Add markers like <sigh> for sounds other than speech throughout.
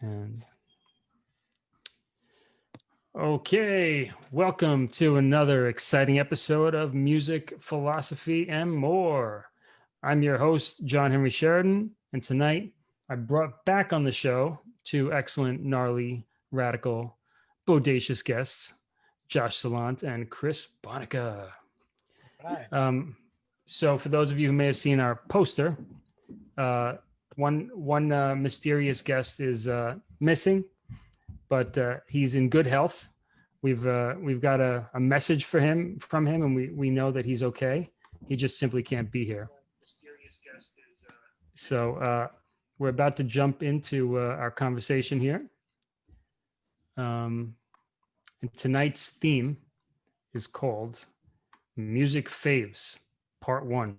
And okay, welcome to another exciting episode of Music, Philosophy, and More. I'm your host, John Henry Sheridan, and tonight I brought back on the show two excellent, gnarly, radical, bodacious guests, Josh Salant and Chris Bonica. Right. Um, so for those of you who may have seen our poster, uh, one one uh, mysterious guest is uh, missing, but uh, he's in good health. We've uh, we've got a, a message for him from him, and we we know that he's okay. He just simply can't be here. So uh, we're about to jump into uh, our conversation here. Um, and tonight's theme is called Music Faves, Part One.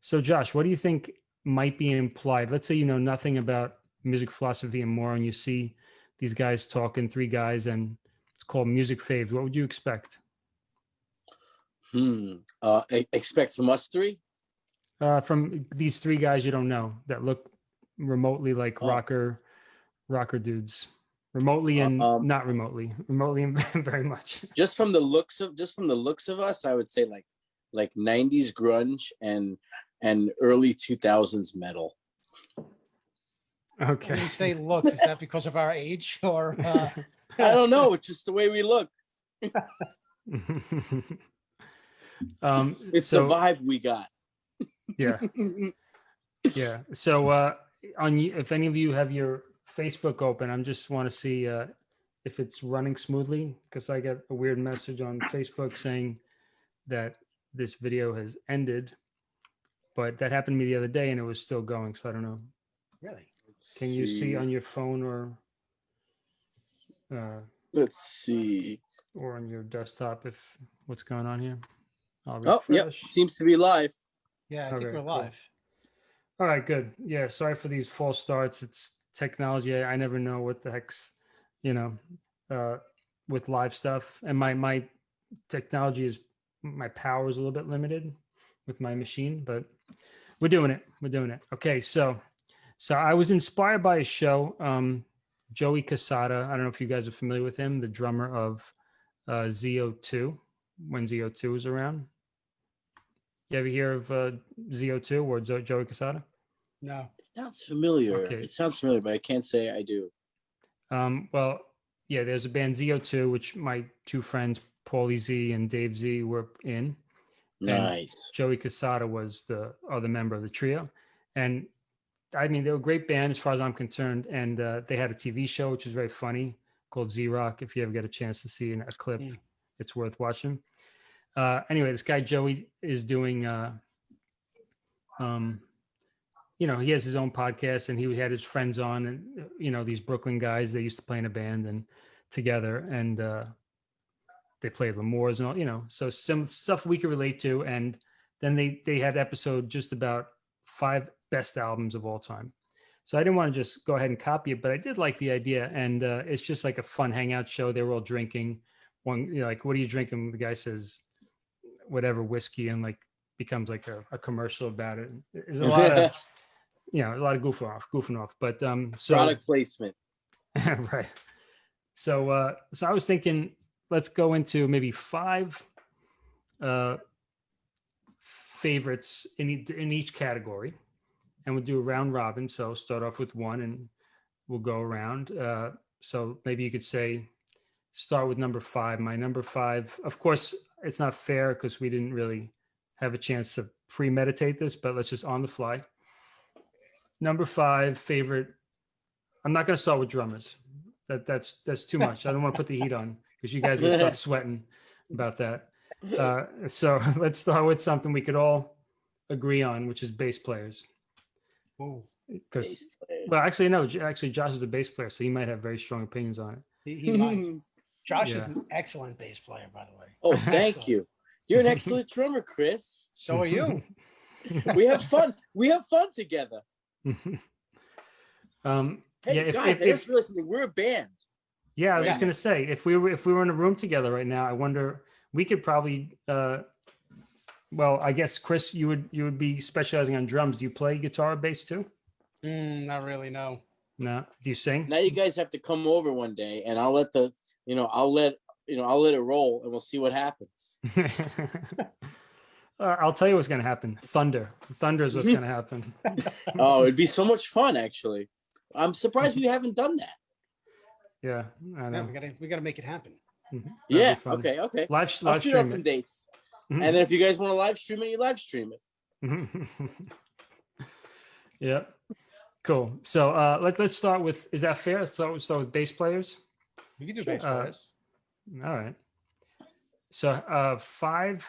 So, Josh, what do you think might be implied? Let's say you know nothing about music philosophy and more, and you see these guys talking, three guys, and it's called Music Faves. What would you expect? Hmm. Uh, expect from us three. Uh, from these three guys you don't know that look remotely like Oh. rocker, rocker dudes, remotely and Um, not remotely, remotely and <laughs> very much. Just from the looks of just from the looks of us, I would say like like '90s grunge and and early 2000s metal. Okay. When you say looks, is that because of our age or? Uh, <laughs> I don't know. It's just the way we look. <laughs> um, It's so the vibe we got. yeah, <laughs> yeah. So uh, on you, if any of you have your Facebook open, I'm just want to see uh, if it's running smoothly because I got a weird message on Facebook saying that this video has ended, but that happened to me the other day and it was still going. So I don't know. really? Let's Can you see on your phone or uh, Let's see. or on your desktop if what's going on here? I'll Oh, yep. Seems to be live. Yeah, I think we're cool. live. All right, good. Yeah, sorry for these false starts. It's technology. I, I never know what the heck's, you know, uh, with live stuff. And my my technology is my power is a little bit limited with my machine, but we're doing it. We're doing it. Okay, so so I was inspired by a show. Um, Joey Cassata. I don't know if you guys are familiar with him, the drummer of uh, ZO2 when ZO2 was around. You ever hear of uh, ZO2 or jo- Joey Cassata? No. It sounds familiar. Okay. It sounds familiar, but I can't say I do. Um, well, yeah, there's a band ZO2, which my two friends, Paulie Z and Dave Z, were in. Nice. Joey Cassata was the other member of the trio. And I mean, they were a great band as far as I'm concerned. And uh, they had a TV show, which was very funny called Z Rock. If you ever get a chance to see an- a clip, Mm. it's worth watching. Uh, anyway, this guy Joey is doing, uh, um, you know, he has his own podcast and he had his friends on and, you know, these Brooklyn guys, they used to play in a band and together and uh, they played L'Amour's and all, you know, so some stuff we could relate to. And then they, they had episode just about five best albums of all time. So I didn't want to just go ahead and copy it, but I did like the idea. And uh, it's just like a fun hangout show. They were all drinking one, you know, like, what are you drinking? The guy says, whatever whiskey and like becomes like a, a commercial about it. There's a lot of, <laughs> you know, a lot of goofing off, goofing off. But um, so Product placement. <laughs> right. So uh, so I was thinking, let's go into maybe five uh, favorites in in each category, and we'll do a round robin. So start off with one, and we'll go around. Uh, so maybe you could say, start with number five. My number five, of course, it's not fair because we didn't really have a chance to premeditate this, but let's just on the fly. Number five favorite. I'm not going to start with drummers. That that's that's too much. I don't want to put the heat on because you guys are start <laughs> sweating about that. Uh, so <laughs> let's start with something we could all agree on, which is bass players. Ooh, Because well, actually, no. Actually, Josh is a bass player, so he might have very strong opinions on it. he, he might. <laughs> Josh Yeah. is an excellent bass player, by the way. oh, thank Excellent. you. You're an excellent drummer, Chris. So are you. We have fun. We have fun together. um, Hey yeah, if, guys, if, thanks if, for listening. We're a band. Yeah, I was just gonna say if we were if we were in a room together right now, I wonder we could probably. Uh, well, I guess Chris, you would you would be specializing on drums. Do you play guitar or bass too? Mm, not really, no. No. Do you sing? Now you guys have to come over one day, and I'll let the you know I'll let you know I'll let it roll, and we'll see what happens. <laughs> Uh, I'll tell you what's going to happen. Thunder. Thunder is what's <laughs> going to happen. Oh, it'd be so much fun, actually. I'm surprised we haven't done that. Yeah, I Yeah, we gotta we gotta make it happen. Mhm. Yeah. Okay. Okay. Live, I'll live shoot out stream some it. dates, Mhm. and then if you guys want to live stream it, you live stream it. <laughs> yeah. Cool. So uh, let, let's start with, is that fair? So, so with bass players? We can do Sure. bass Uh, players. All right. So uh, five,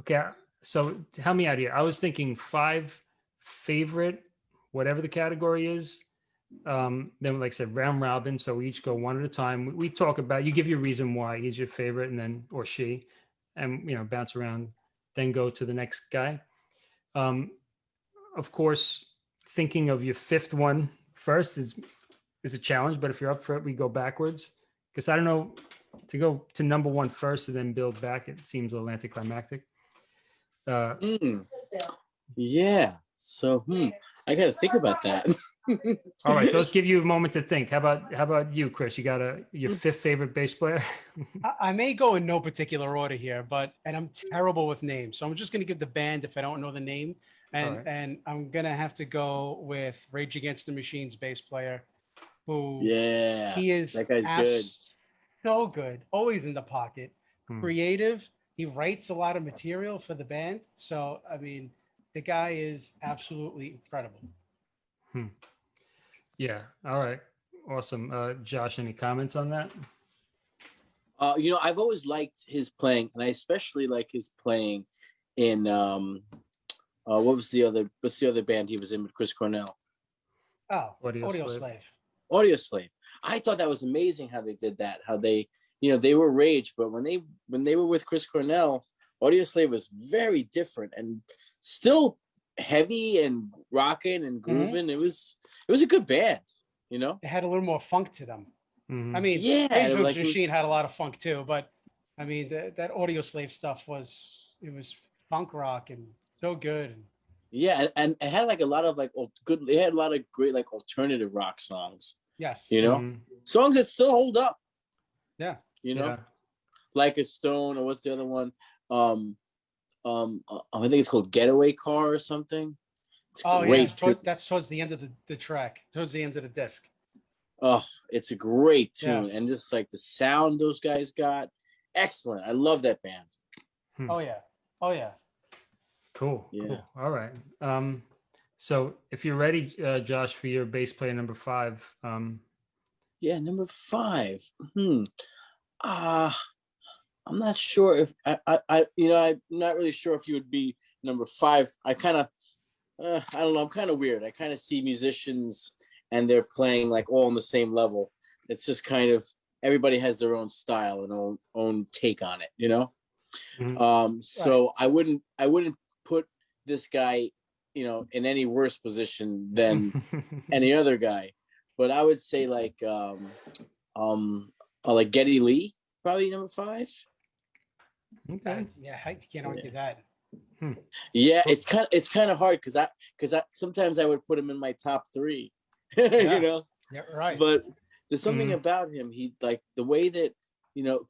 okay. So help me out here. I was thinking five favorite, whatever the category is. Um, then like I said, round robin. So we each go one at a time. We, we talk about, you give your reason why he's your favorite and then, or she, and, you know, bounce around, then go to the next guy. Um, of course, thinking of your fifth one first is, is a challenge, but if you're up for it, we go backwards. Because I don't know, to go to number one first and then build back, it seems a little anticlimactic. Uh, Hmm. Yeah. So, hmm, I got to think about that. <laughs> <laughs> all right, so let's give you a moment to think. How about how about you, Chris? You got a your fifth favorite bass player? <laughs> I, I may go in no particular order here, but and I'm terrible with names, so I'm just gonna give the band if I don't know the name, and Alright. and I'm gonna have to go with Rage Against the Machine's bass player, who yeah. he is that guy's good. so good, always in the pocket, Hmm. creative. He writes a lot of material for the band, so I mean, the guy is absolutely incredible. Yeah. All right. Awesome. Uh, Josh, any comments on that? Uh, you know, I've always liked his playing, and I especially like his playing in um, uh, what was the other? What's the other band he was in with Chris Cornell? Oh, Audio Audio, Slave. Slave. Audioslave. I thought that was amazing how they did that. How they, you know, they were Rage, but when they when they were with Chris Cornell, Audioslave was very different and still heavy and rocking and grooving. It was it was a good band, you know. It had a little more funk to them. Mhm. I mean, Yeah, Rage Against the like it was- Machine had a lot of funk too, but I mean, the, that Audioslave stuff was it was funk rock and so good. Yeah, and, and it had like a lot of like good. They had a lot of great like alternative rock songs. Yes. You know, Mhm. songs that still hold up. Yeah. You know, Yeah. like a stone or what's the other one? Um, um, uh, I think it's called Getaway Car or something. It's Oh yeah, great. toward- tune. that's towards the end of the, the track, towards the end of the disc. Oh, it's a great Yeah. tune, and just like the sound those guys got, excellent. I love that band. Hmm. Oh yeah. Oh yeah. Cool. Yeah. Cool. All right. Um, so if you're ready, uh, Josh, for your bass player number five, um, Yeah, number five. Hmm. Ah, I'm not sure if I, I, I, you know, I'm not really sure if you would be number five. I kind of, uh, I don't know. I'm kind of weird. I kind of see musicians and they're playing like all on the same level. It's just kind of everybody has their own style and own own take on it, you know. Mhm. Um, so I wouldn't, I wouldn't put this guy, you know, in any worse position than <laughs> any other guy. But I would say like um um uh, like Geddy Lee, probably number five. Okay. Yeah, I can't argue that. Yeah, it's kind of it's kind of hard because I because I sometimes I would put him in my top three, <laughs> Yeah. you know. Yeah, right. But there's something Mhm. about him. He like the way that you know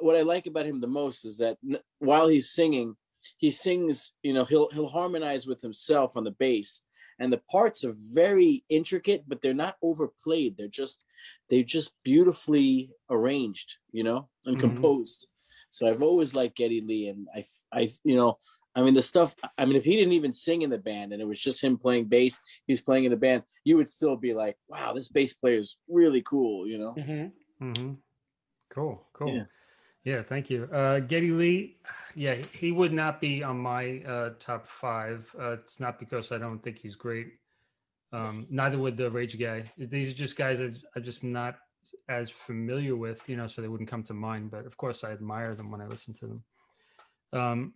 what I like about him the most is that n- while he's singing, he sings. You know, he'll he'll harmonize with himself on the bass, and the parts are very intricate, but they're not overplayed. They're just they're just beautifully arranged. You know, and Mhm. composed. So I've always liked Geddy Lee, and I, I, you know, I mean the stuff. I mean, if he didn't even sing in the band, and it was just him playing bass, he's playing in the band, you would still be like, "Wow, this bass player is really cool," you know. Mhm. hmm Cool. Cool. Yeah. Yeah. Thank you. Uh, Geddy Lee. Yeah, he would not be on my uh, top five. Uh, it's not because I don't think he's great. Um, neither would the Rage guy. These are just guys that I'm just not as familiar with, you know, so they wouldn't come to mind. But of course, I admire them when I listen to them. Um,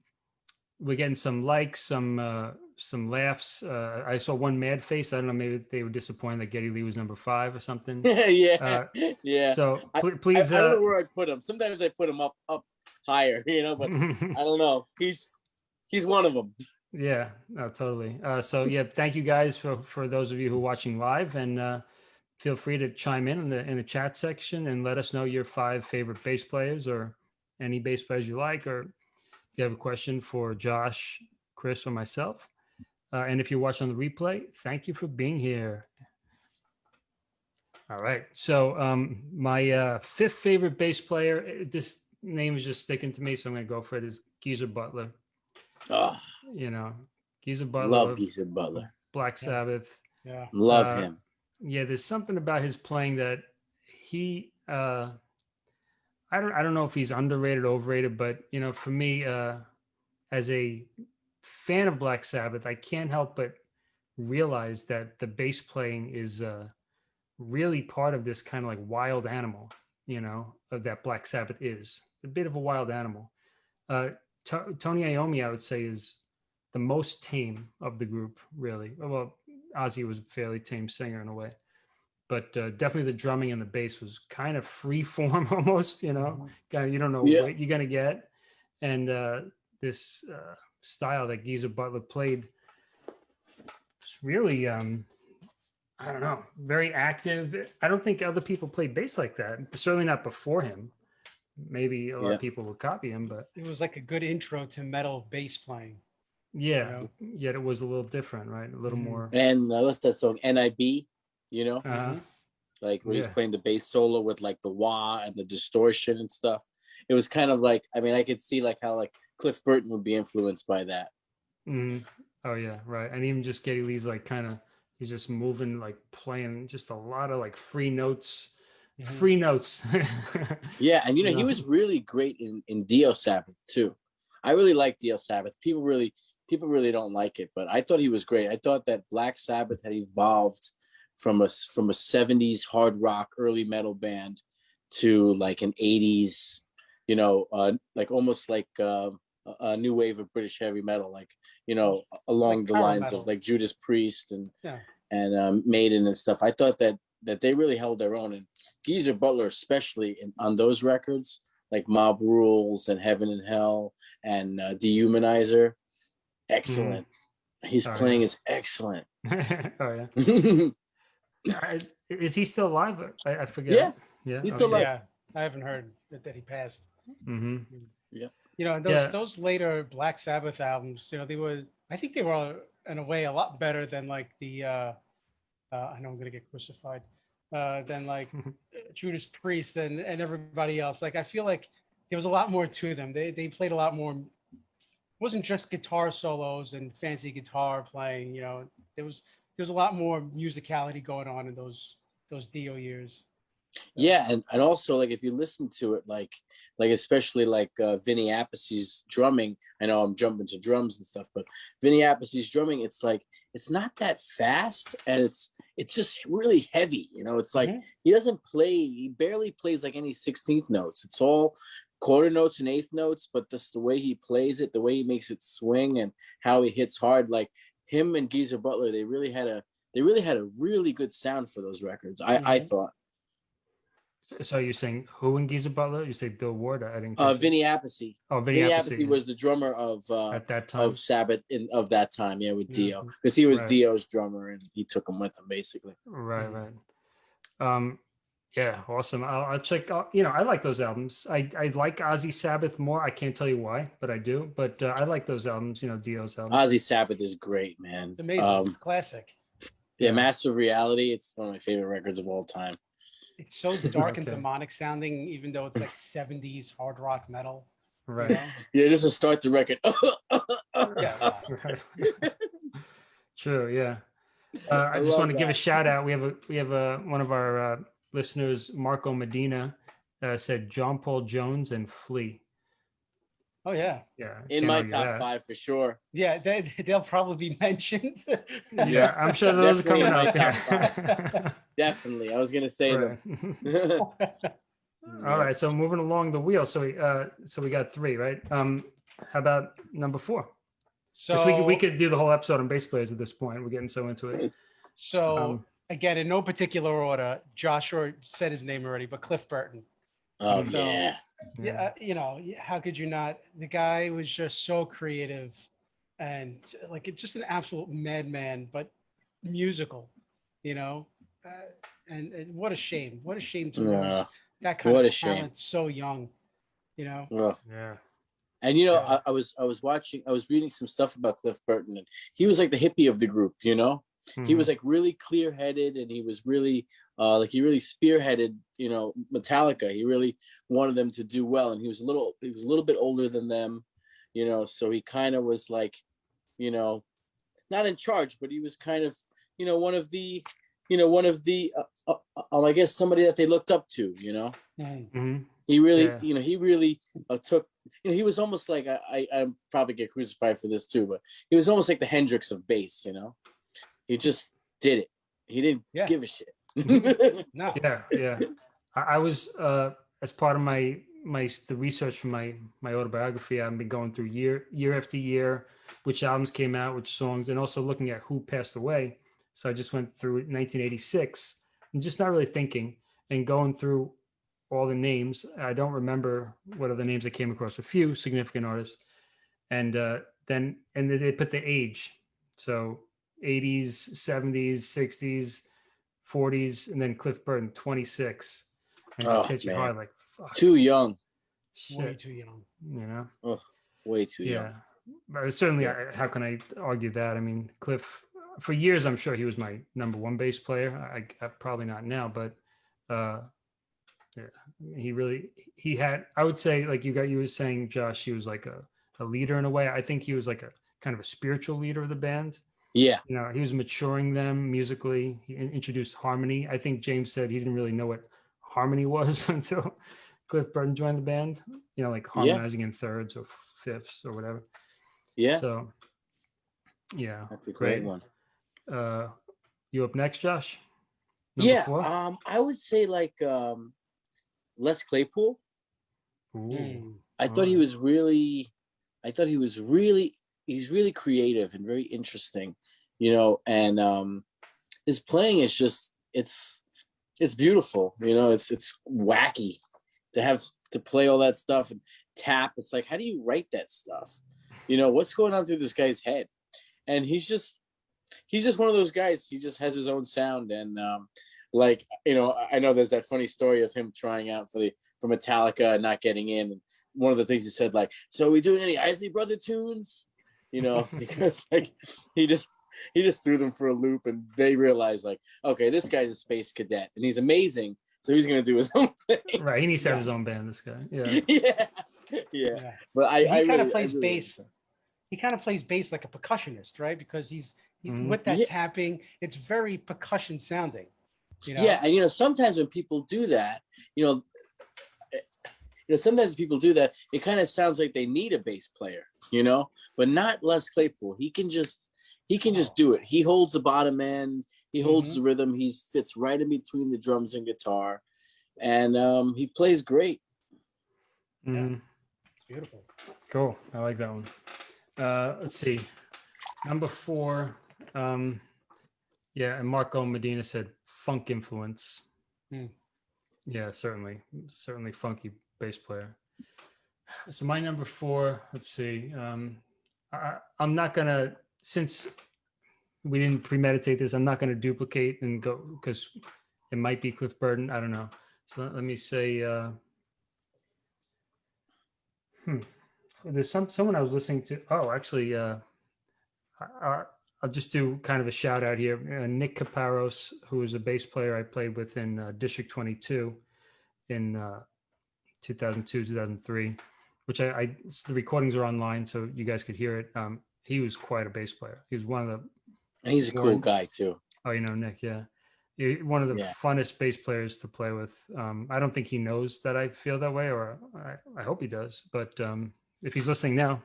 we're getting some likes, some uh, some laughs. Uh, I saw one mad face. I don't know, maybe they were disappointed that Geddy Lee was number five or something. <laughs> yeah, Uh, yeah. So pl- I, please, I don't know uh, where I'd put him. Sometimes I put him up up higher, <laughs> you know, but I don't know. He's he's one of them. <laughs> yeah, no, totally. Uh, so yeah, thank you guys for for those of you who are watching live, and uh, feel free to chime in in the in the chat section and let us know your five favorite bass players or any bass players you like, or if you have a question for Josh, Chris, or myself. Uh, and if you're watching on the replay, thank you for being here. All right. So um, my uh, fifth favorite bass player, eh, this name is just sticking to me, so I'm going to go for it. Is Geezer Butler. Oh, You know, Geezer Butler, love Geezer Butler. Black Yeah. Sabbath. Yeah. Love Uh, him. Yeah, there's something about his playing that he uh I don't I don't know if he's underrated overrated, but you know, for me, uh as a fan of Black Sabbath, I can't help but realize that the bass playing is uh really part of this kind of like wild animal, you know, that Black Sabbath is a bit of a wild animal. Uh To- Tony Iommi, I would say, is the most tame of the group, really. Well, Ozzy was a fairly tame singer in a way, but uh, definitely the drumming and the bass was kind of free <laughs> form almost. You know, Mhm. kind of you don't know Yeah. what you're gonna get, and uh, this uh, style that Geezer Butler played was really, um, I don't know, very active. I don't think other people played bass like that. Certainly not before him. Maybe a lot Yeah. of people will copy him, but It was like a good intro to metal bass playing. Yeah, know? yet it was a little different, right? A little Mhm. more. And uh, what's that song? NIB. You know, Uh, like when he's Yeah. playing the bass solo with like the wah and the distortion and stuff. It was kind of like I mean I could see like how like Cliff Burton would be influenced by that. mhm. Oh yeah, right. And even just Geddy Lee's like kind of he's just moving, like playing just a lot of like free notes, Mhm. free notes. <laughs> Yeah, and you know You he was really great in in Dio Sabbath too. I really like Dio Sabbath. People really people really don't like it, but I thought he was great. I thought that Black Sabbath had evolved from a from a 70s hard rock early metal band to like an 80s, you know, uh like almost like uh, a a new wave of British heavy metal like, you know, along Like the lines metal. of like Judas Priest and Yeah. and um, Maiden and stuff. I thought that that they really held their own. And Geezer Butler, especially in, on those records, like Mob Rules and Heaven and Hell and uh, Dehumanizer, excellent. He's Oh, yeah. playing is excellent. <laughs> oh yeah. <laughs> yeah, is he still alive? I, I forget. Yeah, yeah. he's still okay. alive. Yeah, I haven't heard that, that he passed. Mm -hmm. Yeah, You know, those Yeah. those later Black Sabbath albums, you know, they were I think they were in a way a lot better than like the uh, uh I know I'm gonna get crucified. Uh than like. <laughs> Judas Priest and, and everybody else. Like I feel like there was a lot more to them. They they played a lot more it wasn't just guitar solos and fancy guitar playing, you know. There was there was a lot more musicality going on in those those Dio years. Yeah, and and also like if you listen to it, like like especially like uh, Vinny Appice's drumming. I know I'm jumping to drums and stuff, but Vinny Appice's drumming, it's like it's not that fast, and it's it's just really heavy. You know, it's like Mhm. he doesn't play. He barely plays like any sixteenth notes. It's all quarter notes and eighth notes, but just the way he plays it, the way he makes it swing, and how he hits hard. Like him and Geezer Butler, they really had a they really had a really good sound for those records. I I Mhm. thought. So you're saying who in Geezer Butler? You say Bill Ward? I didn't. Uh. Vinny Appice. Oh, Vinny, Vinny Appice, Appice was the drummer of uh, at that time. of Sabbath in of that time, yeah, with Yeah. Dio, because he was Right. Dio's drummer and he took him with him basically. Right, Mm. right. Um, yeah, awesome. I'll, I'll check. out you know, I like those albums. I I like Ozzy Sabbath more. I can't tell you why, but I do. But uh, I like those albums. You know, Dio's albums. Ozzy Sabbath is great, man. It's amazing. Um, it's classic. yeah, Yeah. Master of Reality. It's one of my favorite records of all time. It's so dark <laughs> and demonic sounding, even though it's like 70s hard rock metal. you right. know? <laughs> Yeah, just to start the record. <laughs> Yeah. right. True. Yeah. Uh, I, just want to give a shout out. We have a we have a one of our uh, listeners, Marco Medina, uh, said John Paul Jones and Flea. Oh yeah, Yeah. In my top that. five for sure. yeah. They, they'll probably be <laughs> mentioned. Yeah, I'm sure those are Definitely coming in my up. Yeah. <laughs> Definitely, I was gonna say Right. them. <laughs> All right, so moving along the wheel. So we uh so we got three, right? Um how about number four? So we could, we could do the whole episode on bass players at this point. We're getting so into it. so Um, again, in no particular order, Joshua said his name already, but Cliff Burton. Oh So- yeah, Yeah, uh, you know, how could you not? The guy was just so creative and like just an absolute madman, but musical. You know, uh, And, and what a shame. What a shame to Yeah. lose that kind What of a shame. talent so young. You know, Ugh. Yeah. And you know, Yeah. I, I was I was watching, I was reading some stuff about Cliff Burton, and he was like the hippie of the group. You know, he Mhm. was like really clear headed, and he was really uh, like he really spearheaded. You know, Metallica. He really wanted them to do well, and he was a little he was a little bit older than them. You know, so he kind of was like, you know, not in charge, but he was kind of you know one of the you know one of the uh, uh, uh, I guess somebody that they looked up to. You know. Mm. Mhm. He really, Yeah. you know, he really uh, took. You know, he was almost like I, I, I probably get crucified for this too, but he was almost like the Hendrix of bass. You know, he just did it. He didn't Yeah. give a shit. <laughs> no. Yeah, yeah. I, I was uh, as part of my my the research for my my autobiography. I've been going through year year after year, which albums came out, which songs, and also looking at who passed away. So I just went through 1986 and just not really thinking and going through all the names. I don't remember what are the names I came across. A few significant artists, and uh, then and then they put the age. So 80s, 70s, 60s, 40s, and then Cliff Burton 26. And it just Oh, hits you man. hard like fuck, too young, Way too young. you know. way too Yeah, young. but certainly, Yeah. I, how can I argue that? I mean, Cliff. For years, I'm sure he was my number one bass player. I, I probably not now, but uh, yeah, he really he had. I would say, like you got you were saying, Josh, he was like a, a leader in a way. I think he was like a kind of a spiritual leader of the band. Yeah, You know, he was maturing them musically. He introduced harmony. I think James said he didn't really know what harmony was <laughs> until Cliff Burton joined the band. You know, like Yeah. harmonizing in thirds or fifths or whatever. yeah, So, yeah. that's a great, great. one. Uh, you up next, Josh? Number Yeah, four? um, I would say like um, Les Claypool. Ooh. Mm. I thought he was really, I thought he was really, he's really creative and very interesting, you know, and um, his playing is just, it's, it's beautiful, you know, it's, it's wacky to have to play all that stuff and tap. It's like, how do you write that stuff? You know, what's going on through this guy's head? And he's just, he's just one of those guys. He just has his own sound. And um, like, you know, I- know there's that funny story of him trying out for the, for Metallica and not getting in. And one of the things he said, like, so we doing any Isley Brother tunes? You know, <laughs> because like he just he just threw them for a loop and they realized like, okay, this guy's a space cadet and he's amazing. So he's gonna do his <laughs> own thing. Right. He needs to have Yeah. his own band, this guy. Yeah. <laughs> yeah. Yeah. Yeah. But I, he I kind really- of plays really bass. that. He kind of plays bass like a percussionist, right? Because he's, he's Mhm. with that Yeah. tapping. It's very percussion sounding. You know? Yeah, and you know, sometimes when people do that, you know, eh, you know, sometimes people do that, it kind of sounds like they need a bass player, you know, but not Les Claypool. He can just he can just do it. He holds the bottom end, he holds Mhm. the rhythm, he fits right in between the drums and guitar, and um, he plays great. Mhm. It's beautiful. Cool. I like that one. Uh, let's see. Number four. Um, yeah, and Marco Medina said funk influence. Hmm. Yeah, certainly, certainly funky bass player. So my number four. Let's see. Um, I, I'm not gonna since we didn't premeditate this. I'm not gonna duplicate and go because it might be Cliff Burton. I don't know. So let, let me say. Uh, hmm there's some someone I was listening to. Oh, actually, uh, I, I, I'll just do kind of a shout out here. Uh, Nick Caparos, who is a bass player I played with in uh, District 22 in uh, 2002, 2003, which I, I the recordings are online, so you guys could hear it. Um, he was quite a bass player. He was one of the And he's a cool guy too. Oh, you know Nick, yeah. One of the Yeah. funnest bass players to play with. Um, I don't think he knows that I feel that way, or I, I hope he does. But um, if he's listening now,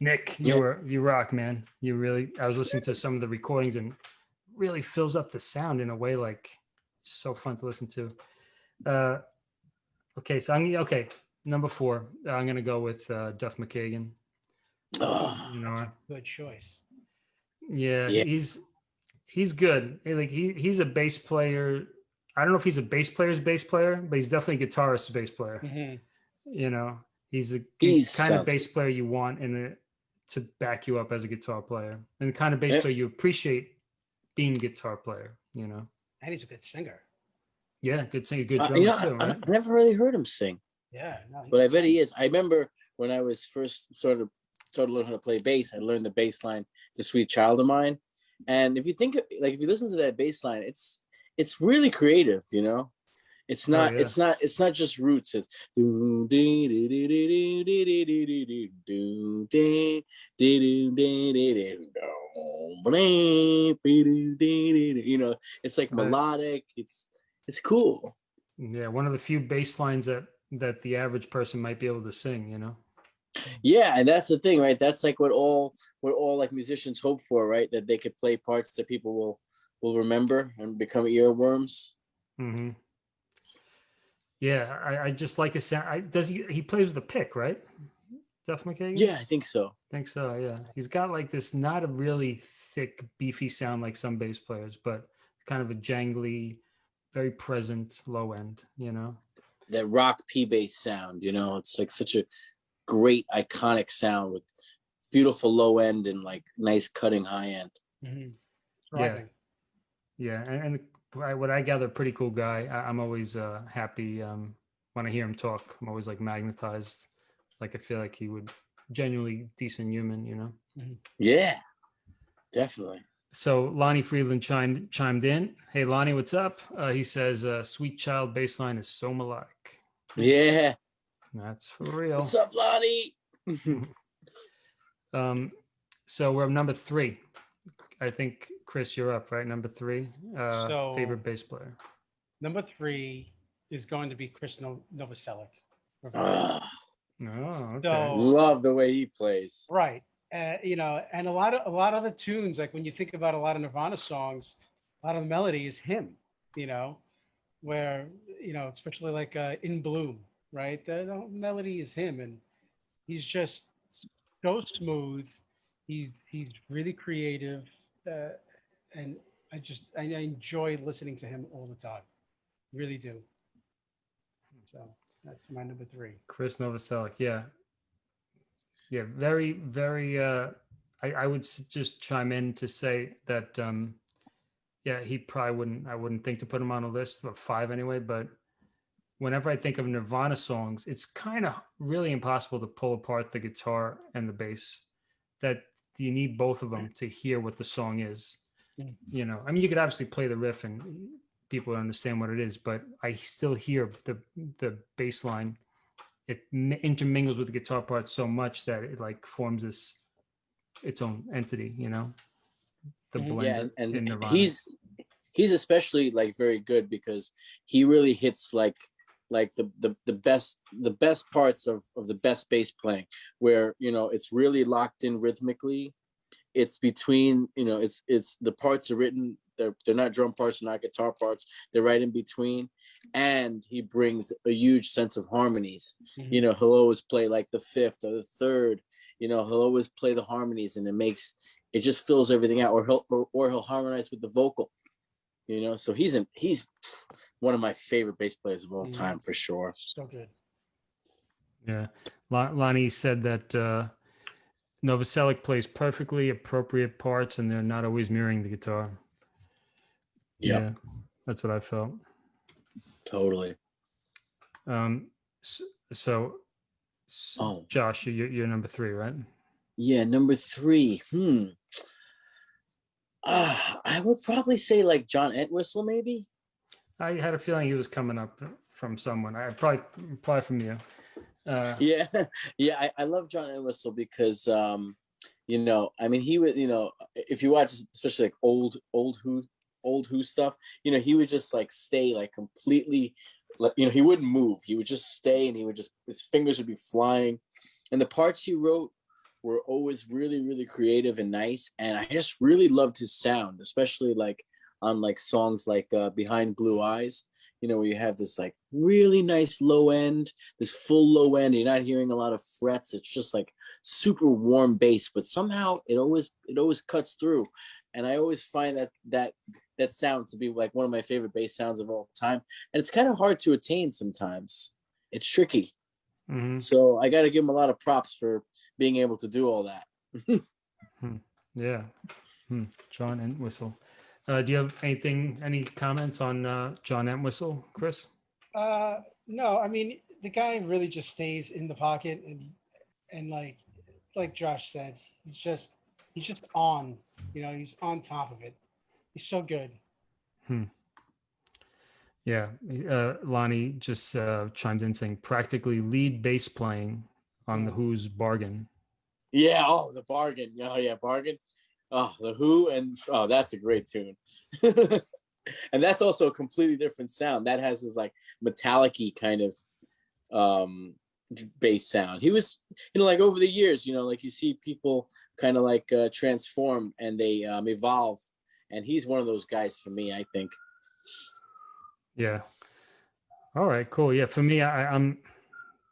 Nick, you Yeah. were you rock, man. You really. I was listening to some of the recordings and really fills up the sound in a way like so fun to listen to. Uh, okay, so I'm okay. Number four, I'm gonna go with uh, Duff McKagan. Oh, You know, Good choice. yeah, Yeah. he's he's good. Like he he's a bass player. I don't know if he's a bass player's bass player, but he's definitely a guitarist's bass player. Mhm. You know, he's the He's kind of sounds bass player you want in it to back you up as a guitar player, and the kind of bass Yeah. player you appreciate being guitar player. You know, And he's a good singer. Yeah, good singer, good Uh, drummer you know, too, I, right? I never really heard him sing, Yeah, no, but I bet he is. I remember when I was first started started learning how to play bass, I learned the bass line, "The Sweet Child of Mine," and if you think like if you listen to that bass line, it's it's really creative, you know. It's not. yeah. It's not. It's not just roots. It's do do dee dee dee dee dee dee do blee, bee dee dee dee dee. You know, it's like melodic. It's it's cool. Yeah, one of the few bass lines that that the average person might be able to sing, you know. Yeah, and that's the thing, right? That's like what all what all like musicians hope for, right? That they could play parts that people will will remember and become earworms. hmm Yeah, I, I just like his sound. I, does he? He plays with a pick, right? Duff McKagan. Yeah, I think so. think so. Yeah, he's got like this not a really thick, beefy sound like some bass players, but kind of a jangly, very present low end. You know. That rock P bass sound, you know, it's like such a great iconic sound with beautiful low end and like nice cutting high end. Mhm. Yeah. Yeah, and, and I- what I gather, pretty cool guy. I, I'm always uh, happy um, when I hear him talk. I'm always like magnetized. Like I feel like he would genuinely decent human, you know. Yeah, definitely. So Lonnie Friedland chimed chimed in. Hey Lonnie, what's up? Uh, he says, uh, "Sweet Child baseline is so melodic." Yeah. That's for real. What's up, Lonnie? <laughs> Um, so we're number three. I think Chris, you're up, right? Number three. Uh, So- favorite bass player. Number three is going to be Chris no- Novoselic. Ah, Oh, okay. So- love the way he plays. Right. Uh, you know, and a lot of a lot of the tunes, like when you think about a lot of Nirvana songs, a lot of the melody is him, you know, where, you know, especially like uh, In Bloom, right? The, the melody is him and he's just so smooth. He he's really creative. Uh, and I just I enjoy listening to him all the time. Really do. So that's my number three. Chris Novoselic, yeah, yeah, very, very. Uh, I, I would just chime in to say that, um, yeah, he probably wouldn't. I wouldn't think to put him on a list of five anyway. But whenever I think of Nirvana songs, it's kind of really impossible to pull apart the guitar and the bass. That you need both of them to hear what the song is. You know, I mean, you could obviously play the riff and people understand what it is, but I still hear the the bass line it intermingles with the guitar part so much that it like forms this its own entity you know the Mhm. blend Mm-hmm. Yeah, and, in and he's he's especially like very good because he really hits like like the the, the best the best parts of, of the best bass playing where you know it's really locked in rhythmically it's between you know it's it's the parts are written they're they're not drum parts they're not guitar parts they're right in between and he brings a huge sense of harmonies. You know he'll always play like the fifth or the third. You know he'll always play the harmonies and it makes it just fills everything out or he'll or, or he'll harmonize with the vocal. You know so he's an he's one of my favorite bass players of all Mhm. time for sure. So good. yeah. Lonnie said that uh novoselic plays perfectly appropriate parts and they're not always mirroring the guitar. Yep. yeah that's what i felt totally. Um s- so, Oh. josh you're, you're number three right? Yeah number three. Hmm. Uh, i would probably say like john entwistle maybe? I had a feeling he was coming up from someone. I probably probably from you. Uh <laughs> yeah yeah I, I love john entwistle because um you know i mean he would you know if you watch especially like old old who old who stuff you know he would just like stay like completely like you know he wouldn't move. He would just stay and he would just his fingers would be flying. And the parts he wrote were always really really creative and nice. And i just really loved his sound especially like on like songs like uh, behind blue eyes you know where you have this like really nice low end this full low end. You're not hearing a lot of frets. It's just like super warm bass but somehow it always it always cuts through. And i always find that that that sound to be like one of my favorite bass sounds of all time and it's kind of hard to attain sometimes it's tricky mhm. so i got to give him a lot of props for being able to do all that <laughs> Yeah. Hmm. John Entwistle. Uh, do you have anything, any comments on uh, John Entwistle, Chris? Uh, no, I mean the guy really just stays in the pocket and and like like Josh said, he's just he's just on. You know, he's on top of it. He's so good. Hmm. Yeah, uh, Lonnie just uh, chimed in saying practically lead bass playing on the Who's bargain. Yeah. Oh, the bargain. Oh, yeah, bargain. Oh, the Who and oh, that's a great tune. <laughs> and that's also a completely different sound. That has this like metallic-y kind of um bass sound. He was, you know, like over the years, you know, like you see people kind of like uh, transform and they um, evolve. And he's one of those guys for me, I think. Yeah. All right, cool. Yeah, for me, I, I'm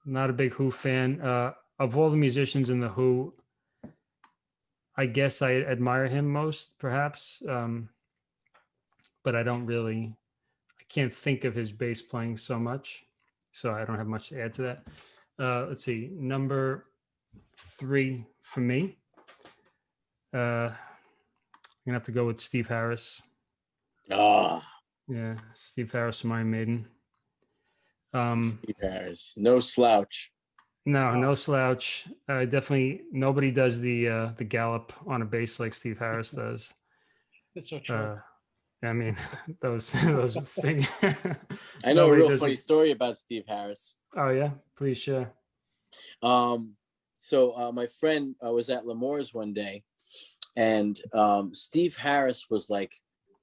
not a big Who fan. Uh, of all the musicians in the Who, I guess I admire him most, perhaps. Um, but I don't really, I can't think of his bass playing so much, so I don't have much to add to that. Uh, let's see, number three for me. Uh, gonna have to go with Steve Harris. Ah, Yeah, Steve Harris from Iron Maiden. Um, Steve Harris, no slouch. no, no slouch. Uh, definitely nobody does the uh, the gallop on a bass like Steve Harris <laughs> does. That's so true. Uh, I mean, <laughs> those <laughs> those things. I know a real funny it. story about Steve Harris. Oh yeah, please share. Um, so uh, my friend uh, was at L'Amour's one day, and um, Steve Harris was like,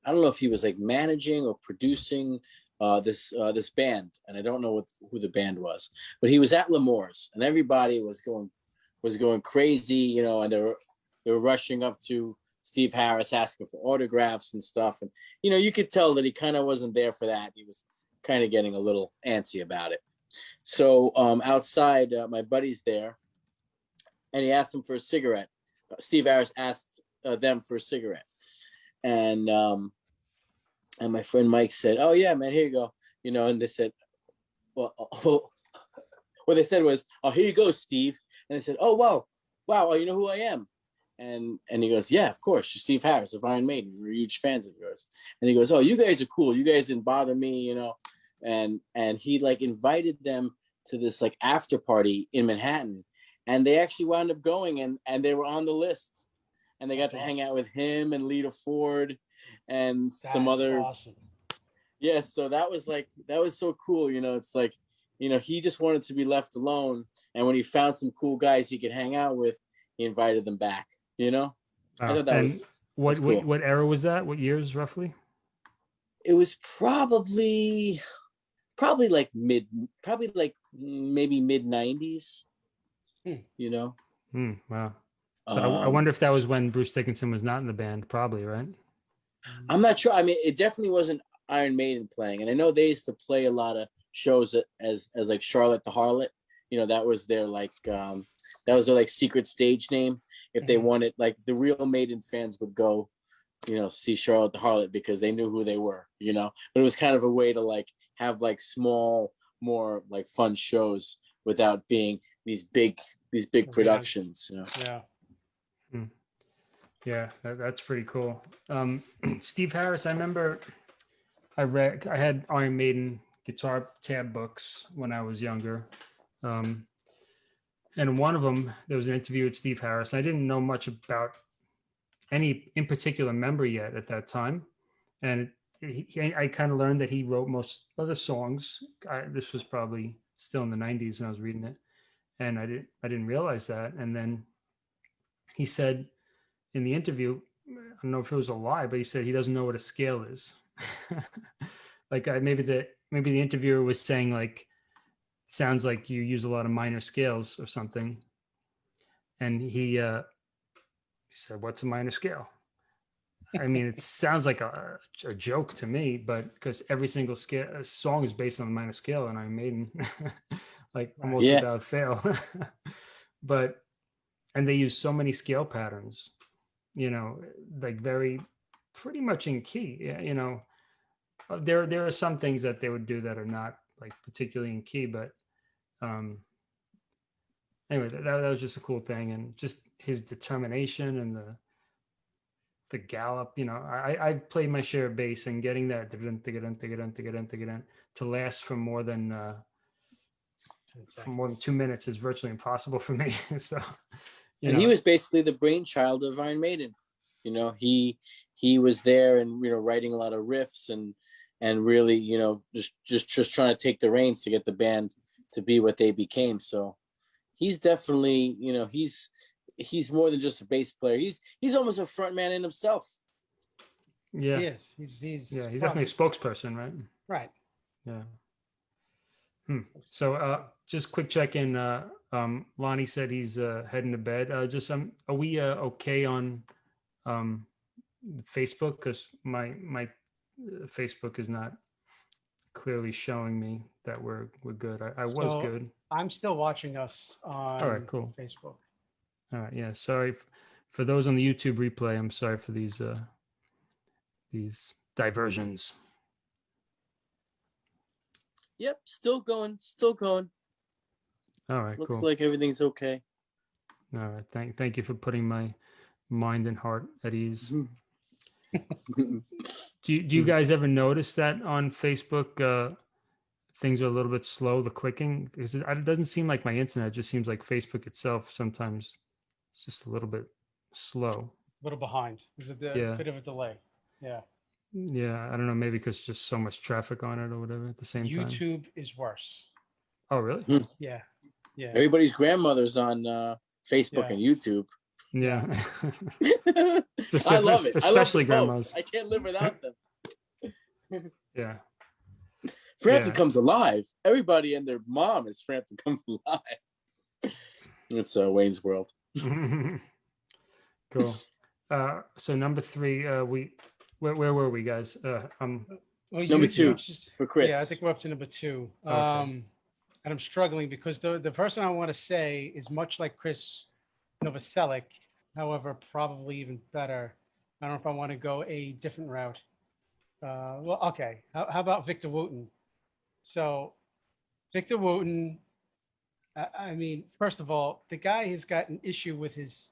I don't know if he was like managing or producing uh, this uh, this band, and I don't know what who the band was, but he was at L'Amour's, and everybody was going was going crazy, you know, and they were they were rushing up to Steve Harris asking for autographs and stuff, and you know, you could tell that he kind of wasn't there for that. He was kind of getting a little antsy about it. So um, outside, uh, my buddy's there, and he asked him for a cigarette. Steve Harris asked uh, them for a cigarette, and um, and my friend Mike said, "Oh yeah, man, here you go." You know, and they said, "Well, <laughs> oh, <laughs> what they said was, oh, here you go, Steve." And they said, "Oh wow, wow, well, you know who I am." And and he goes, "Yeah, of course, you're Steve Harris of Iron Maiden. We're huge fans of yours." And he goes, "Oh, you guys are cool. You guys didn't bother me, you know." And and he like invited them to this like after party in Manhattan, and they actually wound up going and and they were on the list, and they got to That's hang out with him and Lita Ford, and some That's other awesome. yeah. So that was like that was so cool. You know, it's like you know he just wanted to be left alone, and when he found some cool guys he could hang out with, he invited them back. You know, I thought that was what, that's what cool. what era was that? What years roughly? it was probably probably like mid probably like maybe mid 90s You know Hmm, wow. So I, I Um, wonder if that was when Bruce Dickinson was not in the band. Probably right. i'm not sure i mean it definitely wasn't iron maiden playing and i know they used to play a lot of shows as as like charlotte the harlot you know that was their like um that was their like secret stage name if they Mhm. wanted like the real maiden fans would go you know see charlotte the harlot because they knew who they were you know but it was kind of a way to like have like small more like fun shows without being these big these big Events. productions you know? Yeah. Yeah, that, that's pretty cool. Um, <clears throat> Steve Harris, I remember I read, I had Iron Maiden guitar tab books when I was younger. Um, and one of them, there was an interview with Steve Harris. I didn't know much about any in particular member yet at that time. And it, he, I kind of learned that he wrote most of the songs. I, this was probably still in the 90s when I was reading it. And I didn't, I didn't realize that. And then he said, in the interview, I don't know if it was a lie, but he said he doesn't know what a scale is. <laughs> like I, maybe the maybe the interviewer was saying like, sounds like you use a lot of minor scales or something, and he uh, he said, "What's a minor scale?" I mean, it <laughs> sounds like a, a joke to me, but because every single scale song is based on a minor scale, and Iron Maiden, <laughs> like almost Yeah. without fail. <laughs> but and they use so many scale patterns, you know, like very pretty much in key. You know, Uh, there there are some things that they would do that are not like particularly in key, but um anyway, that, that was just a cool thing, and just his determination and the the gallop. You know, I I played my share of bass and getting that to last for more than uh, 10 for more than two minutes is virtually impossible for me. <laughs> so, you and know, he was basically the brainchild of Iron Maiden. You know, he he was there and you know writing a lot of riffs and and really you know just just just trying to take the reins to get the band to be what they became. So he's definitely you know he's he's more than just a bass player. He's he's almost a front man in himself. yeah, He. He's he's yeah, he's well, definitely a spokesperson, right? right. Yeah. Hmm. So, uh, just quick check in. Uh, um, Lonnie said he's uh, heading to bed. Uh, just um, are we uh, okay on um, Facebook? Because my my uh, Facebook is not clearly showing me that we're we're good. I, I was So- good. I'm still watching us on All right, cool. Facebook. All right, yeah. Sorry for those on the YouTube replay. I'm sorry for these uh, these diversions. Yep, still going, still going. All right, Looks cool. like everything's okay. All right, thank thank you for putting my mind and heart at ease. Mm-hmm. <laughs> Do you, do you Mhm. guys ever notice that on Facebook uh, things are a little bit slow, the clicking? Because it, it doesn't seem like my internet, it just seems like Facebook itself sometimes it's just a little bit slow. A little behind. There's a d- Yeah. bit of a delay. Yeah. Yeah, I don't know, maybe because just so much traffic on it or whatever at the same time. YouTube is worse. Oh, really? Yeah. Yeah. Everybody's grandmother's on uh, Facebook Yeah. and YouTube. Yeah. <laughs> <laughs> I love it. I love especially both. grandmas. I can't live without them. <laughs> yeah. Frampton Yeah. comes alive. Everybody and their mom is Frampton comes alive. It's uh, Wayne's World. cool. Uh, so number three, uh, we where, where were we, guys? Uh, um, Well, Number two you just- for Chris. Yeah, I think we're up to number two. Okay. Um, and I'm struggling because the the person I want to say is much like Chris Novoselic, however, probably even better. I don't know if I want to go a different route. Uh, well, okay. How, how about Victor Wooten? So, Victor Wooten. I, I mean, first of all, the guy has got an issue with his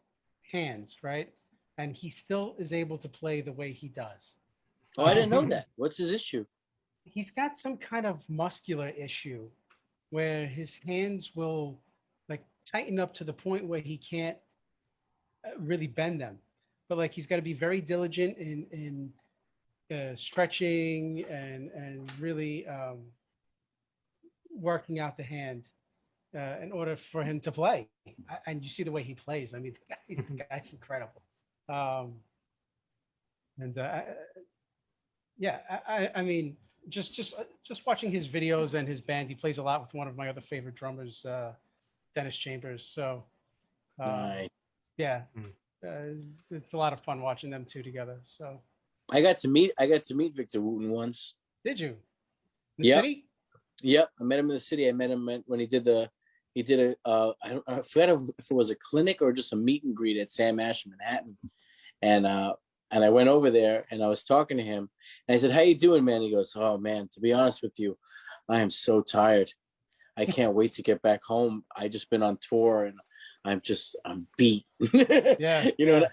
hands, right? And he still is able to play the way he does. Oh, I didn't know that. What's his issue? he's got some kind of muscular issue where his hands will like tighten up to the point where he can't uh, really bend them. But like he's got to be very diligent in in uh, stretching and and really um, working out the hand uh, in order for him to play. And you see the way he plays. I mean <laughs> the, guy, the guy's incredible um, and uh, yeah I, I i mean just just uh, just watching his videos and his band he plays a lot with one of my other favorite drummers uh dennis chambers so um, Nice. yeah Mm. uh, it's, it's a lot of fun watching them two together so I got to meet. I got to meet Victor Wooten once. did you in the Yep. city Yep, I met him in the city. I met him when he did the. He did a. Uh, I don't. I forgot if it was a clinic or just a meet and greet at Sam Ash in Manhattan, and uh, and I went over there and I was talking to him and I said, "How you doing, man?" He goes, "Oh man, to be honest with you, I am so tired. I <laughs> can't wait to get back home. I just been on tour and I'm just I'm beat. <laughs> yeah you know, yeah. and-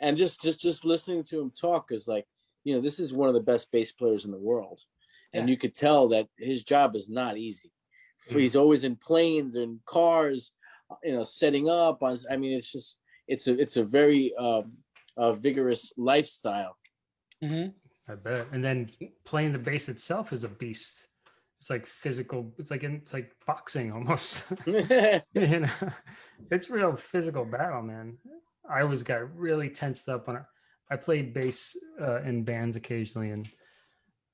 and just just just listening to him talk is like, you know, this is one of the best bass players in the world, and you could tell that his job is not easy. He's always in planes and cars, you know, setting up on. I mean, it's just it's a it's a very um, uh, vigorous lifestyle. Mhm. I bet. And then playing the bass itself is a beast. It's like physical. It's like in, it's like boxing <laughs> almost. <laughs> you know, it's real physical battle, man. I always got really tensed up when I, I played bass uh, in bands occasionally, and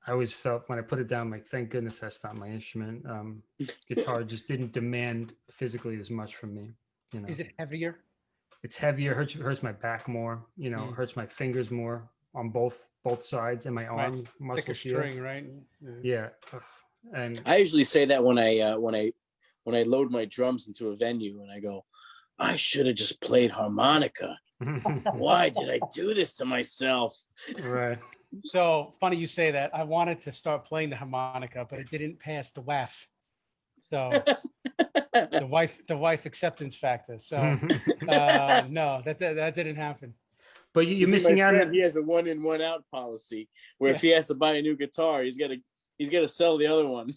I always felt when I put it down, like, thank goodness that's not my instrument. Um, guitar just didn't demand physically as much from me. You know, is it heavier it's heavier, hurts hurts my back more. You know, Mm. hurts my fingers more on both both sides, and my Right. arm like a muscles here. string right yeah. Yeah, and I usually say that when I uh, when I when I load my drums into a venue and I go, I should have just played harmonica. <laughs> Why did I do this to myself? right. <laughs> So funny you say that. I wanted to start playing the harmonica, but it didn't pass the WAF. So the <laughs> wife, the wife acceptance factor. So uh, no, that, that that didn't happen. but you- You you're missing out. friend, He has a one in, one out policy where if he has to buy a new guitar, he's gotta he's gotta sell the other one.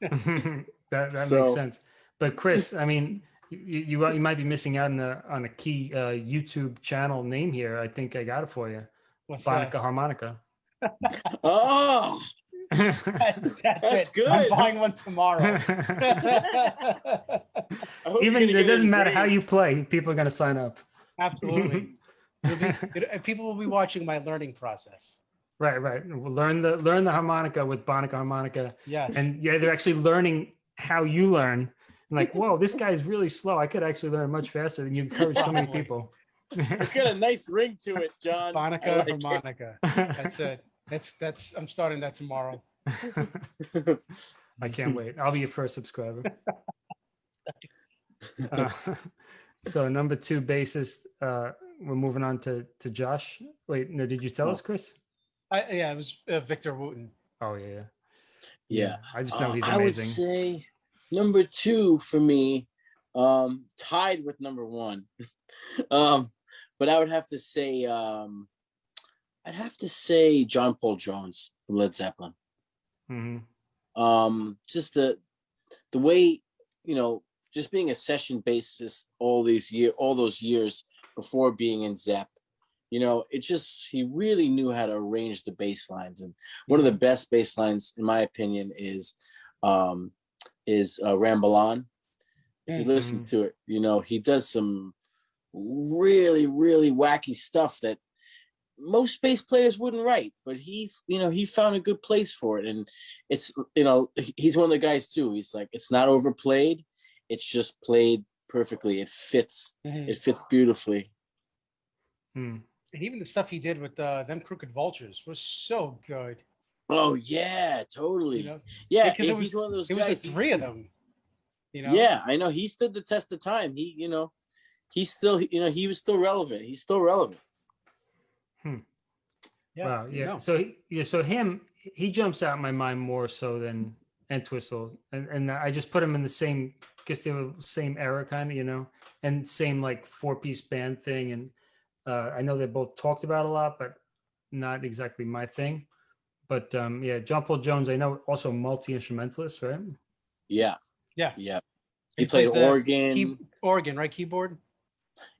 that that makes sense. But Chris, I mean, you, you you might be missing out on a on a key uh, YouTube channel name here. I think I got it for you, What's that? Bonica Harmonica. <laughs> Oh, <laughs> That's, That's it. I'm good. buying one tomorrow. <laughs> I hope you're Even gonna it doesn't a matter how you play, people are going to sign up. Absolutely. Be, it, uh, people will be watching my learning process. Right, right. Learn the learn the harmonica with Bonica Harmonica, Yes. and yeah, they're actually learning how you learn. Like, whoa, this guy's really slow. I could actually learn much faster than you encourage so many people. It's got a nice ring to it, John. Monica Bonica like it. That's it. That's that's. I'm starting that tomorrow. I can't wait. I'll be your first subscriber. <laughs> Uh, so number two bassist, uh, we're moving on to to Josh. Wait, no, did you tell Oh. us, Chris? I, yeah, it was uh, Victor Wooten. Oh yeah, yeah. Yeah. I just know Uh, he's I would amazing. say number two for me, um, tied with number one. <laughs> um, but I would have to say, um, I'd have to say John Paul Jones from Led Zeppelin. hmm Um, just the the way, you know, just being a session bassist all these year, all those years before being in Zepp, you know, it just he really knew how to arrange the bass lines. And one of the best bass lines, in my opinion, is um is uh, Ramble On. If you listen Mhm. to it, you know, he does some really, really wacky stuff that most bass players wouldn't write, but he, you know, he found a good place for it. And it's, you know, he's one of the guys too. He's like, it's not overplayed. It's just played perfectly. It fits. Mhm. It fits beautifully. Hmm. And even the stuff he did with uh, them Crooked Vultures was so good. Oh yeah, totally. You know, yeah, because it he's was- one of those it was guys. the three of them. You know. Yeah, I know. He stood the test of time. He, you know, he's still, you know, he was still relevant. He's still relevant. Yeah. wow, you yeah. know. So he- yeah, so him, he jumps out in my mind more so than Entwistle, and and I just put him in the same, guess they were same era kind of, you know, and same like four piece band thing, and uh, I know they both talked about a lot, but not exactly my thing. But um, yeah, John Paul Jones, I know also multi instrumentalist, right? Yeah. Yeah. Yeah. He He played organ. Key, organ, right? Keyboard.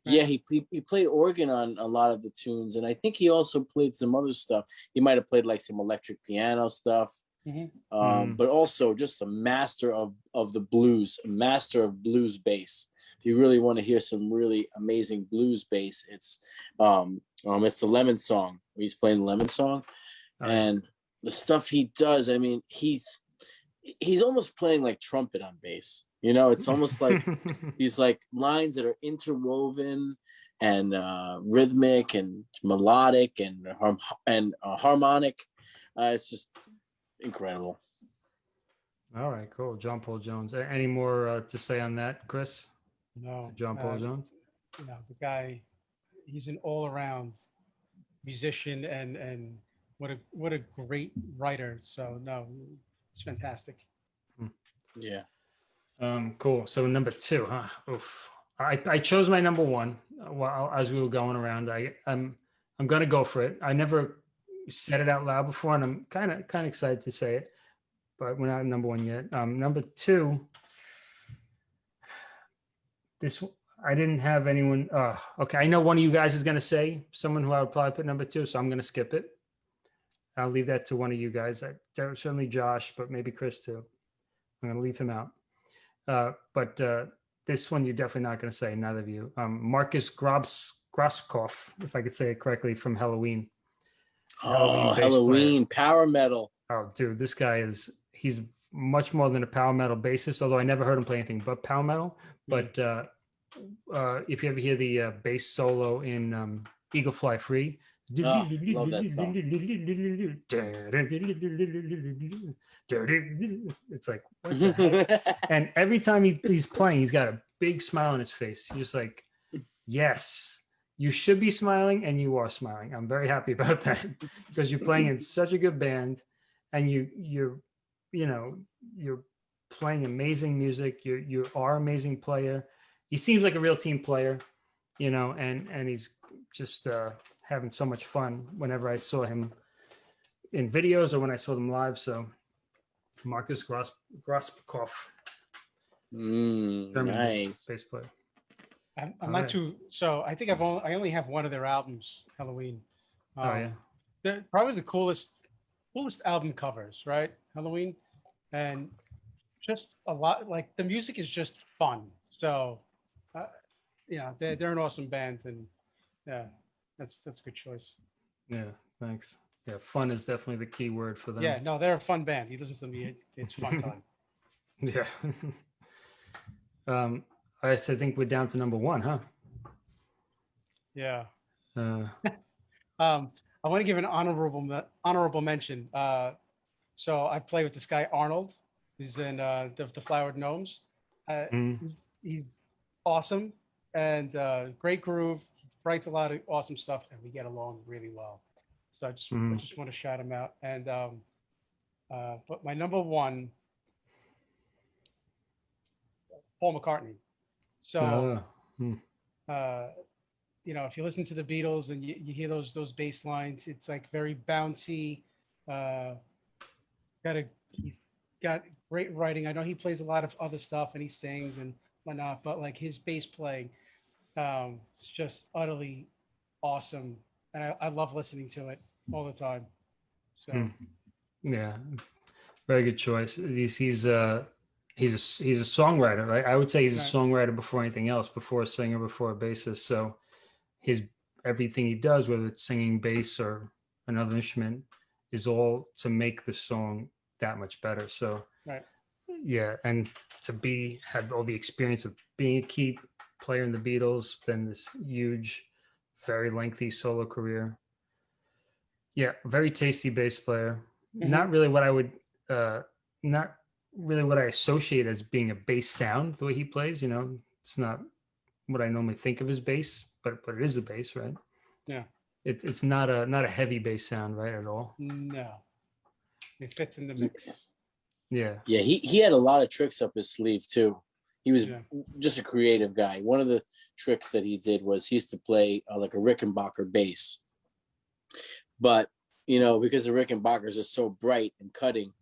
Yeah, he, he he played organ on a lot of the tunes, and I think he also played some other stuff. He might have played like some electric piano stuff, Mhm. um, Mm. but also just a master of of the blues, a master of blues bass. If you really want to hear some really amazing blues bass, it's um um it's the Lemon Song. He's playing the Lemon Song, yeah. and the stuff he does. I mean, he's he's almost playing like trumpet on bass. You know, it's almost like <laughs> these like lines that are interwoven and uh, rhythmic and melodic and harm- and uh, harmonic. Uh, it's just incredible. All right, cool. John Paul Jones. Any more uh, to say on that, Chris? No. John Paul uh, Jones. You know, the guy, he's an all-around musician, and and what a what a great writer. So no, it's fantastic. Yeah. Um, cool. So number two, huh? Oof. I, I chose my number one uh, while as we were going around. I I'm I'm gonna go for it. I never said it out loud before, and I'm kind of kind of excited to say it, but we're not at number one yet. Um, number two. This I didn't have anyone. Uh, okay, I know one of you guys is gonna say someone who I would probably put number two, so I'm gonna skip it. I'll leave that to one of you guys. I, certainly Josh, but maybe Chris too. I'm gonna leave him out. Uh, but uh, this one you're definitely not going to say, neither of you. Um, Markus Grobs Grosskopf, if I could say it correctly, from Helloween. Helloween Oh, player. Helloween power metal. Oh, dude, this guy is he's much more than a power metal bassist. Although I never heard him play anything but power metal. But uh, uh, if you ever hear the uh, bass solo in um, Eagle Fly Free, Oh, love that song. <laughs> it's like what the heck? <laughs> and every time he, he's playing, he's got a big smile on his face. He's just like, yes, you should be smiling, and you are smiling. I'm very happy <laughs> about that because you're playing in such a good band, and you you're you know you're playing amazing music. You you are amazing player. He seems like a real team player, you know, and and he's just uh, having so much fun whenever I saw him in videos or when I saw them live. So Markus Gros- Grospikoff, Mm, nice. bass player. I'm, I'm not right. too. So I think I've only I only have one of their albums, Helloween. Oh Um, yeah. they're probably the coolest coolest album covers, right? Helloween, and just a lot like the music is just fun. So, uh, yeah, they're they're an awesome band, and yeah, that's that's a good choice. Yeah. Thanks. Yeah. Fun is definitely the key word for them. Yeah, no, they're a fun band. You listen to me, it, it's fun time. <laughs> Yeah. <laughs> um, I said, I think we're down to number one, huh? Yeah. Uh, <laughs> Um, I want to give an honorable honorable mention. Uh, so I play with this guy Arnold. He's in uh, the, the Flowered Gnomes. Uh, mm, he's awesome and uh, great groove. Writes a lot of awesome stuff, and we get along really well. So I just I Mhm. just want to shout him out. And um, uh, but my number one, Paul McCartney. So uh, hmm, uh, you know, if you listen to the Beatles and you, you hear those those bass lines, it's like very bouncy. Uh, got a he's got great writing. I know he plays a lot of other stuff and he sings and whatnot, but like his bass playing, um, it's just utterly awesome, and I, I love listening to it all the time. So Hmm. yeah, very good choice. He's he's uh he's a he's a songwriter, right? I would say he's a songwriter before anything else, before a singer, before a bassist. So his everything he does, whether it's singing bass or another instrument, is all to make the song that much better. So Right. yeah, and to be have all the experience of being a key player in the Beatles, then this huge, very lengthy solo career. Yeah, very tasty bass player. Mhm. Not really what I would, uh, not really what I associate as being a bass sound. The way he plays, you know, it's not what I normally think of as bass, but but it is a bass, right? Yeah. It, it's not a not a heavy bass sound, right, at all. no, it fits in the mix. Yeah. Yeah, he, he had a lot of tricks up his sleeve too. He was Yeah. just a creative guy. One of the tricks that he did was he used to play uh, like a Rickenbacker bass. But, you know, because the Rickenbackers are so bright and cutting,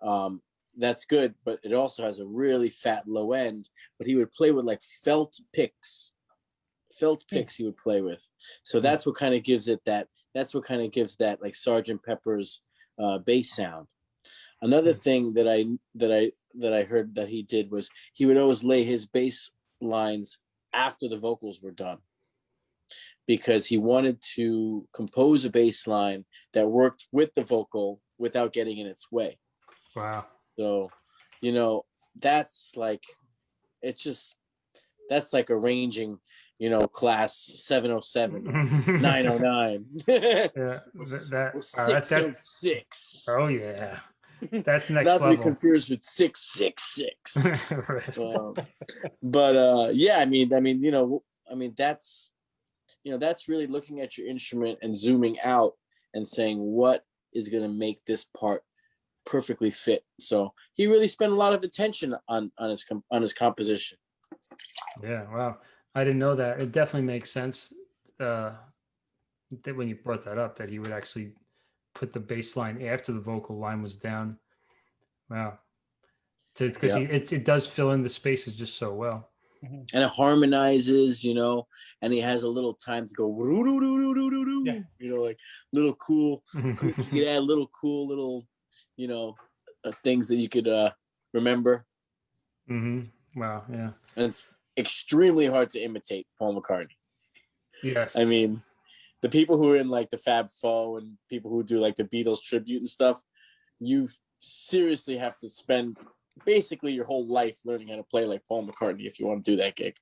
um, that's good, but it also has a really fat low end. But he would play with like felt picks. Felt Hmm. picks he would play with. So that's what kind of gives it that that's what kind of gives that like Sergeant Pepper's uh bass sound. Another hmm. thing that I that I that I heard that he did was he would always lay his bass lines after the vocals were done because he wanted to compose a bass line that worked with the vocal without getting in its way. Wow. So, you know, that's like it's just that's like arranging, you know, class 707, 909. <laughs> <laughs> Yeah. That, that, wow, uh, that, 606. oh yeah. That's next Not to be confused with 666. Right. <laughs> um, but uh yeah i mean i mean you know i mean that's you know that's really looking at your instrument and zooming out and saying what is going to make this part perfectly fit so he really spent a lot of attention on on his on his composition Yeah, wow. I didn't know that. It definitely makes sense uh, that when you brought that up, that he would actually put the bass line after the vocal line was down. Wow. Because Yeah. it, it does fill in the spaces just so well. and it harmonizes you know and he has a little time to go Yeah. you know like little cool <laughs> you could add little cool little you know uh, things that you could uh remember hmm Wow. Yeah. and it's extremely hard to imitate Paul McCartney. Yes. I mean, the people who are in like the Fab Four and people who do like the Beatles tribute and stuff, you seriously have to spend basically your whole life learning how to play like Paul McCartney if you want to do that gig.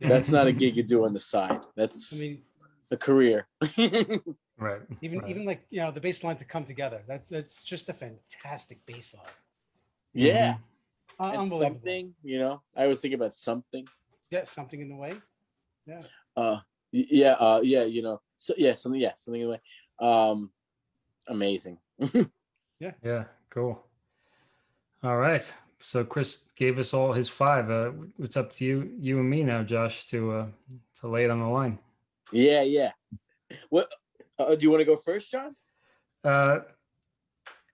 That's not a gig you do on the side. That's I mean, a career. <laughs> right. even right. even like you know the bass line to come together. That's that's just a fantastic bass line. yeah. Mhm. Uh, And unbelievable. something, you know, I always think about something. Yeah, something in the way. Uh yeah, uh yeah, you know. So yeah, something yeah, something in the way. Um amazing. <laughs> Yeah. Yeah. Cool. All right. So Chris gave us all his five. Uh, it's up to you, you and me now, Josh, to uh, to lay it on the line. Yeah, yeah. What uh, do you want to go first, John? Uh,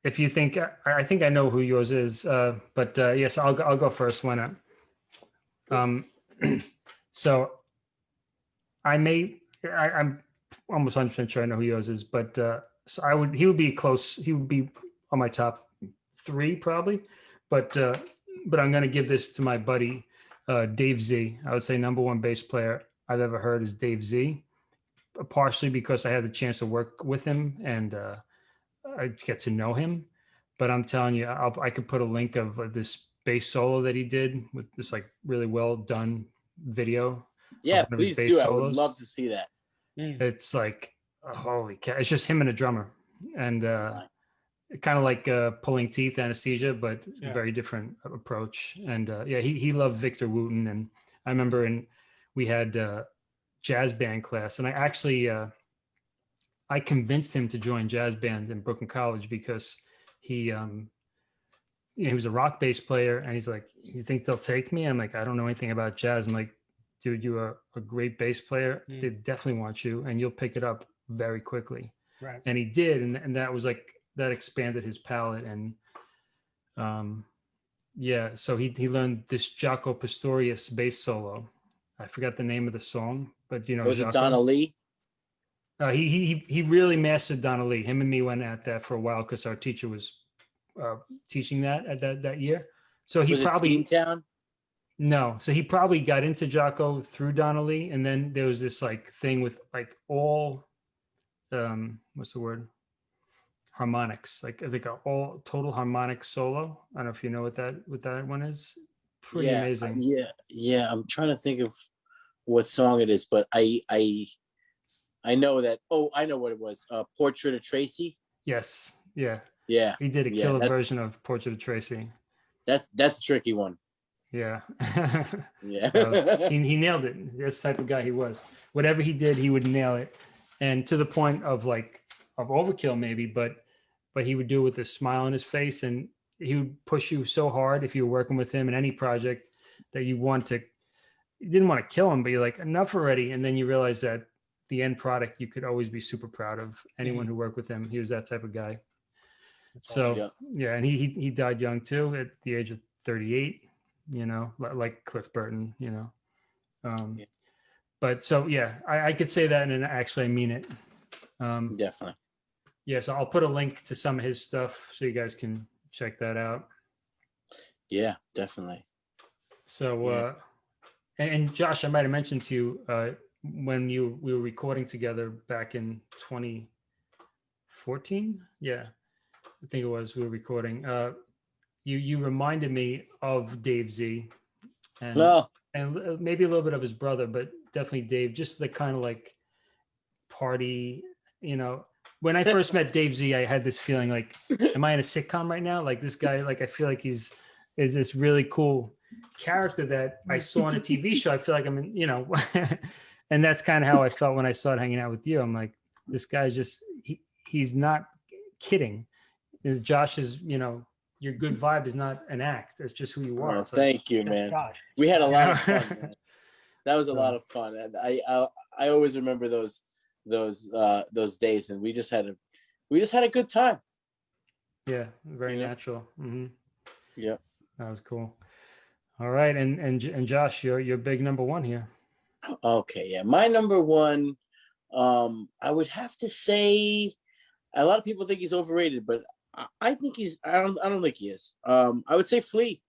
if you think, I, I think I know who yours is, uh, but uh, yes, I'll go, I'll go first. Why not? Um, <clears throat> so I may, I, I'm almost 100% sure I know who yours is, but uh, so I would, he would be close. He would be on my top three probably, but uh, but I'm gonna give this to my buddy uh, Dave Z. I would say number one bass player I've ever heard is Dave Z. Partially because I had the chance to work with him and uh, I get to know him. But I'm telling you, I'll, I could put a link of uh, this bass solo that he did with this like really well done video. Yeah, one of his please do. I would love to see that. Mm. It's like oh, holy cow! It's just him and a drummer, and uh, kind of like uh, pulling teeth anesthesia, but Yeah. very different approach. And uh, yeah, he he loved Victor Wooten, and I remember in we had uh, jazz band class, and I actually uh, I convinced him to join jazz band in Brooklyn College because he um you know, he was a rock bass player, and he's like, "You think they'll take me?" I'm like, "I don't know anything about jazz." I'm like, "Dude, you're a, a great bass player. Mm. They definitely want you, and you'll pick it up very quickly." Right. and he did and, and that was like that expanded his palette and um yeah so he he learned this Jaco Pastorius bass solo i forgot the name of the song but you know Was it Donna Lee? uh, he he he really mastered Donna Lee him and me went at that for a while because our teacher was uh teaching that at that that year so he Was probably it Town? No, so he probably got into Jaco through Donna Lee, and then there was this like thing with like all, um, what's the word? Harmonics, like I think a all total harmonic solo. I don't know if you know what that what that one is. Pretty yeah, amazing. Yeah, yeah. I'm trying to think of what song it is, but I I I know that. Oh, I know what it was. Uh, Portrait of Tracy. Yes, yeah, Yeah, he did a killer that's- version of Portrait of Tracy. that's that's a tricky one. Yeah, Yeah. <laughs> Was- he, he <laughs> nailed it. That's the type of guy he was. Whatever he did, he would nail it, and to the point of like of overkill maybe, but but he would do it with a smile on his face, and he would push you so hard if you were working with him in any project that you want to. You didn't want to kill him, but you're like enough already, and then you realize that the end product you could always be super proud of. Anyone who worked with him, he was that type of guy. That's So Yeah. yeah, and he, he he died young too, at the age of 38. You know, like Cliff Burton. You know, um, Yeah. but so yeah, I, I could say that, and actually I mean it. Um, Definitely. yeah, so I'll put a link to some of his stuff so you guys can check that out. Yeah, definitely. So, Yeah. uh, and, and Josh, I might have mentioned to you uh, when you we were recording together back in 2014. Yeah, I think it was we were recording. Uh, you you reminded me of Dave Z, and Well, and uh, maybe a little bit of his brother, but definitely Dave. Just the kind of like party, you know. When I <laughs> first met Dave Z, I had this feeling like, am I in a sitcom right now? Like this guy, like I feel like he's is this really cool character that I saw on a TV show. I feel like I'm in, you know, <laughs> and that's kind of how I felt when I started hanging out with you. I'm like, this guy's just he, he's not kidding. Josh is, you know, your good vibe is not an act. It's just who you are. oh, It's like- thank you, man. Josh. We had a lot of fun. <laughs> man. That was a lot of fun. I, I I always remember those those uh those days, and we just had a we just had a good time. Yeah, very Yeah. natural. hmm Yeah. That was cool. All right, and and and Josh, you're you're big number one here. Okay, yeah. My number one, um, I would have to say, a lot of people think he's overrated, but I, think he's. I don't. I don't think he is. Um, I would say Flea.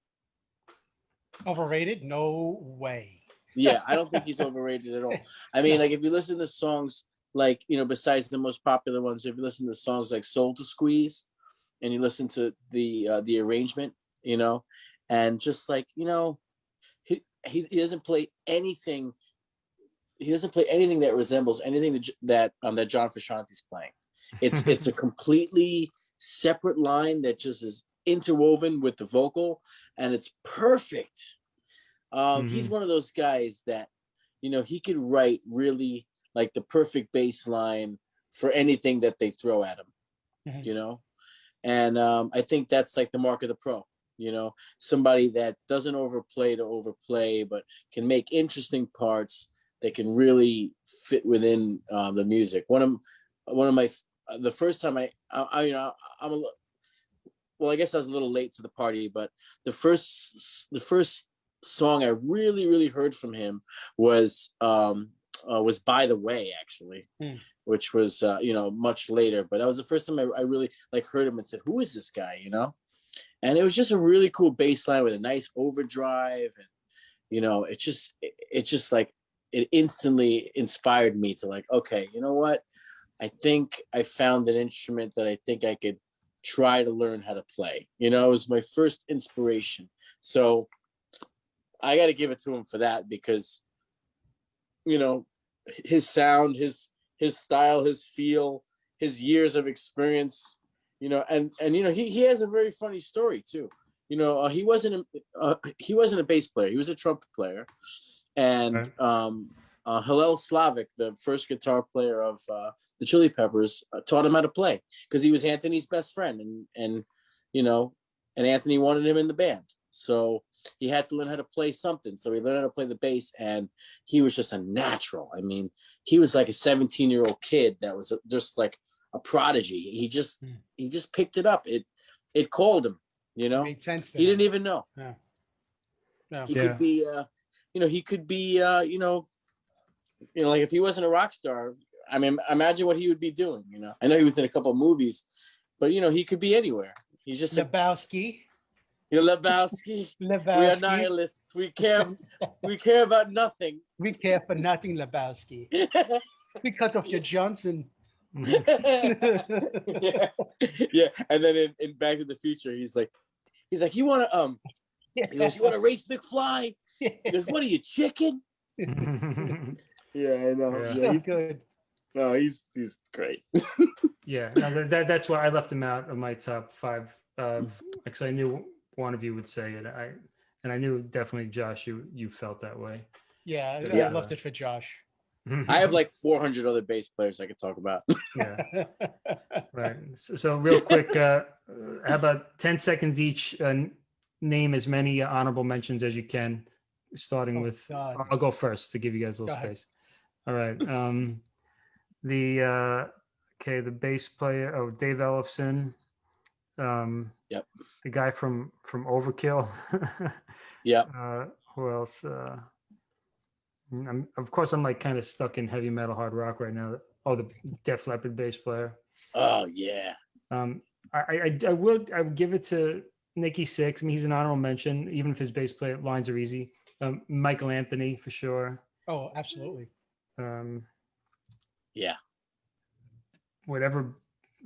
Overrated? No way. Yeah, I don't think he's <laughs> overrated at all. I mean, like if you listen to songs like you know, besides the most popular ones, if you listen to songs like "Soul to Squeeze," and you listen to the uh, the arrangement, you know, and just like you know, he he, he doesn't play anything. He doesn't play anything that resembles anything that that um, that John Frusciante's playing. It's it's a <laughs> completely separate line that just is interwoven with the vocal, and it's perfect. Um, He's Mhm. one of those guys that, you know, he could write really like the perfect bass line for anything that they throw at him, Mhm. you know? And um, I think that's like the mark of the pro, you know, somebody that doesn't overplay to overplay, but can make interesting parts that can really fit within uh, the music. One of one of my the first time I, I, I you know I'm a well I guess I was a little late to the party, but the first the first song I really really heard from him was um uh, was by the way actually Hmm. which was uh, you know much later but that was the first time I, I really like heard him and said who is this guy? you know? And it was just a really cool bass line with a nice overdrive and you know it just it, it just like it instantly inspired me to like okay you know what i think i found an instrument that i think i could try to learn how to play. You know it was my first inspiration. So i got to give it to him for that because you know his sound his his style his feel his years of experience you know and and you know he, he has a very funny story too. You know uh, he wasn't a, uh, he wasn't a bass player. He was a trumpet player. And Right. um uh, Hillel Slovak, the first guitar player of uh, the Chili Peppers, uh, taught him how to play because he was Anthony's best friend, and and you know, and Anthony wanted him in the band, so he had to learn how to play something. So he learned how to play the bass, and he was just a natural. I mean, he was like a 17 year old kid that was just like a prodigy. He just Hmm. he just picked it up. It it called him. You know, Made sense. To he didn't even know. Yeah. No. He Yeah. could be, uh, you know, he could be, uh, you know, you know, like if he wasn't a rock star, I mean, imagine what he would be doing. You know, I know he was in a couple of movies, but you know, he could be anywhere. He's just a Lebowski. you know, <laughs> Lebowski. we are nihilists. We care. <laughs> we care about nothing. We care for nothing, Lebowski. We cut off your Johnson. <laughs> yeah, yeah. And then in, in Back to the Future, he's like, he's like, you want to um, he goes, you want to race McFly? He goes, what are you chicken? Yeah, I know. Yeah. Yeah, he's, good. No, he's he's great. <laughs> yeah, no, that, that, that's why I left him out of my top five. Uh, because I knew one of you would say it. I and I knew definitely Josh, you you felt that way. Yeah, I- Yeah. I left it for Josh. I have like 400 other bass players I could talk about. <laughs> yeah. <laughs> Right. So, so real quick, uh, how about 10 seconds each? Uh, name as many honorable mentions as you can, starting Oh, with, God. I'll go first to give you guys a Go little ahead. space. All right. Um, the, uh, okay, the bass player, oh, Dave Ellefson. Um, Yep. The guy from, from Overkill. <laughs> Yep. Uh, who else? Uh, mm, I'm, of course, I'm like kind of stuck in heavy metal, hard rock right now. Oh, the Def Leppard bass player. Oh yeah. Um, I, I, I- I would, I would give it to Nikki Sixx. I mean, he's an honorable mention, even if his bass play lines are easy. Um, Michael Anthony for sure. oh, absolutely. Um, Yeah. whatever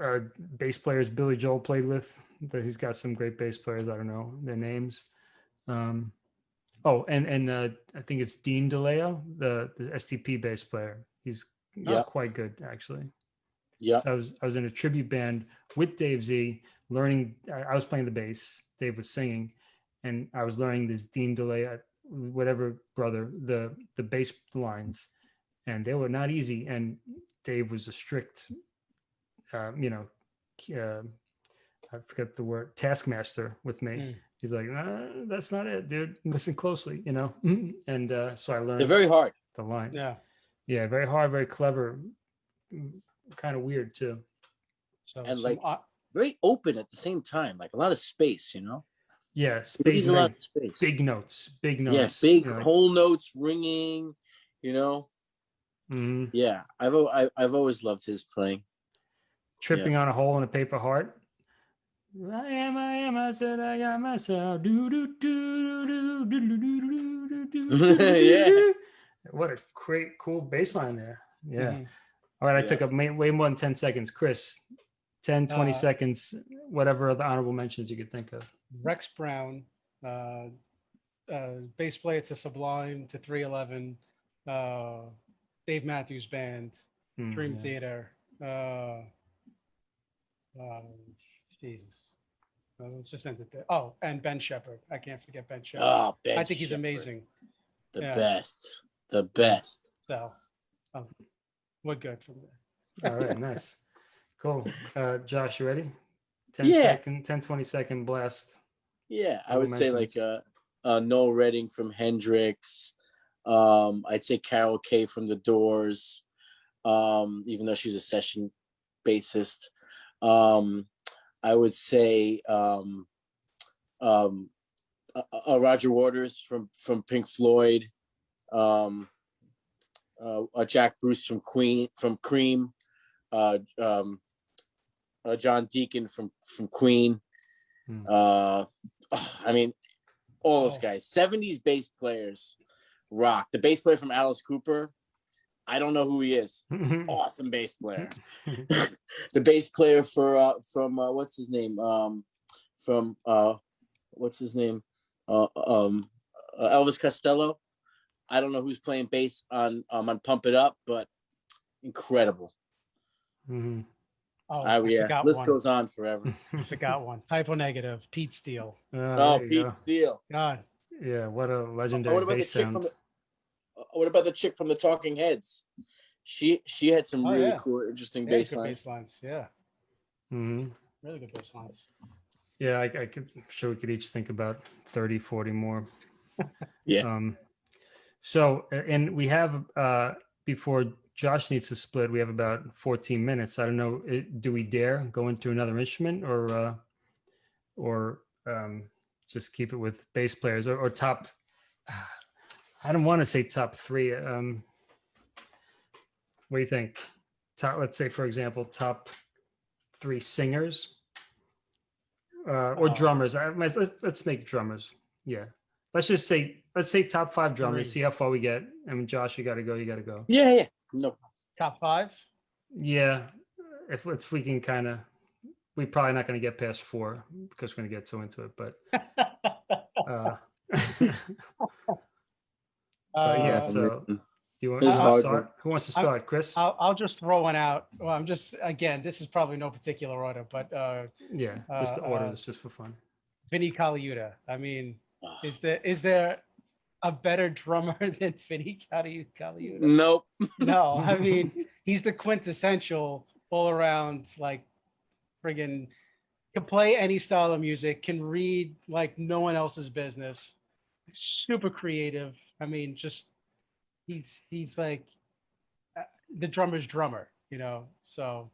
uh, bass players Billy Joel played with, but he's got some great bass players. I don't know their names. Um, oh, and and uh, I think it's Dean DeLeo, the the STP bass player. He's, Yeah. quite good actually. Yeah. So I was I was in a tribute band with Dave Z, learning. I, was playing the bass. Dave was singing, and I was learning this Dean Delay, whatever brother, the the bass lines, and they were not easy. And Dave was a strict, uh, you know, uh, I forget the word, taskmaster with me. Mm. He's like, nah, that's not it, dude. Listen closely, you know. <laughs> and uh, so I learned They're very hard. the line. Yeah. Yeah, very hard, very clever, kind of weird too. So And, some like, o- Very open at the same time. Like a lot of space, you know? Yeah, space, needs a lot of space. big notes, big notes. yeah, big you know, like- whole notes ringing, you know? Mhm. Yeah. I've I, I've always loved his playing. tripping on a hole in a paper heart. I am, I am, I said I got myself. Do, do, do, do, do, do, do, do, do, do, Yeah. What a great, cool bass line there. Yeah. mhm. All right. I Yeah. took up way, way more than 10 seconds. Chris, 10, 20 Uh, seconds, whatever other honorable mentions you could think of. Rex Brown, uh, uh, bass player to Sublime to 311, uh, Dave Matthews Band, Hmm, Dream yeah. Theater. Uh, um, Jesus. Uh, let's just end it there. Oh, and Ben Shepherd. I can't forget Ben Shepherd. Oh, Ben I think he's Shepherd, amazing. The Yeah. best. The best. So um, we're good from there. All right. <laughs> Nice. Cool. Uh, Josh, you ready? 10 Yeah. second, 10, 20 second blast. Yeah, I Honorable would say like mentions. uh, uh Noel Redding from Hendrix, Um, I'd say Carol Kaye from The Doors, um, even though she's a session bassist. Um, I would say um, um, uh, uh, Roger Waters from from Pink Floyd, um, uh, uh, Jack Bruce from Queen from Cream, uh, um, uh, John Deacon from from Queen. Hmm. Uh, I mean, all those Oh. guys. Seventies bass players rock. The bass player from Alice Cooper. I don't know who he is. <laughs> Awesome bass player. <laughs> the bass player for uh, from uh, what's his name? Um, from uh, what's his name? Uh, um, uh, Elvis Costello. I don't know who's playing bass on um, on Pump It Up, but incredible. Mhm. Oh, I, I yeah, forgot list one. goes on forever. <laughs> I Forgot one. Type O Negative. Pete Steele. Ah, oh, Pete go. Steele. God. Yeah, what a Oh, legendary what about the bass chick sound. from the? uh, What about the chick from the Talking Heads? She she had some Oh, really yeah. cool, interesting Yeah, bass lines. bass lines. Yeah. Mhm. Really good bass lines. Yeah, I, I could I'm sure we could each think about 30, 40 more. <laughs> Yeah. Um, so, and we have, uh, before Josh needs to split, we have about 14 minutes. I don't know, uh, do we dare go into another instrument or, uh, or, um, just keep it with bass players or, or top, <sighs> I don't want to say top three. Um, what do you think? Top, let's say, for example, top three singers uh, or Uh, drummers. I, let's, let's make drummers. Yeah. Let's just say, let's say top five drummers, Three. see how far we get. I mean, Josh, you got to go. You got to go. Yeah, yeah. No, Top five. Yeah. If, if we can kind of, we're probably not going to get past four because we're going to get so into it. But, <laughs> uh, <laughs> But yeah, Uh, so- do you want to start? Who wants to I'm- start? Chris? I'll, I'll just throw one out. Well, I'm just again. This is probably no particular order, but uh, yeah. Just the uh, order. uh, It's just for fun. Vinny Colaiuta. I mean, Ah. is there is there a better drummer <laughs> than Vinny Colaiu- Colaiuta? nope. No, I mean he's the quintessential all around like friggin' can play any style of music, can read like no one else's business, super creative. I mean, just he's he's like uh, the drummer's drummer, you know. So,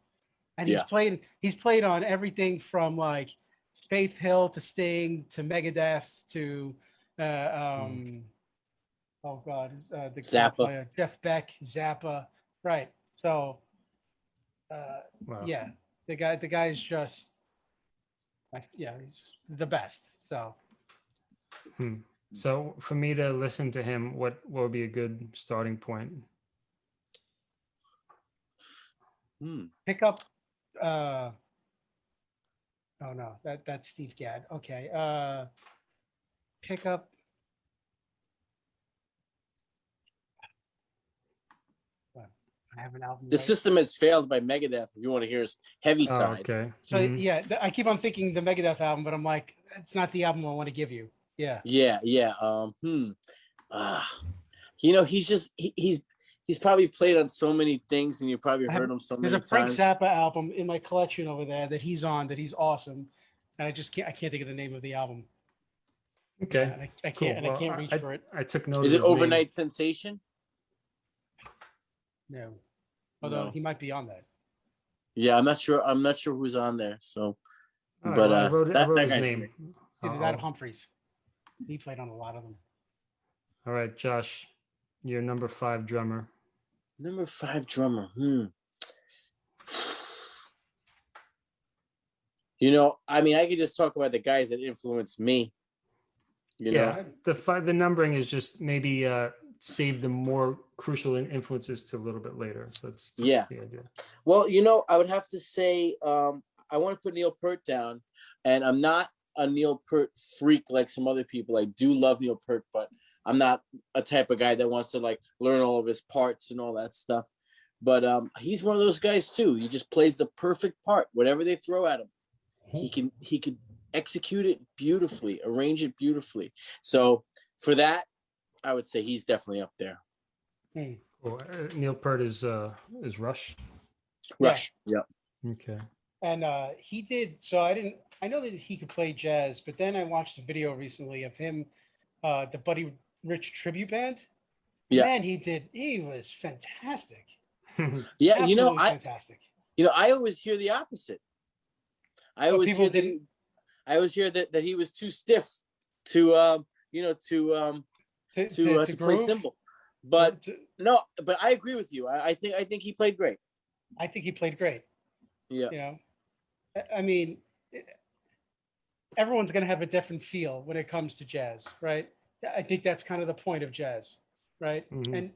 and he's Yeah. played he's played on everything from like Faith Hill to Sting to Megadeth to uh, um oh god uh, the keyboard Zappa. player, Jeff Beck Zappa right so uh Wow. yeah the guy the guy's just like yeah he's the best so Hmm. So for me to listen to him, what, what would be a good starting point? Hmm. pick up uh oh no that that's Steve Gadd okay uh pick up What? I have an album The right- system has failed by Megadeth. If you want to hear his heavy Oh, side, okay. So Mhm. yeah, I keep on thinking the Megadeth album, but I'm like, it's not the album I want to give you. Yeah. yeah, yeah. Um, hmm. Ah, you know, he's just he, he's he's probably played on so many things, and you probably I have- heard him so many times. There's a Frank times. Zappa album in my collection over there that he's on that he's awesome, and I just can't I can't think of the name of the album. Okay. And I, I can't and I can't reach I- for it. I took notes. Is of it his name. Over-Nite Sensation? No. Although No. he might be on that. Yeah, I'm not sure. I'm not sure who's on there. So, All right, but well, uh, wrote, that, wrote that guy's name. great. Either that Humphreys. He played on a lot of them. all right, Josh, you're number five drummer. Number five drummer. Hmm. You know, I mean, I could just talk about the guys that influenced me. You know, yeah, the five, the numbering is just maybe uh, save the more crucial influences to a little bit later. So that's, that's Yeah. the idea. Well, you know, I would have to say um, I want to put Neil Peart down, and I'm not a Neil Peart freak like some other people. I do love Neil Peart, but I'm not a type of guy that wants to like learn all of his parts and all that stuff. But um, he's one of those guys too. He just plays the perfect part, whatever they throw at him. He can he could execute it beautifully, arrange it beautifully. So for that, I would say he's definitely up there. Hmm. Cool. Uh, Neil Peart is uh, is Rush. Yeah. Rush. Yeah. Okay. And uh, he did. So I didn't. I know that he could play jazz, but then I watched a video recently of him, uh, the Buddy Rich tribute band. Yeah. Man, he did. He was fantastic. <laughs> Yeah, you know, I fantastic. you know, I always hear the opposite. I Oh, always hear that he, I always hear that that he was too stiff to um, you know, to um To, to to, uh, to to play groove, simple. But to- no, but I agree with you. I, I think I think he played great. I think he played great. Yeah. You know, I- I mean, it- everyone's going to have a different feel when it comes to jazz, right? I think that's kind of the point of jazz, right? Mhm. And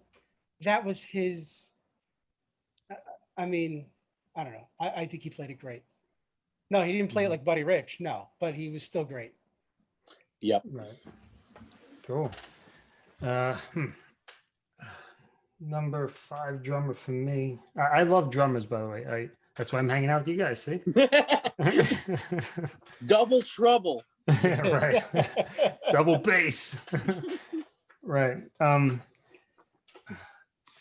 that was his. I- I mean, I don't know. I, I think he played it great. No, he didn't play it Mhm. like Buddy Rich. No, but he was still great. Yep. Right. Cool. Uh, hmm. Number five drummer for me. I, I love drummers, by the way. I that's why I'm hanging out with you guys. See. <laughs> Double trouble. <laughs> right. <laughs> Double bass. right. Um.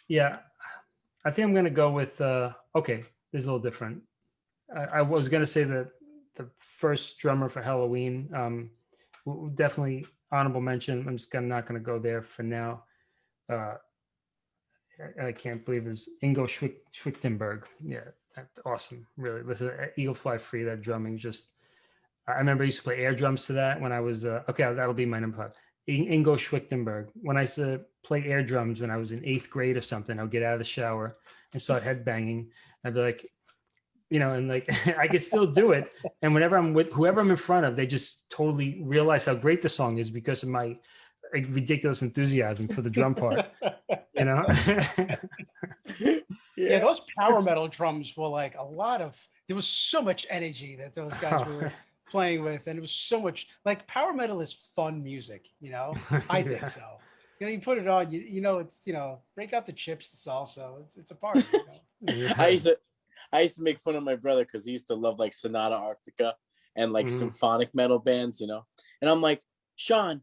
Yeah, I think I'm gonna go with. uh Okay, this is a little different. I, I was gonna say that the first drummer for Helloween. Um, definitely honorable mention. I'm just gonna not gonna go there for now. Uh, I, I can't believe is Ingo Schwichtenberg. Yeah, that's awesome. Really, listen, uh, Eagle Fly Free. That drumming just. I remember I used to play air drums to that when I was uh, okay. That'll be my number five. Ingo Schwichtenberg. When I used to play air drums when I was in eighth grade or something, I'd get out of the shower and start headbanging. I'd be like, you know, and like <laughs> I can still do it. And whenever I'm with whoever I'm in front of, they just totally realize how great the song is because of my like, ridiculous enthusiasm for the drum part. You know. <laughs> Yeah, those power metal drums were like a lot of. There was so much energy that those guys <laughs> were playing with, and it was so much like power metal is fun music. You know, I think Yeah. so. You know, you put it on, you you know, it's you know, break out the chips, the salsa. It's it's a party. You know? I used to I used to make fun of my brother because he used to love like Sonata Arctica and like Mhm. symphonic metal bands, you know. And I'm like, Sean,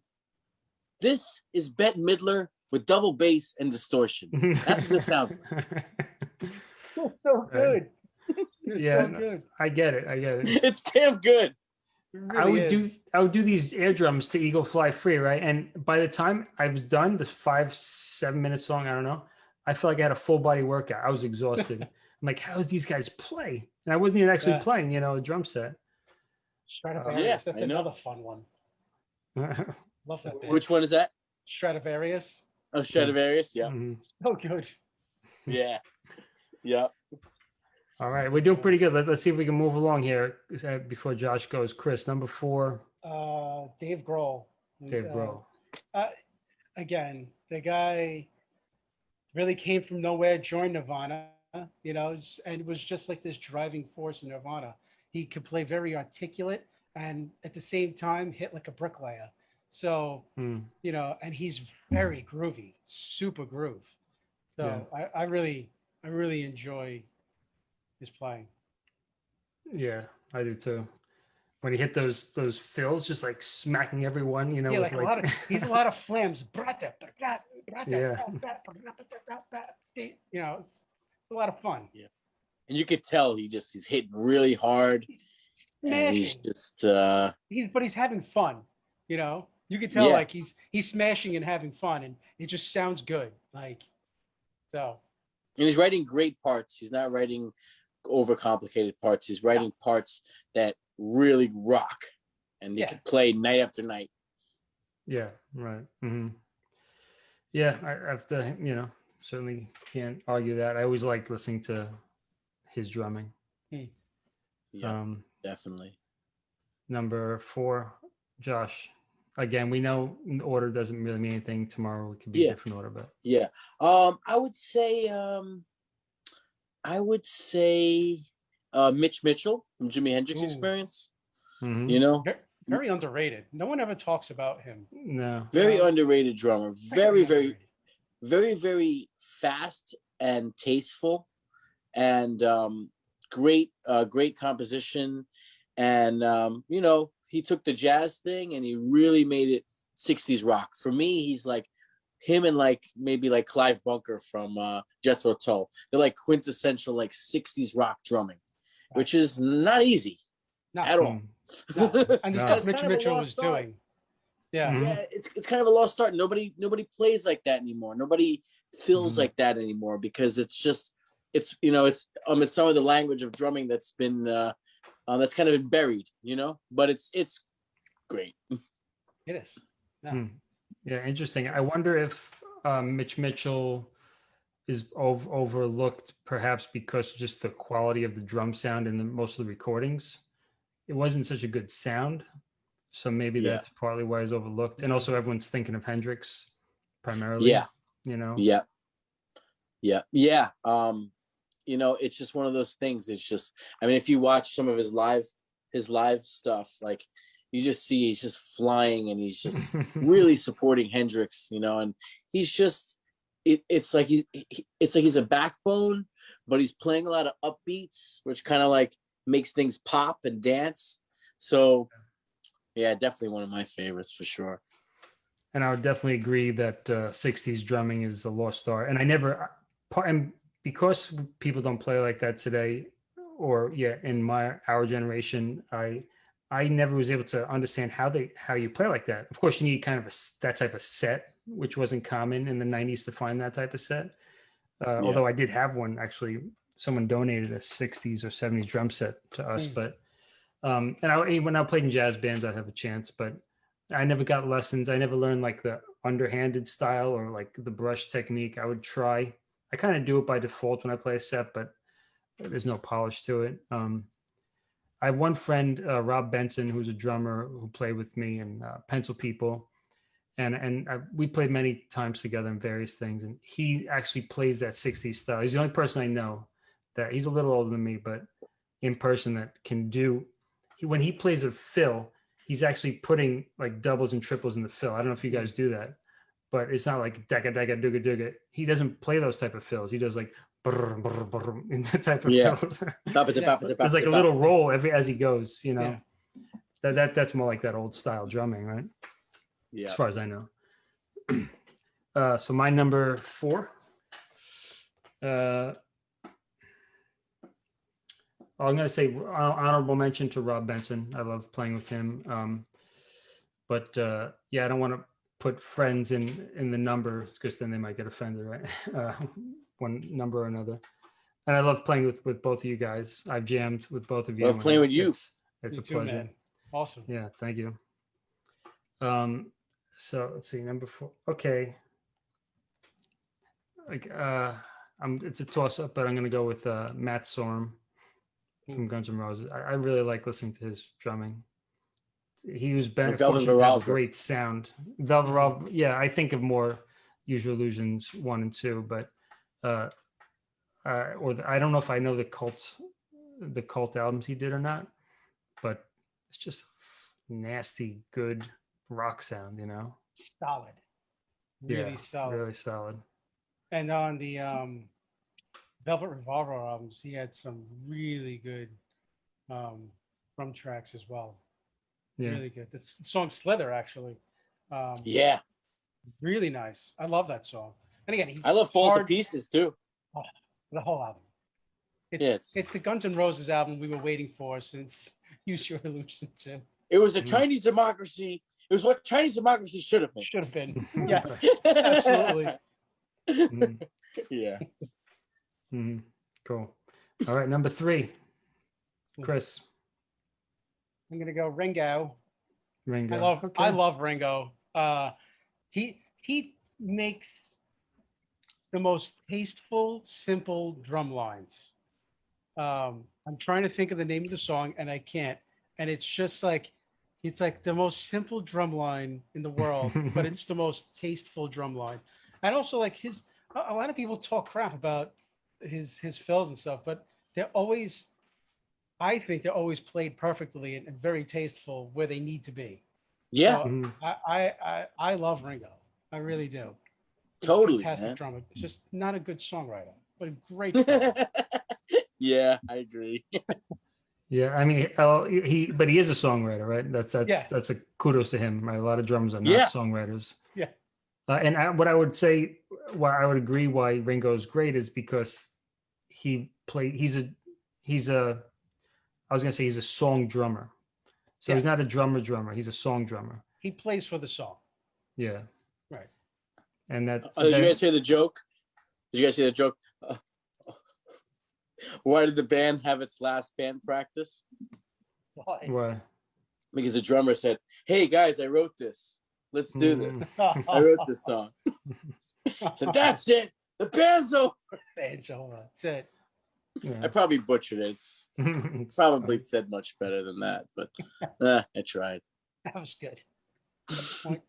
this is Bette Midler with double bass and distortion. That's what this sounds <laughs> so so good. <laughs> It was Yeah, so good. I get it. I get it. <laughs> It's damn good. It I really would do. I would do these air drums to Eagle Fly Free, right? And by the time I was done, this five, seven minute song, I don't know, I felt like I had a full body workout. I was exhausted. I'm like, how does these guys play? And I wasn't even actually Yeah. playing, you know, a drum set. Stratovarius. Yeah, That's I know. another fun one. <laughs> Love that. Band. Which one is that? Stratovarius? Oh, Stratovarius. Yeah, Mhm. So good. <laughs> yeah, yeah. All right, we're doing pretty good. Let, let's see if we can move along here uh, before Josh goes. Chris, number four, Uh, Dave Grohl. Dave Uh, Grohl. again, the guy really came from nowhere, joined Nirvana, you know, and it was just like this driving force in Nirvana. He could play very articulate and at the same time hit like a bricklayer. So, Hmm. you know, and he's very groovy, super groove. So I, I really, I really enjoy his playing. Yeah, I do too. When he hit those those fills, just like smacking everyone, you know, yeah, with like, a lot of he's a lot of flams. Yeah. You know, a lot of fun. Yeah. And you could tell he just he's hitting really hard, and he's just uh He's but he's having fun. You know, you can tell Yeah. like he's he's smashing and having fun, and it just sounds good. Like so, and he's writing great parts. He's not writing overcomplicated parts. He's writing parts that really rock, and they Yeah. can play night after night. Yeah, right. Mm -hmm. Yeah, I I have to, you know, certainly can't argue that. I always liked listening to his drumming. Yeah, Um, definitely. number four, Josh. Again, we know order doesn't really mean anything. Tomorrow it could be Yeah. a different order, but Yeah. Um, I would say um I would say uh Mitch Mitchell from Jimi Hendrix Ooh. Experience. Mhm. You know, very, very underrated. No one ever talks about him. no, very Um, underrated drummer. Very, very, underrated. Very, very fast and tasteful, and um, great, uh, great composition. And um, you know, he took the jazz thing and he really made it '60s rock. For me, he's like him and like maybe like Clive Bunker from uh, Jethro Tull. They're like quintessential like '60s rock drumming, which is not easy No, at all. <laughs> No. And this No. is what Mitch It's kind of a Mitchell lost was art. doing. Yeah. Mhm. yeah, it's it's kind of a lost art. Nobody nobody plays like that anymore. Nobody feels Mhm. like that anymore because it's just it's you know it's um it's some of the language of drumming that's been uh, uh that's kind of been buried, you know. But it's it's great. It is. Hmm. Yeah, interesting. I wonder if um, Mitch Mitchell is ov- overlooked, perhaps because just the quality of the drum sound in the, most of the recordings. It wasn't such a good sound, so maybe Yeah. that's partly why he's overlooked. And also, everyone's thinking of Hendrix primarily. Yeah. you know. Yeah. Yeah. Yeah. Um, you know, it's just one of those things. It's just, I mean, if you watch some of his live, his live stuff, like you just see he's just flying and he's just <laughs> really supporting Hendrix, you know, and he's just, it, it's like he, he, it's like he's a backbone, but he's playing a lot of upbeats, which kind of like makes things pop and dance. So, yeah, definitely one of my favorites for sure. and I would definitely agree that uh, 60s drumming is a lost art. And I never, part and because people don't play like that today, or yeah, in my our generation, I I never was able to understand how they how you play like that. Of course, you need kind of a that type of set, which wasn't common in the 90s to find that type of set. Uh, Yeah. Although I did have one actually, someone donated a 60s or 70s drum set to us, Mm. but um, and I when I played in jazz bands, I'd have a chance, but I never got lessons. I never learned like the underhanded style or like the brush technique. I would try. I kind of do it by default when I play a set, but there's no polish to it. Um, I have one friend, uh, Rob Benson, who's a drummer who played with me in uh, Pencil People, and and I, we played many times together in various things. And he actually plays that '60s style. He's the only person I know that he's a little older than me, but in person that can do. He, when he plays a fill, he's actually putting like doubles and triples in the fill. I don't know if you guys do that, but it's not like dagga dagga dugga dugga. He doesn't play those type of fills. He does like brr, brr, brr, in the type of Yeah. fills. <laughs> Yeah. There's like a little roll every as he goes. You know, Yeah. that that that's more like that old style drumming, right? Yeah. As far as I know. <clears throat> uh, so my number four. Uh, I'm going to say hon- mention to Rob Benson. I love playing with him. Um, but uh, yeah, I don't want to put friends in in the number because then they might get offended, right? <laughs> Uh, one number or another. And I love playing with with both of you guys. I've jammed with both of you. Love and playing with you. It's, it's Me a too, pleasure. man. Awesome. Yeah, thank you. Um, so let's see, number four. Okay. Like uh I'm it's a toss up, but I'm gonna go with uh Matt Sorum from Guns N' Roses. I, I really like listening to his drumming. He was ben- Velvet fortunate to a great sound. Velvet Revolver, yeah, I think of more Use Your Illusions one and two, but uh uh or the, I don't know if I know the cult the cult albums he did or not, but it's just nasty good rock sound, you know. Solid. Really yeah, solid. really solid. And on the um, Velvet Revolver albums, he had some really good um, drum tracks as well. Yeah. Really good. The song Slither, actually. Um, Yeah. Really nice. I love that song. And again, he's I love Fall to Pieces too. the whole album. It's, Yeah, it's- it's the Guns N' Roses album we were waiting for since <laughs> Use Your Illusion 2. It was the Mm. Chinese democracy. It was what Chinese democracy should have been. Should have been. <laughs> Yes, absolutely. <laughs> Mhm, yeah. Mhm. Cool. All right, number three, Chris I'm gonna go Ringo. Ringo. I love I love Ringo. Uh, he he makes the most tasteful, simple drum lines. Um, I'm trying to think of the name of the song and I can't. And it's just like it's like the most simple drum line in the world, <laughs> but it's the most tasteful drum line. And also like his a, a lot of people talk crap about his his fills and stuff, but they're always I think they're always played perfectly and, and very tasteful where they need to be. Yeah. So Mhm. I, I I I love Ringo. I really do. He's Totally, fantastic man. drummer. Just not a good songwriter, but a great. <laughs> yeah, I agree. <laughs> Yeah, I mean, oh, he, but he is a songwriter, right? That's that's Yeah. that's a kudos to him, right? A lot of drummers are not Yeah. songwriters. Yeah. Uh, and I, what I would say, why I would agree why Ringo is great is because he played. He's a he's a. I was gonna say he's a song drummer. So Yeah. he's not a drummer drummer. He's a song drummer. he plays for the song. Yeah. Right. And that. Oh, did you guys hear the joke? Did you guys hear the joke? <laughs> Why did the band have its last band practice? Why? Why? Because the drummer said, "Hey guys, I wrote this. Let's do this. Mm. I wrote this song." <laughs> So that's it. The band's over. It's over. That's it. I probably butchered it. It's <laughs> It's probably said much better than that, but <laughs> eh, I tried. That was good. <laughs>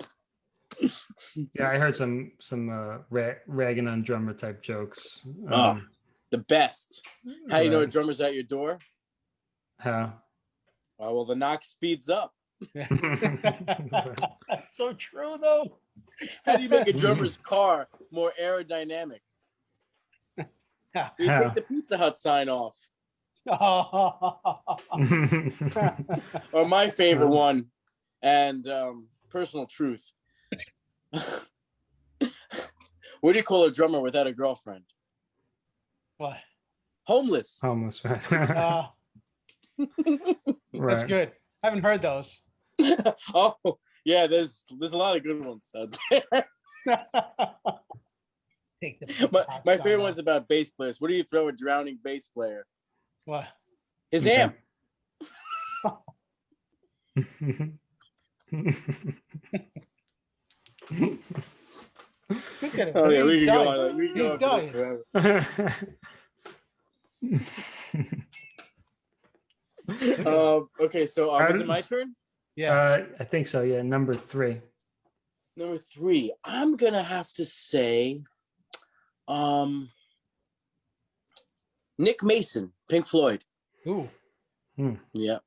Yeah, I heard some some uh, ra- ragging on drummer type jokes. Oh. Um, The best. How do you know a drummer's at your door? how? Oh, well, the knock speeds up. so true though. How do you make a <laughs> drummer's car more aerodynamic? You take the <laughs> Pizza Hut sign off. <laughs> Or my favorite one, and um, personal truth. what do you call a drummer without a girlfriend? what? Homeless. Homeless. Right. Uh, that's Right. good. I haven't heard those. oh, yeah. There's there's a lot of good ones out there. Take the my my favorite off. one's about bass players. What do you throw a drowning bass player? What? His Okay. amp. Look at him. Oh yeah, we He's can go on. We can go on for forever. <laughs> Um, okay, so uh, How was it my turn? Yeah. uh, I think so. Yeah, number three. Number three, I'm gonna have to say, um, Nick Mason, Pink Floyd. Ooh. Yeah,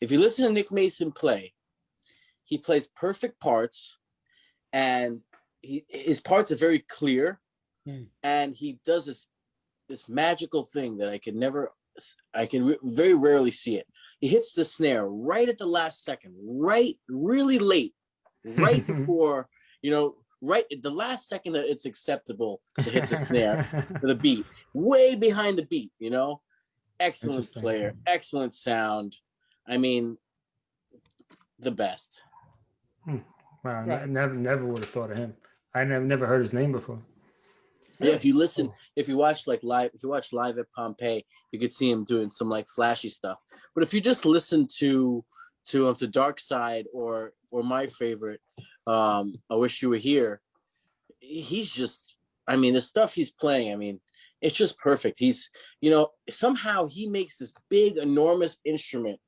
if you listen to Nick Mason play, he plays perfect parts, and he his parts are very clear, Hmm. and he does this this magical thing that I can never, I can re- very rarely see it. He hits the snare right at the last second, right, really late, right <laughs> before you know, right at the last second that it's acceptable to hit the snare for the <laughs> beat, way behind the beat, you know. Excellent player, excellent sound. I mean, the best. Hmm. Wow, Right. never never would have thought of him. I never never heard his name before. Yeah, if you listen, if you watch like live, if you watch live at Pompeii, you could see him doing some like flashy stuff. But if you just listen to to um to Dark Side or or my favorite, um, I wish you were here. He's just, I mean, the stuff he's playing, I mean, it's just perfect. He's, you know, somehow he makes this big, enormous instrument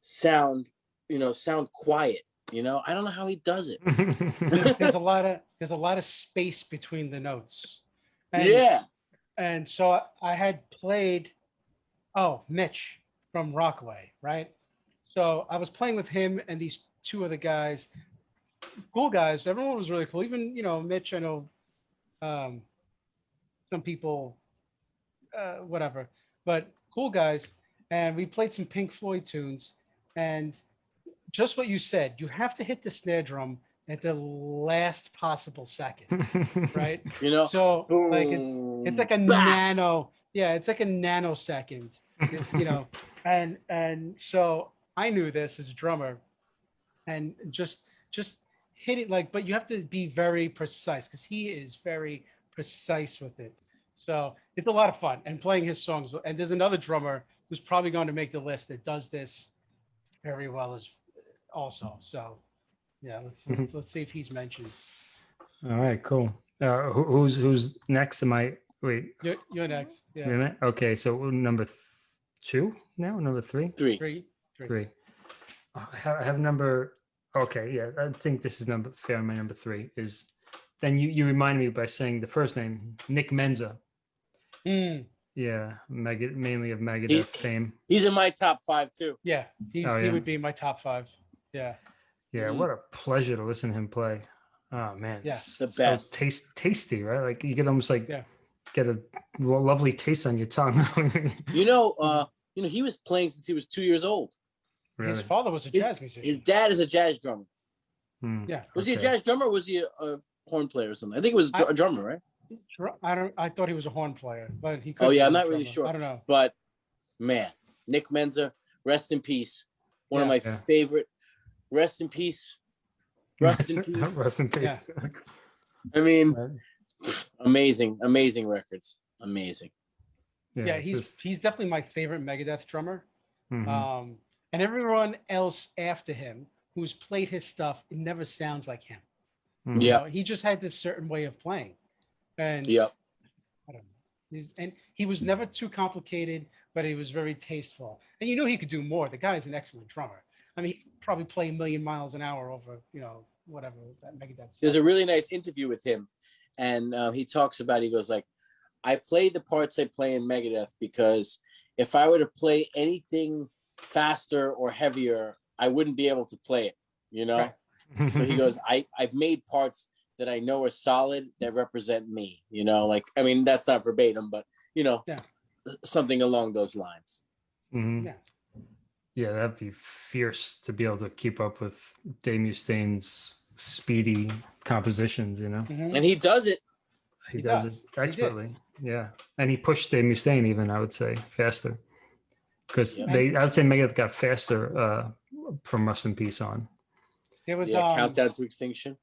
sound, you know, sound quiet. You know, I don't know how he does it. <laughs> There's a lot of there's a lot of space between the notes. And, yeah. And so I, had played, oh, Mitch from Rockaway, right? So I was playing with him and these two other guys, cool guys. Everyone was really cool. Even you know Mitch. I know um, some people, uh, whatever, but cool guys. And we played some Pink Floyd tunes, and just what you said, you have to hit the snare drum at the last possible second, right? <laughs> You know, So like it, it's like a bah! nano, yeah, it's like a nanosecond. It's, you know, <laughs> and and so I knew this as a drummer, and just just hit it like, but you have to be very precise because he is very precise with it. So it's a lot of fun and playing his songs. And there's another drummer who's probably going to make the list that does this very well as also. So yeah, let's let's, let's see if he's mentioned. All right, cool. Uh, who, who's who's next? Am I wait? You're, you're next. Wait a Yeah, minute. Okay, so number two now. Number three. three. three, three. Three. Oh, I have, I have number. Okay, yeah, I think this is number fair. My number three is. Then you you remind me by saying the first name, Nick Menza. Mm, Yeah, Meg- mainly of Megadeth He- fame. He's in my top five too. yeah, he's, Oh, he would be my top five. Yeah, Yeah, Mhm. what a pleasure to listen to him play. Oh man, Yeah. s- The so best. taste tasty, right? Like you could almost like Yeah. get a lo- lovely taste on your tongue. You know, <laughs> uh, you know, he was playing since he was two years old. Really? his father was a His- jazz musician. His dad is a jazz drummer. Hmm, Yeah. Was he a jazz drummer or was he a, a horn player or something? I think it was a dr- I- a drummer, right? I don't. I thought he was a horn player, but he. could Oh, yeah, I'm not really sure. I don't know. But man, Nick Menza, rest in peace. One of my Yeah. favorite. Rest in peace. <laughs> Rest in peace. Rest in peace. Yeah. I mean, amazing, amazing records. Amazing. Yeah, he's just- he's definitely my favorite Megadeth drummer. mhm. Um, and everyone else after him who's played his stuff, it never sounds like him. Mhm. You Yeah. know, he just had this certain way of playing, and Yep. I don't know. He's, and he was never too complicated, but he was very tasteful. And you know he could do more. The guy is an excellent drummer. I mean, he probably play a million miles an hour over, you know, whatever that Megadeth. There's a really nice interview with him, and um, he talks about. He goes like, "I play the parts I play in Megadeth because if I were to play anything faster or heavier, I wouldn't be able to play it." You know. Right. <laughs> So he goes, "I I've made parts that I know are solid that represent me." You know, like I mean that's not verbatim, but you know, Yeah. something along those lines. Mhm. Yeah. Yeah, that'd be fierce to be able to keep up with Dave Mustaine's speedy compositions, you know? Mhm. And he does it. He, He does, does. it expertly. Yeah. And he pushed Dave Mustaine even, I would say, faster. Because Yeah. they I would say Megadeth got faster uh from Rust in Peace on. There was Yeah, um, countdown to extinction.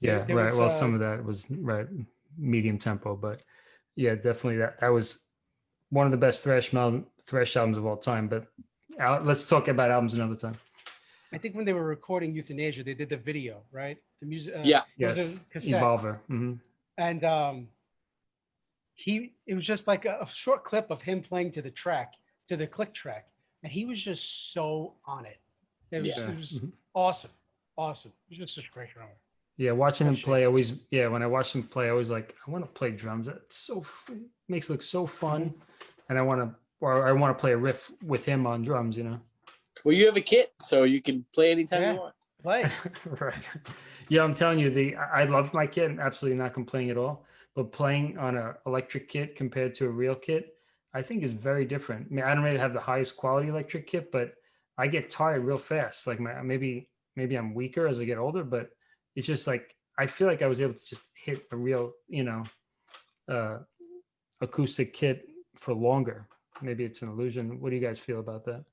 Yeah, there right. was, well, uh, some of that was right medium tempo, but yeah, definitely that that was one of the best thrash thrash albums of all time. But let's talk about albums another time. I think when they were recording Youthanasia, they did the video, right? The music. Uh, Yeah. it was Yes, cassette. Evolver. hmm and um he it was just like a, a short clip of him playing to the track to the click track and he was just so on it it was, Yeah. it was Mhm. awesome awesome he was just such a great drummer Yeah, watching him play always. Yeah, when I watch him play, I was like I want to play drums. It's so f- makes it look so fun, Mm-hmm. and I want to or I want to play a riff with him on drums. You know. Well, you have a kit, so you can play anytime Yeah. you want. play <laughs> right. Yeah, I'm telling you, the I I love my kit, and absolutely not complaining at all. But playing on a electric kit compared to a real kit, I think is very different. I mean, I don't really have the highest quality electric kit, but I get tired real fast. Like my maybe maybe I'm weaker as I get older, but it's just like I feel like I was able to just hit a real, you know, uh acoustic kit for longer. Maybe it's an illusion. What do you guys feel about that?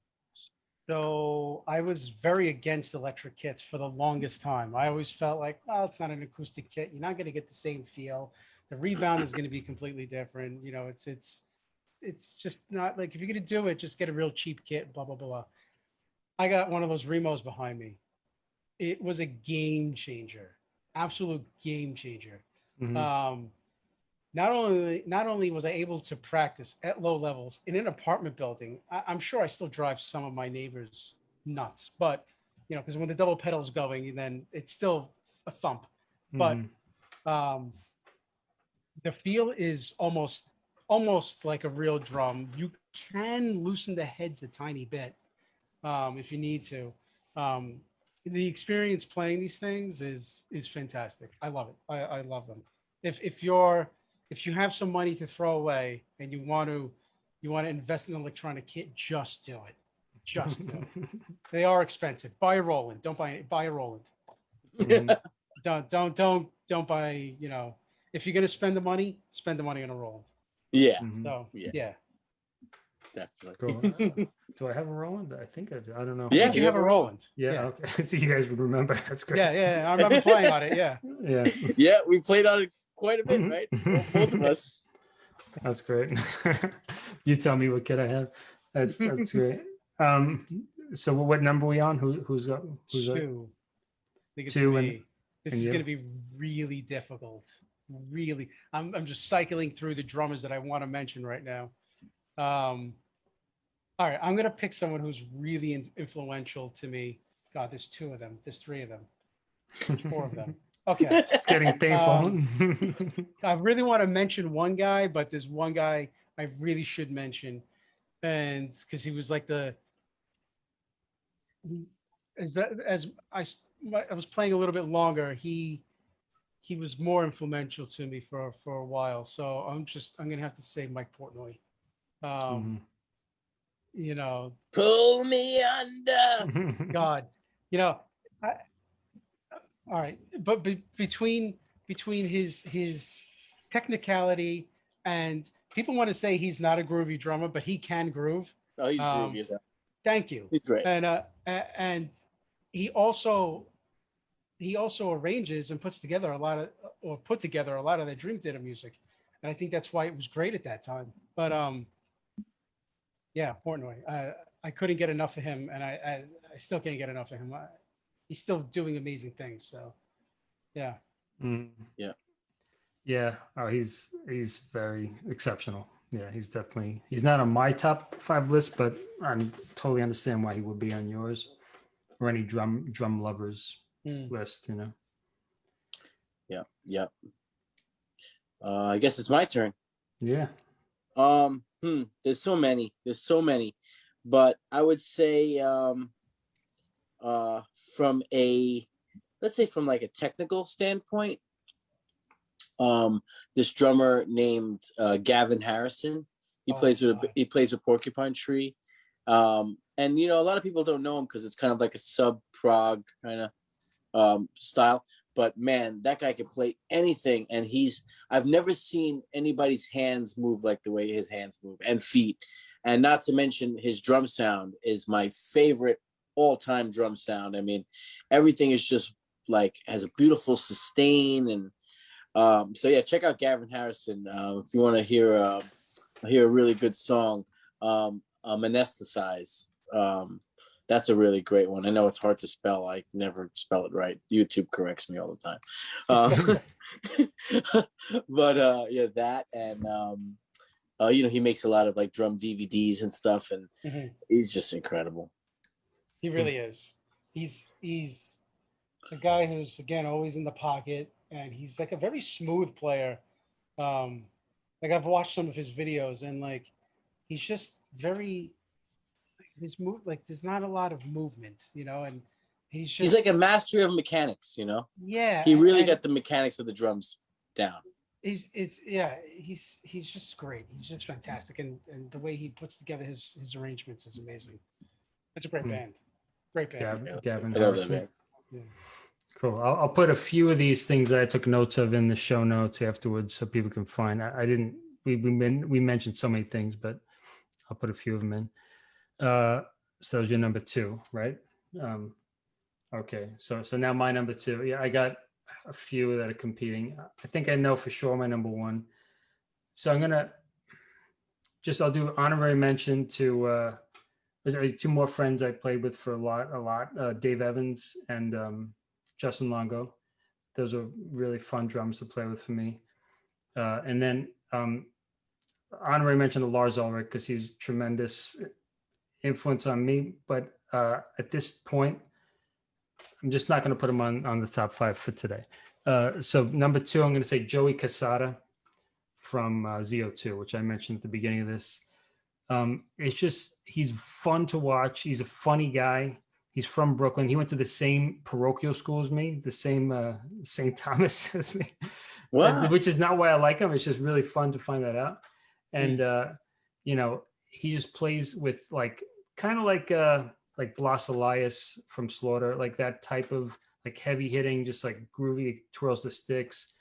so i was very against electric kits for the longest time. I always felt like well it's not an acoustic kit. You're not going to get the same feel. The rebound is going to be completely different. You know it's it's it's just not like if you're going to do it just get a real cheap kit blah blah blah. I got one of those remos behind me. It was a game changer. Absolute game changer. Mhm. um, not only not only was I able to practice at low levels in an apartment building, I, I'm sure I still drive some of my neighbors nuts. But you know, because when the double pedal's going, then it's still a thump. but- Mhm. Um, the feel is almost almost like a real drum. You can loosen the heads a tiny bit um, if you need to. Um, the experience playing these things is is fantastic. I love it. I, I love them. If if you're if you have some money to throw away and you want to you want to invest in an electronic kit, just do it. Just do it. <laughs> They are expensive. Buy a Roland. Don't buy buy a Roland. Mhm. <laughs> Don't don't don't don't buy. You know, if you're gonna spend the money, spend the money on a Roland. Yeah, Mhm. So Yeah. yeah, definitely. Cool. <laughs> do I have a Roland? I think I do. I don't know. Yeah, you have a Roland. Yeah. yeah. Okay. so you guys would remember. That's great. Yeah, yeah. I remember playing on it. Yeah. Yeah. Yeah, we played on it quite a bit, Mhm. right? Both- Both of us. <laughs> That's great. <laughs> you tell me what kid I have. That, that's <laughs> great. Um, so what number we on? Who's got Who's up? Two. I think it's Two and- this and is going to be really difficult. Really, I'm I'm just cycling through the drummers that I want to mention right now. Um, all right, I'm going to pick someone who's really influential to me. God, there's two of them. There's three of them. There's four of them. Okay. <laughs> It's getting painful. Um, <laughs> I really want to mention one guy, but there's one guy I really should mention, and because he was like the he- as that as I s- my- I was playing a little bit longer, he he was more influential to me for for a while. So I'm just I'm gonna have to say Mike Portnoy. Um, Mhm. You know, Pull me under. God, you know, I, all right, but be, between between his his technicality and people want to say he's not a groovy drummer, but he can groove. Oh, he's Um, groovy as hell. Thank you. He's great. And uh, and he also he also arranges and puts together a lot of or put together a lot of the Dream Theater music, and I think that's why it was great at that time. But um, yeah, Portnoy, I I couldn't get enough of him, and I I, I still can't get enough of him. I, he's still doing amazing things. So yeah, Mm. Yeah. Yeah. Oh, he's he's very exceptional. Yeah, he's definitely he's not on my top five list, but I totally understand why he would be on yours or any drum drum lovers Mm. list. You know. Yeah, yeah. Uh, I guess it's my turn. Yeah. Um, hmm, there's so many. There's so many, but I would say, um, uh, from a, let's say from like a technical standpoint, um, this drummer named uh, Gavin Harrison. He Oh, plays with my. he plays with Porcupine Tree, um, and you know a lot of people don't know him because it's kind of like a sub prog kind of um, style. But man, that guy can play anything, and he's I've never seen anybody's hands move like the way his hands move and feet. And not to mention his drum sound is my favorite all-time drum sound. I mean, everything is just like has a beautiful sustain and um so yeah, check out Gavin Harrison uh, if you want to hear uh, hear a really good song. Um um Anesthetize. Um that's a really great one. I know it's hard to spell. I never spell it right. YouTube corrects me all the time. Uh, <laughs> but uh yeah, that and um uh you know he makes a lot of like drum DVDs and stuff and Mhm. he's just incredible. He really is. He's he's a guy who's again always in the pocket, and he's like a very smooth player. Um, like I've watched some of his videos, and like he's just very his move. Like there's not a lot of movement, you know, and he's just He's like a master of mechanics, you know. yeah. He really got the mechanics of the drums down. He's it's yeah. He's he's just great. He's just fantastic, and and the way he puts together his his arrangements is amazing. It's a great Hmm. band. Great band. Gavin, Yeah, Gavin I love that Harrison. man. Cool. I'll, I'll put a few of these things that I took notes of in the show notes afterwards so people can find. I, I didn't, we, we, men- we mentioned so many things, but I'll put a few of them in. Uh, so that was your number two, right? Um, okay. So, so now my number two. Yeah, I got a few that are competing. I think I know for sure my number one. So I'm going to just, I'll do honorary mention to, uh, two more friends I played with for a lot, a lot, uh, Dave Evans and, um, Justin Longo. Those are really fun drums to play with for me. Uh, and then um, honorary mention to Lars Ulrich because he's tremendous influence on me. But uh, at this point, I'm just not going to put him on on the top five for today. Uh, so number two, I'm going to say Joey Cassata from uh, ZO2, which I mentioned at the beginning of this. Um, it's just he's fun to watch. He's a funny guy. He's from Brooklyn. He went to the same parochial school as me, the same uh, St. <laughs> Thomas as me, Wow. which is not why I like him. It's just really fun to find that out. And uh, you know, he just plays with like kind of like uh, like Blas Elias from Slaughter, like that type of like heavy hitting, just like groovy, twirls the sticks.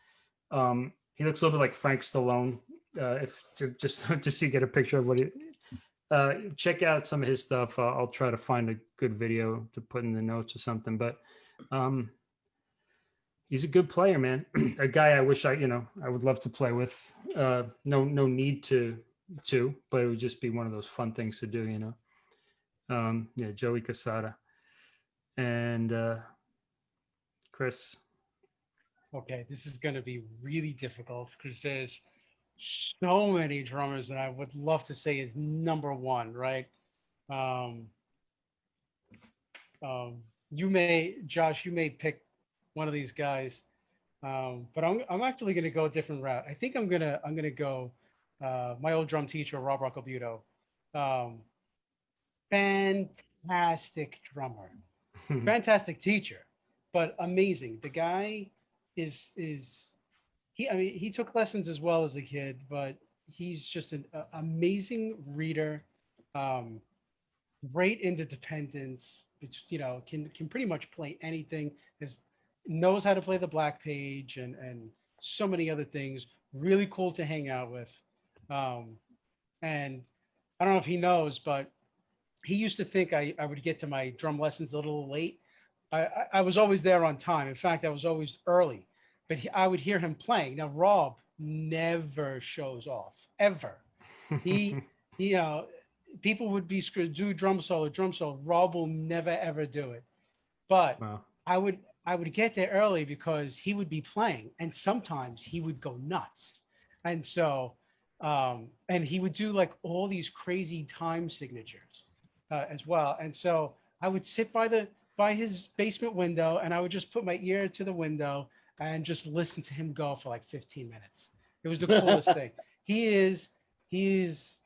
Um, he looks a little bit like Frank Stallone. Uh, if ju- just <laughs> just so you get a picture of what he uh, check out some of his stuff. Uh, I'll try to find a good video to put in the notes or something. But um, he's a good player, man. <clears throat> a guy I wish I, you know, I would love to play with. Uh, no, no need to, to, but it would just be one of those fun things to do, you know. Um, yeah, Joey Cassata and uh, Chris. Okay, this is going to be really difficult because there's so many drummers that I would love to say is number one, right? Um, um, you may, Josh, you may pick one of these guys, um, but I'm I'm actually going to go a different route. I think I'm gonna I'm gonna go uh, my old drum teacher, Rob Roccobuto. Um, fantastic drummer <laughs> fantastic teacher, but amazing. The guy is is he? I mean, he took lessons as well as a kid, but he's just an a- amazing reader. Um, great interdependence. Which you know can can pretty much play anything. Is knows how to play the black page and and so many other things. Really cool to hang out with. Um, and I don't know if he knows, but he used to think I, I would get to my drum lessons a little late, I, I, I was always there on time. In fact, I was always early, but he, I would hear him playing. Now, Rob never shows off ever. He, <laughs> you know, people would be screwed, do drum solo, drum solo. Rob will never ever do it. But Wow. I would I would get there early because he would be playing, and sometimes he would go nuts, and so um, and he would do like all these crazy time signatures uh, as well, and so I would sit by the by his basement window, and I would just put my ear to the window and just listen to him go for like 15 minutes. It was the <laughs> coolest thing. He is he is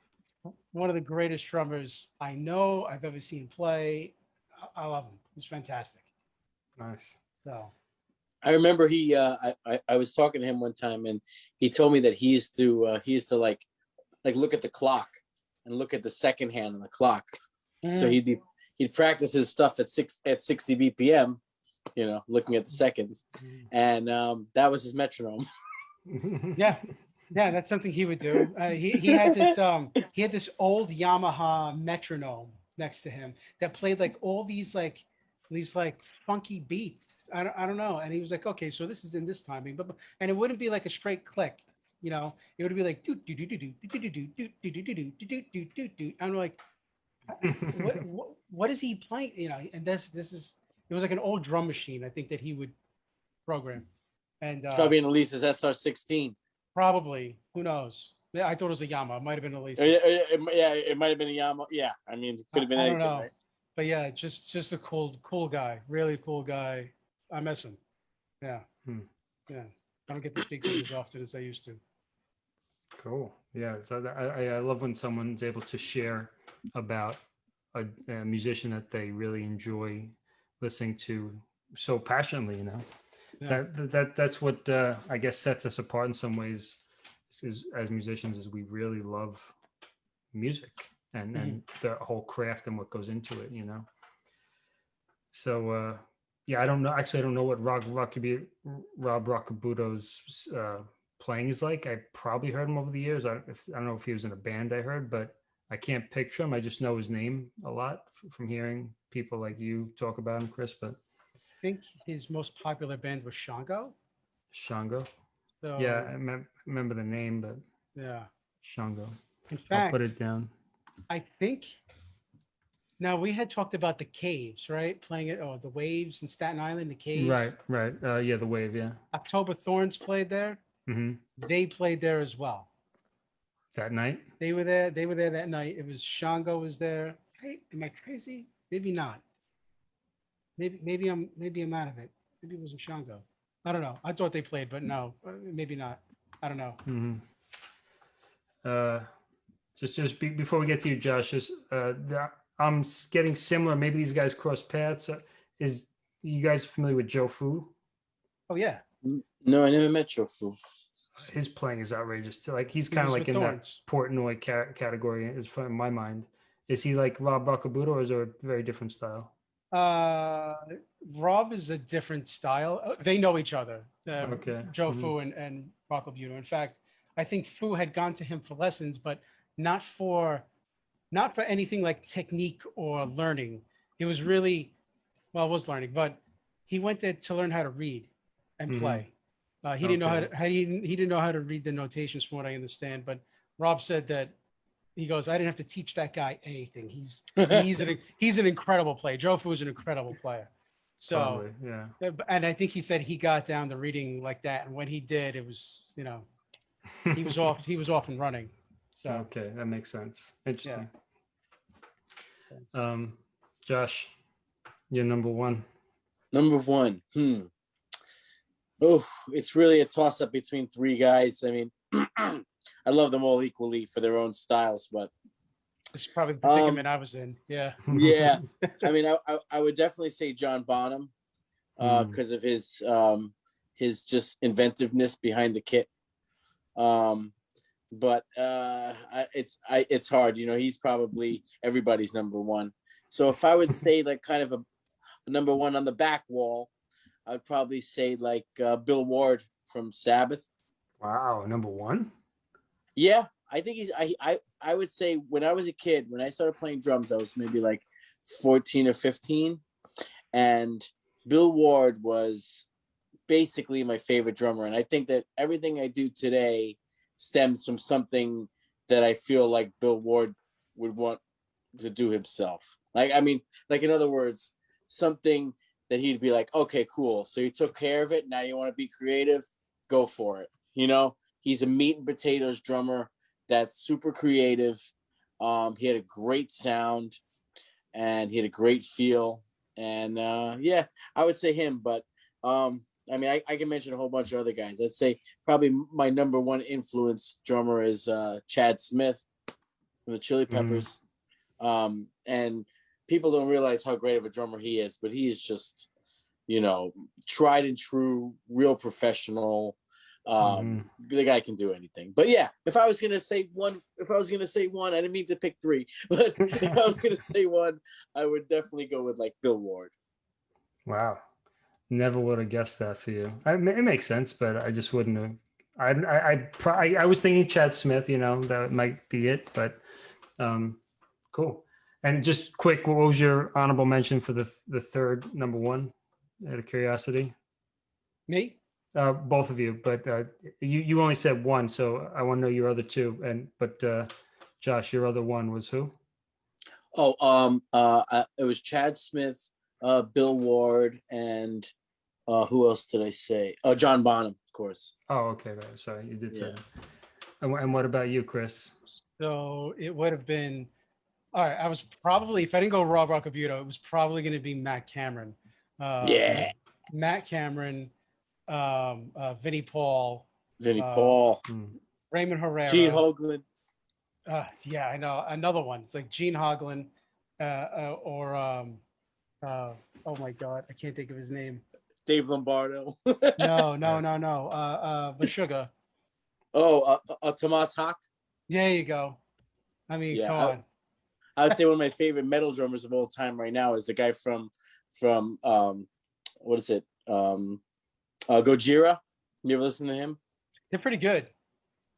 one of the greatest drummers I know I've ever seen play. I, I love him. He's fantastic. Nice. So I remember he, uh, I, I, I was talking to him one time and he told me that he used to, uh, he used to like, like look at the clock and look at the second hand on the clock. So Mm. he'd be, he'd practice his stuff at six, at 60 BPM, you know, looking at the seconds. Mm. And, um, that was his metronome. yeah, yeah, that's something he would do. Uh, he he had this um he had this old Yamaha metronome next to him that played like all these like these like funky beats. I don't I don't know. And he was like, okay, so this is in this timing, but but- and it wouldn't be like a straight click. You know, it would be like do do do do do do do do do do do do do do do do do. I'm like, what, what what is he playing? You know, and this this is it was like an old drum machine. I think that he would program, and It's uh, probably an Alesis SR16. Probably. Who knows? Yeah, I thought it was a Yama. It might have been at least. Yeah, yeah, it, yeah, it might have been a Yamaha. Yeah, I mean, it could have been I- I anything. don't know. right? But yeah, just just a cool cool guy. Really cool guy. I miss him. Yeah. Hmm. Yeah. I don't get to speak to him as often as I used to. Cool. Yeah. So that- I, I- I love when someone's able to share about a, a musician that they really enjoy listening to so passionately, you know, Yeah. that, that, that, that's what, uh, I guess sets us apart in some ways is as musicians is we really love music and, and the whole craft and what goes into it, you know? So, uh, yeah, I don't know. Actually, I don't know what Rock Rockaby, Rob Rockabuto's uh, playing is like. I probably heard him over the years. I, if, I don't know if he was in a band I heard, but I can't picture him. I just know his name a lot from hearing people like you talk about him, Chris. But I think his most popular band was Shango. Shango, So, yeah, I mem- remember the name, but Yeah. Shango. In I'll put it down. I think. Now we had talked about the caves, right? Playing it, oh, the waves in Staten Island, the caves. Right, right. Uh, yeah, the wave. Yeah. October Thorns played there. hmm They played there as well. That night. They were there. They were there that night. It was Shango was there. Hey, am I crazy? Maybe not. Maybe maybe I'm maybe I'm out of it. Maybe it wasn't Shango. I don't know. I thought they played, but no, maybe not. I don't know. Mm -hmm. Uh, just just be, before we get to you, Josh, just uh, the, I'm getting similar. Maybe these guys cross paths. Uh, is you guys familiar with Joe Fu? Oh yeah, No, I never met Joe Fu. His playing is outrageous too. Like he's kind of like in that Thorns. Portnoy ca- category. Is in my mind. Is he like Rob Bakabuto or is there a very different style? Uh, Rob is a different style. Uh, They know each other. Uh, Okay. Joe Mhm. Fu and, and In fact, I think Fu had gone to him for lessons, but not for not for anything like technique or learning. It was really well, it was learning, but he went there to learn how to read and Mhm. play. Uh, he didn't know how Okay. to how he, didn't- he didn't know how to read the notations from what I understand. But Rob said that he goes, I didn't have to teach that guy anything. He's <laughs> he's an he's an incredible player. Joe Fu is an incredible player. So Totally. Yeah. uh, b- and I think he said he got down the reading like that, and when he did, it was you know he was off <laughs> he was off and running. So Okay, that makes sense. Interesting. Um, Josh, you're number one. Number one. Hmm. Oh, it's really a toss up between three guys. I mean, <clears throat> I love them all equally for their own styles, but it's probably the Um, predicament I was in. Yeah, yeah, <laughs> I mean, I, I, I would definitely say John Bonham Mm. because of his um, his just inventiveness behind the kit. Um, but uh, I, it's I, it's hard, you know. He's probably everybody's number one. So if I would <laughs> say like kind of a, a number one on the back wall, I would probably say like uh, Bill Ward from Sabbath. Wow, number one. Yeah, I think he's. I I I would say when I was a kid, when I started playing drums, I was maybe like fourteen or fifteen, and Bill Ward was basically my favorite drummer, and I think that everything I do today stems from something that I feel like Bill Ward would want to do himself. Like, I mean, like in other words, something that he'd be like, okay, cool. So you took care of it. Now you want to be creative, go for it. You know, he's a meat and potatoes drummer that's super creative. Um, he had a great sound and he had a great feel. And uh, yeah, I would say him, but um, I mean, I, I can mention a whole bunch of other guys. I'd say probably my number one influence drummer is uh, Chad Smith from the Chili Mhm. Peppers. Um, and people don't realize how great of a drummer he is, but he's just, you know, tried and true, real professional. Um, the guy can do anything. But yeah, if I was gonna say one, if I was gonna say one, I didn't mean to pick three, <laughs> but if I was gonna <laughs> say one, I would definitely go with like Bill Ward. Wow. Never would have guessed that for you. I, it makes sense, but I just wouldn't have. I I I, I I was thinking Chad Smith. You know that might be it, but um, cool. And just quick, what was your honorable mention for the the third number one? Out of curiosity, Me? uh, both of you, but uh, you you only said one, so I want to know your other two. And but uh, Josh, your other one was who? Oh, um, uh, uh, it was Chad Smith, uh, Bill Ward, and uh, who else did I say? Oh, John Bonham, of course. Oh, okay, right. Sorry, you did say. Yeah. that. And, and what about you, Chris? So it would have been, all right, I was probably, if I didn't go Rob Rockabuto, it was probably going to be Matt Cameron. Uh, yeah, Matt Cameron, um, uh, Vinnie Paul, Vinnie uh, Paul, Hmm. Raymond Herrera. Gene Hoglan. Uh, yeah, I know another one. It's like Gene Hoglan, uh, uh, or um, uh, oh my God, I can't think of his name. Dave Lombardo. <laughs> No, no, no, no. Uh, uh, Meshuggah. oh, uh, uh, Tomas Haake. There you go. I mean, Yeah, come I- on. I would say one of my favorite metal drummers of all time right now is the guy from from um what is it? Um uh Gojira. You ever listen to him? They're pretty good.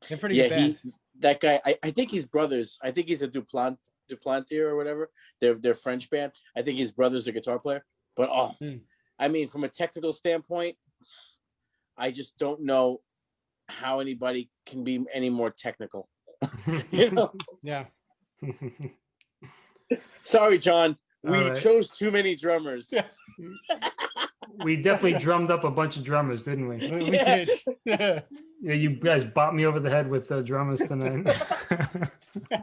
They're pretty yeah, good. band. he that guy I, I think he's brothers. I think he's a Duplant Duplantier or whatever. They're they're French band. I think his brother's a guitar player. But oh Hmm. I mean from a technical standpoint, I just don't know how anybody can be any more technical. <laughs> You <laughs> know? Yeah. <laughs> Sorry, John. We All right. chose too many drummers. Yeah. we definitely drummed up a bunch of drummers, didn't we? We, we Yeah. did. Yeah. <laughs> Yeah, you guys bought me over the head with uh, drummers tonight, <laughs>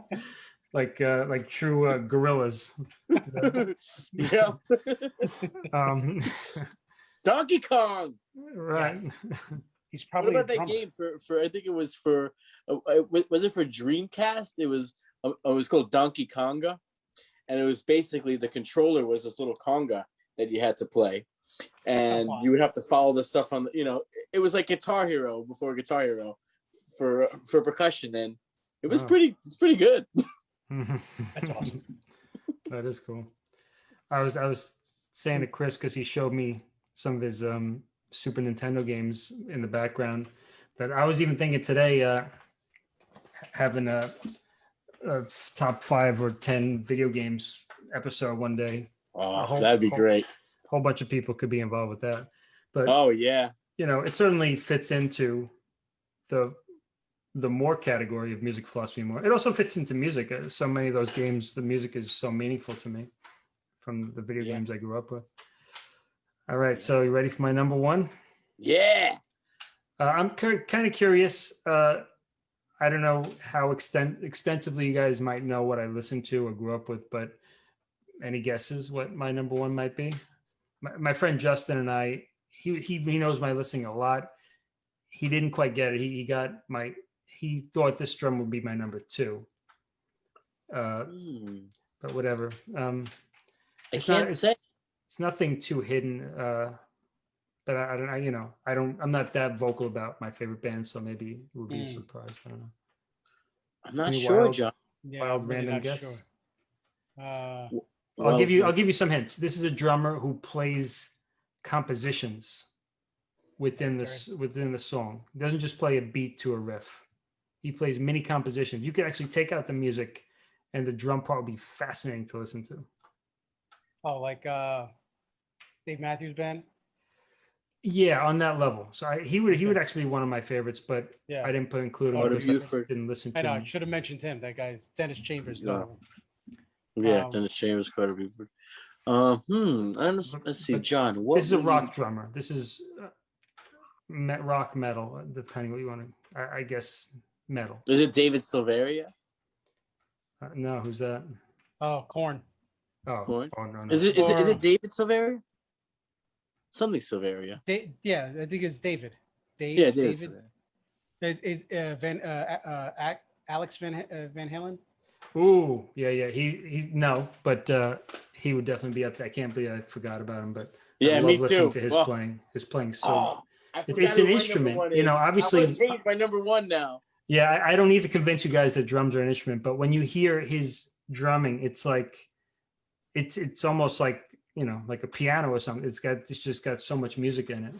<laughs> like uh, like true uh, gorillas. yeah. Um, Donkey Kong. right. Yes. He's What about that game for for I think it was for uh, uh, was it for Dreamcast? It was uh, it was called Donkey Konga, and it was basically the controller was this little conga that you had to play, and wow. you would have to follow the stuff on the you know it was like Guitar Hero before Guitar Hero for for percussion, and it was Wow. pretty it's pretty good. <laughs> That's <laughs> awesome. that is cool. I was I was saying to Chris because he showed me some of his um, Super Nintendo games in the background that I was even thinking today uh, having a, a top five or ten video games episode one day. Oh, whole- that'd be whole- great. A whole bunch of people could be involved with that, but Oh yeah, you know it certainly fits into the the more category of music philosophy more it also fits into music Uh, so many of those games the music is so meaningful to me from the video Yeah. games i grew up with all right so you ready for my number one yeah. uh, i'm kind of curious uh, i don't know how extent extensively you guys might know what i listened to or grew up with but any guesses what my number one might be? My, my friend justin and i he, he he knows my listening a lot. He didn't quite get it. He, he got my he thought this drum would be my number two. Uh Hmm. but whatever. Um I It's not- can't it's- say. it's nothing too hidden uh but I, I don't I, you know i don't i'm not that vocal about my favorite band so maybe it would be a Mm. surprise i don't know I'm not Any sure, wild- John. Yeah, Wild really random guess? sure. Uh, I'll give you I'll give you some hints. This is a drummer who plays compositions within this s- within the song. He doesn't just play a beat to a riff. He plays mini compositions. You can actually take out the music and the drum part would be fascinating to listen to. oh, like uh, Dave Matthews Band. Yeah, on that level. So I, he would he would actually be one of my favorites, but Yeah. I didn't put include him Carter because I Beauford. didn't listen to I know. I him. should have mentioned him. That guy's Dennis Chambers. Yeah. though. Yeah, Um, Dennis Chambers, Carter Beauford. Um, hmm. I don't. But- Let's see, but John. What This is a would rock you- drummer. This is uh, me- rock metal, uh, depending what you want to. I, I guess metal. Is it David Silveria? Uh, no, who's that? Oh, Korn. Oh, Korn? oh no, no. Is it is, it is Or- it David Silveria? Something Silveria. Da- yeah, I think it's David. Dave, Yeah, David. David. It- Is uh, Van uh, uh, Alex Van uh, Van Halen? Ooh, yeah, yeah. He he no, but uh he would definitely be up there. I can't believe I forgot about him, but yeah, I Yeah, love me listening too. to his Well, playing. His playing so. oh, I It- it's an instrument, you know, obviously- I'm change my number one now. Yeah, I, I don't need to convince you guys that drums are an instrument, but when you hear his drumming, it's like it's it's almost like you know like a piano or something. It's got it's just got so much music in it.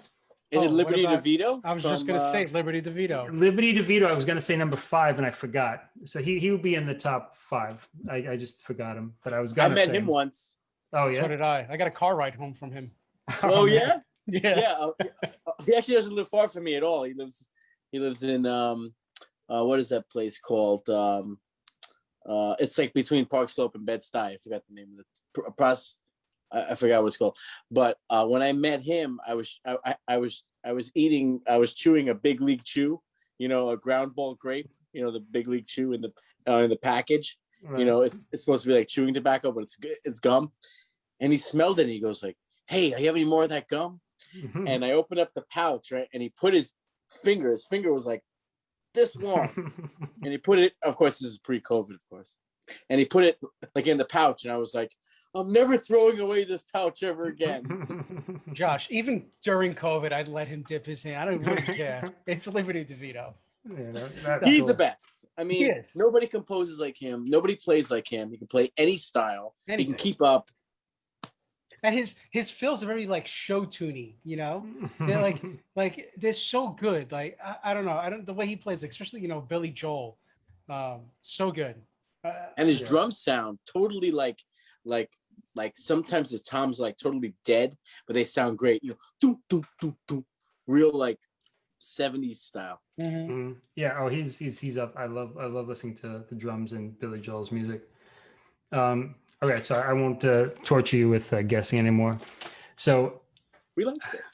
Is Oh, it Liberty about- DeVito? I was just gonna uh, say Liberty DeVito. Liberty DeVito, I was gonna say number five and I forgot. So he he would be in the top five. I, I just forgot him, but I was gonna I met say him once. Oh yeah. So yeah. did I. I got a car ride home from him. <laughs> Oh, man. yeah, Yeah. yeah. uh, uh, he actually doesn't live far from me at all. He lives he lives in um uh what is that place called? Um uh it's like between Park Slope and Bed Stuy. I forgot the name of the Pr- Pros I, I forgot what it's called. But uh when I met him, I was I, I, I was I was eating I was chewing a big league chew, you know, a ground ball grape, you know, the big league chew in the uh, in the package. Right. you know it's it's supposed to be like chewing tobacco but it's it's gum and he smelled it and he goes like hey do you have any more of that gum Mhm. and i opened up the pouch right and he put his finger his finger was like this long <laughs> and he put it of course this is pre-covid of course and he put it like in the pouch and i was like i'm never throwing away this pouch ever again <laughs> Josh, even during COVID, I'd let him dip his hand. I don't really <laughs> care. It's Liberty DeVito. Yeah, that- he's cool. the best i mean nobody composes like him nobody plays like him he can play any style he can keep up And his his fills are very like show tuney, you know? They're like <laughs> like they're so good. Like I, I don't know. I don't the way he plays, especially you know Billy Joel, um, so good. Uh, and his Yeah. drums sound totally like like like sometimes his toms like totally dead but they sound great you know doo, doo, doo, doo, real like 70s style mhm. Mhm. Yeah. Oh, he's he's he's up. I love I love listening to the drums and Billy Joel's music. Um. Okay, so I won't uh, torture you with uh, guessing anymore. So we like this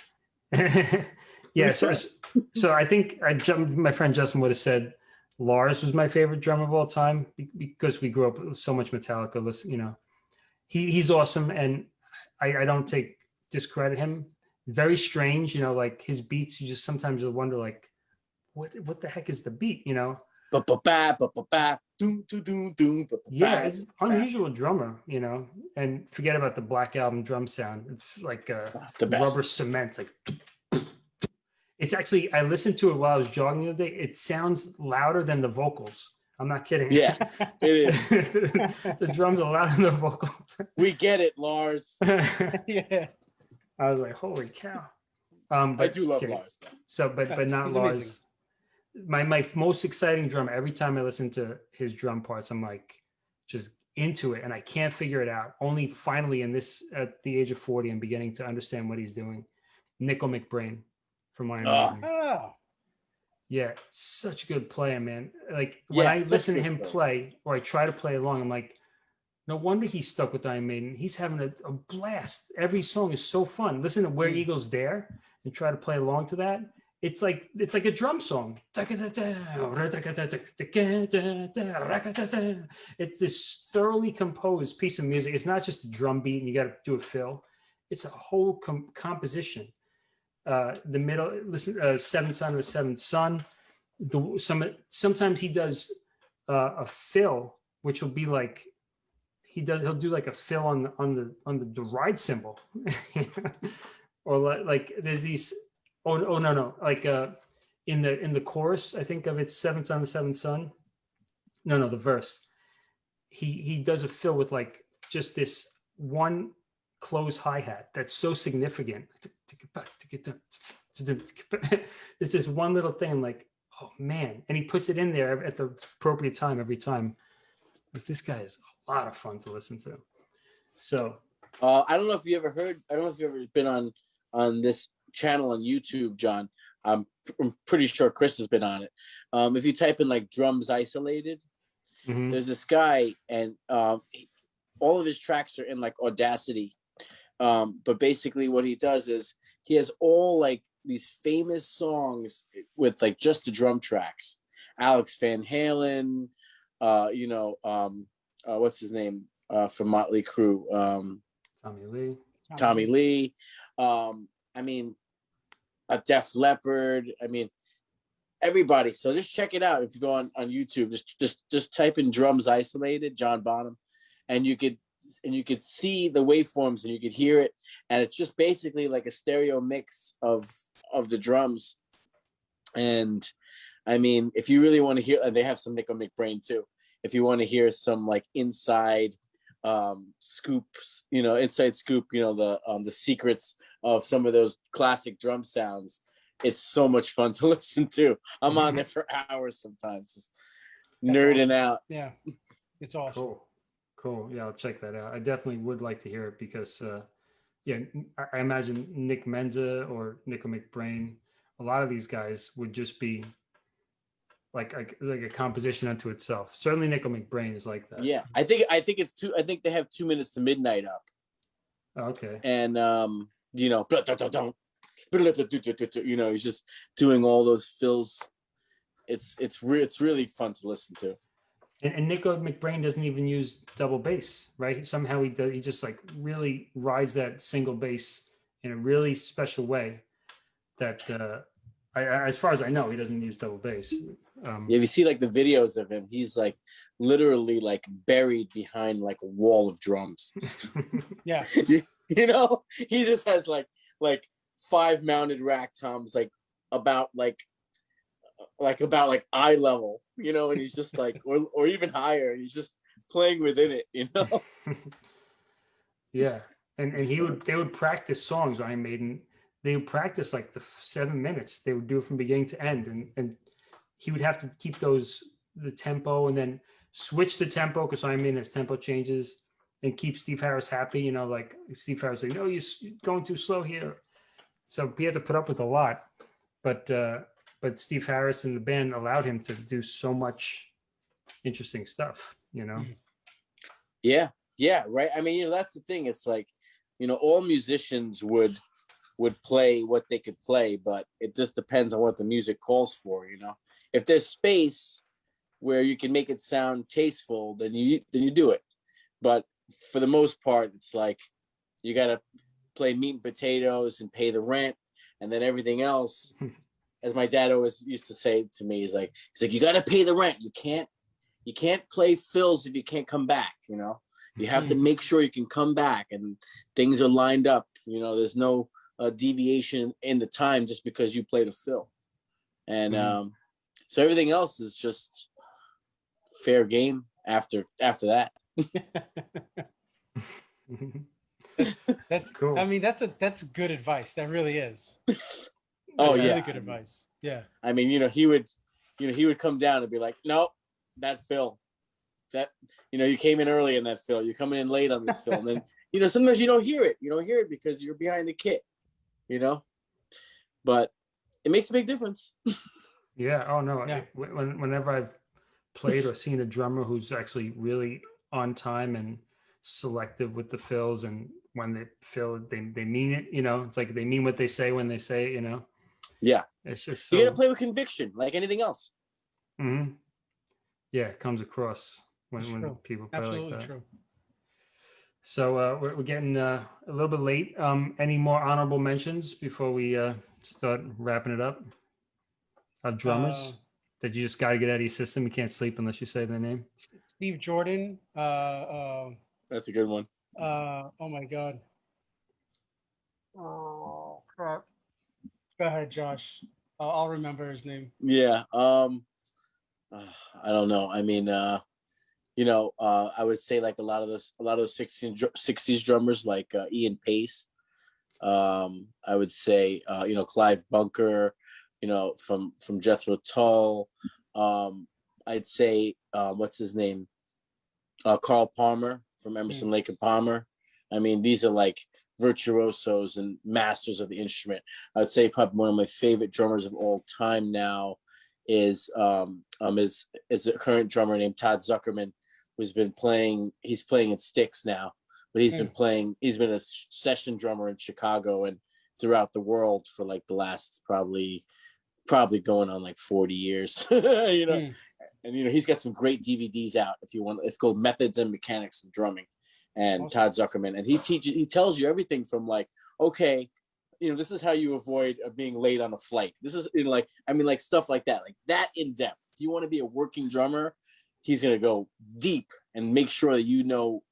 <laughs> yeah. So, so I think I jumped. My friend Justin would have said Lars was my favorite drummer of all time because we grew up with so much Metallica. Listen, you know, he he's awesome, and I, I don't take discredit him. Very strange, you know, like his beats. You just sometimes you'll wonder, like, what what the heck is the beat? You know, ba ba ba ba ba ba doom doom doom doom yeah, it's unusual drummer, you know, and forget about the Black Album drum sound. It's like uh, the best rubber cement, like. It's actually I listened to it while I was jogging the other day. It sounds louder than the vocals. I'm not kidding. Yeah, it is <laughs> the drums are louder than the vocals. we get it lars <laughs> yeah. I was like, holy cow. Um, i but do love kidding. lars though. So, but Yeah, but not he's amazing. Lars. My my most exciting drum. Every time I listen to his drum parts, I'm like just into it, and I can't figure it out. Only finally, in this at the age of forty, I'm beginning to understand what he's doing. Nicko McBrain from Iron Ah. Maiden. Yeah, such a good player, man. Like when Yeah, I listen to him player. play, or I try to play along, I'm like, no wonder he's stuck with Iron Maiden. He's having a, a blast. Every song is so fun. Listen to Where Mm. Eagles Dare and try to play along to that. It's like it's like a drum song. It's this thoroughly composed piece of music. It's not just a drum beat and you got to do a fill. It's a whole com- composition. Uh, the middle, listen, uh, seventh son of the seventh son. The some sometimes he does uh, a fill, which will be like he does. He'll do like a fill on the on the on the, the ride cymbal, <laughs> or like, like there's these. Oh, oh no no like uh in the in the chorus I think of it's seventh son of the seventh son. No no the verse. He he does a fill with like just this one close hi hat that's so significant. It's <laughs> just one little thing. I'm like, oh man, and he puts it in there at the appropriate time every time. Like this guy is a lot of fun to listen to. So Uh, I don't know if you ever heard. I don't know if you've ever been on on this channel on YouTube, John. I'm, I'm pretty sure Chris has been on it. Um, if you type in like drums isolated, Mhm. there's this guy, and um, he- all of his tracks are in like Audacity. Um, but basically, what he does is he has all like these famous songs with like just the drum tracks. Alex Van Halen, uh, you know, um, uh, what's his name uh, from Motley Crue? Um, Tommy Lee. Tommy Lee. Um, I mean, a Def Leppard. I mean, everybody. So just check it out if you go on on YouTube. Just just just type in drums isolated, John Bonham, and you could and you could see the waveforms and you could hear it, and it's just basically like a stereo mix of of the drums. And I mean, if you really want to hear, and they have some Nicko McBrain too. If you want to hear some like inside um scoops you know inside scoop you know the um the secrets of some of those classic drum sounds it's so much fun <laughs> to listen to i'm on there for hours sometimes just That's nerding out Yeah, it's <laughs> awesome. Cool. Cool. Yeah, I'll check that out. I definitely would like to hear it because, uh, yeah, I imagine Nick Menza or Nicko McBrain, a lot of these guys would just be like like, like a composition unto itself. Certainly, Nicko McBrain is like that. yeah i think i think it's two i think they have two minutes to midnight up Oh, Okay. and um you know you know he's just doing all those fills it's it's re- it's really fun to listen to And, and Nicko McBrain doesn't even use double bass, right? Somehow he does. He just like really rides that single bass in a really special way. That, uh, I, I, as far as I know, he doesn't use double bass. Um, if you see like the videos of him he's like literally like buried behind like a wall of drums <laughs> Yeah, you know he just has like like five mounted rack toms like about like like about like eye level you know and he's just <laughs> like or, or even higher and he's just playing within it you know <laughs> yeah, and and he would they would practice songs. Iron Maiden. They would practice like the seven minutes. They would do it from beginning to end, and and he would have to keep those the tempo and then switch the tempo because Iron Maiden has tempo changes and keep Steve Harris happy. You know, like Steve Harris like, no, you're going too slow here. So he had to put up with a lot, but uh, but Steve Harris and the band allowed him to do so much interesting stuff. You know. Mm-hmm. yeah yeah right i mean you know that's the thing it's like you know all musicians would would play what they could play but it just depends on what the music calls for you know if there's space where you can make it sound tasteful then you then you do it but for the most part it's like you got to play meat and potatoes and pay the rent and then everything else hmm. As my dad always used to say to me is like he's like you got to pay the rent you can't you can't play fills if you can't come back you know you have to make sure you can come back and things are lined up you know there's no uh, deviation in the time just because you played a fill and Mhm. um so everything else is just fair game after after that <laughs> <laughs> that's Cool. I mean, that's a that's good advice. That really is. <laughs> Oh, yeah. really good advice. Yeah, i mean you know he would you know he would come down and be like nope that fill that you know you came in early in that fill you're coming in late on this fill and then <laughs> you know sometimes you don't hear it you don't hear it because you're behind the kit you know but it makes a big difference <laughs> Yeah. Oh no. Yeah. it- When, when- whenever I've played or seen a drummer who's actually really on time and selective with the fills, and when they fill, they they mean it. You know, it's like they mean what they say when they say it. You know. Yeah. It's just so. you gotta play with conviction like anything else Mhm. Yeah, it comes across when when people play absolutely like that. true. So uh, we're, we're getting uh, a little bit late. Um, any more honorable mentions before we uh, start wrapping it up? Of drummers Uh, that you just got to get out of your system. You can't sleep unless you say their name. Steve Jordan. Uh, uh, that's a good one uh, oh my God. Oh crap. Go ahead, Josh. I'll, I'll remember his name. Yeah. Um uh, I don't know. I mean uh you know, uh I would say like a lot of those a lot of those 16 60s drummers like uh, Ian Paice. Um I would say uh you know Clive Bunker, you know, from from Jethro Tull. Um I'd say uh what's his name? Uh Carl Palmer from Emerson Lake and Palmer. I mean, these are like virtuosos and masters of the instrument. I would say probably one of my favorite drummers of all time now is um, um is is a current drummer named Todd Sucherman, who's been playing. He's playing in Styx now, but he's been playing. He's been a session drummer in Chicago and throughout the world for like the last probably probably going on like 40 years. <laughs> you know, Mm. and you know he's got some great DVDs out. If you want, it's called Methods and Mechanics of Drumming, and Awesome. Todd Sucherman, and he teaches. He tells you everything from like, okay, you know, this is how you avoid uh, being late on a flight. This is you know, like, I mean, like stuff like that, like that in depth. If you want to be a working drummer, he's gonna go deep and make sure that you know,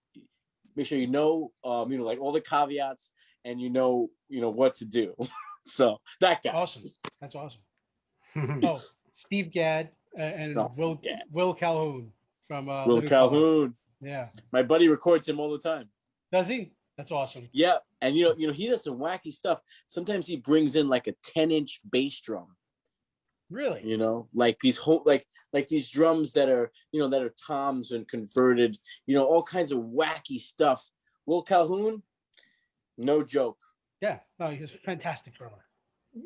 make sure you know, um, you know, like all the caveats, and you know, you know what to do. <laughs> so that guy. Awesome. That's awesome. <laughs> Oh, Steve Gadd uh, and Will Gadd. Will Calhoun from uh, Will Living Colour. Calhoun, Yeah. my buddy records him all the time. Does he? That's awesome. Yeah, and you know, you know, he does some wacky stuff. Sometimes he brings in like a 10-inch bass drum, Really? you know, like these whole like like these drums that are, you know, that are toms and converted, you know, all kinds of wacky stuff. Will Calhoun, no joke. Yeah. No, he's a fantastic drummer.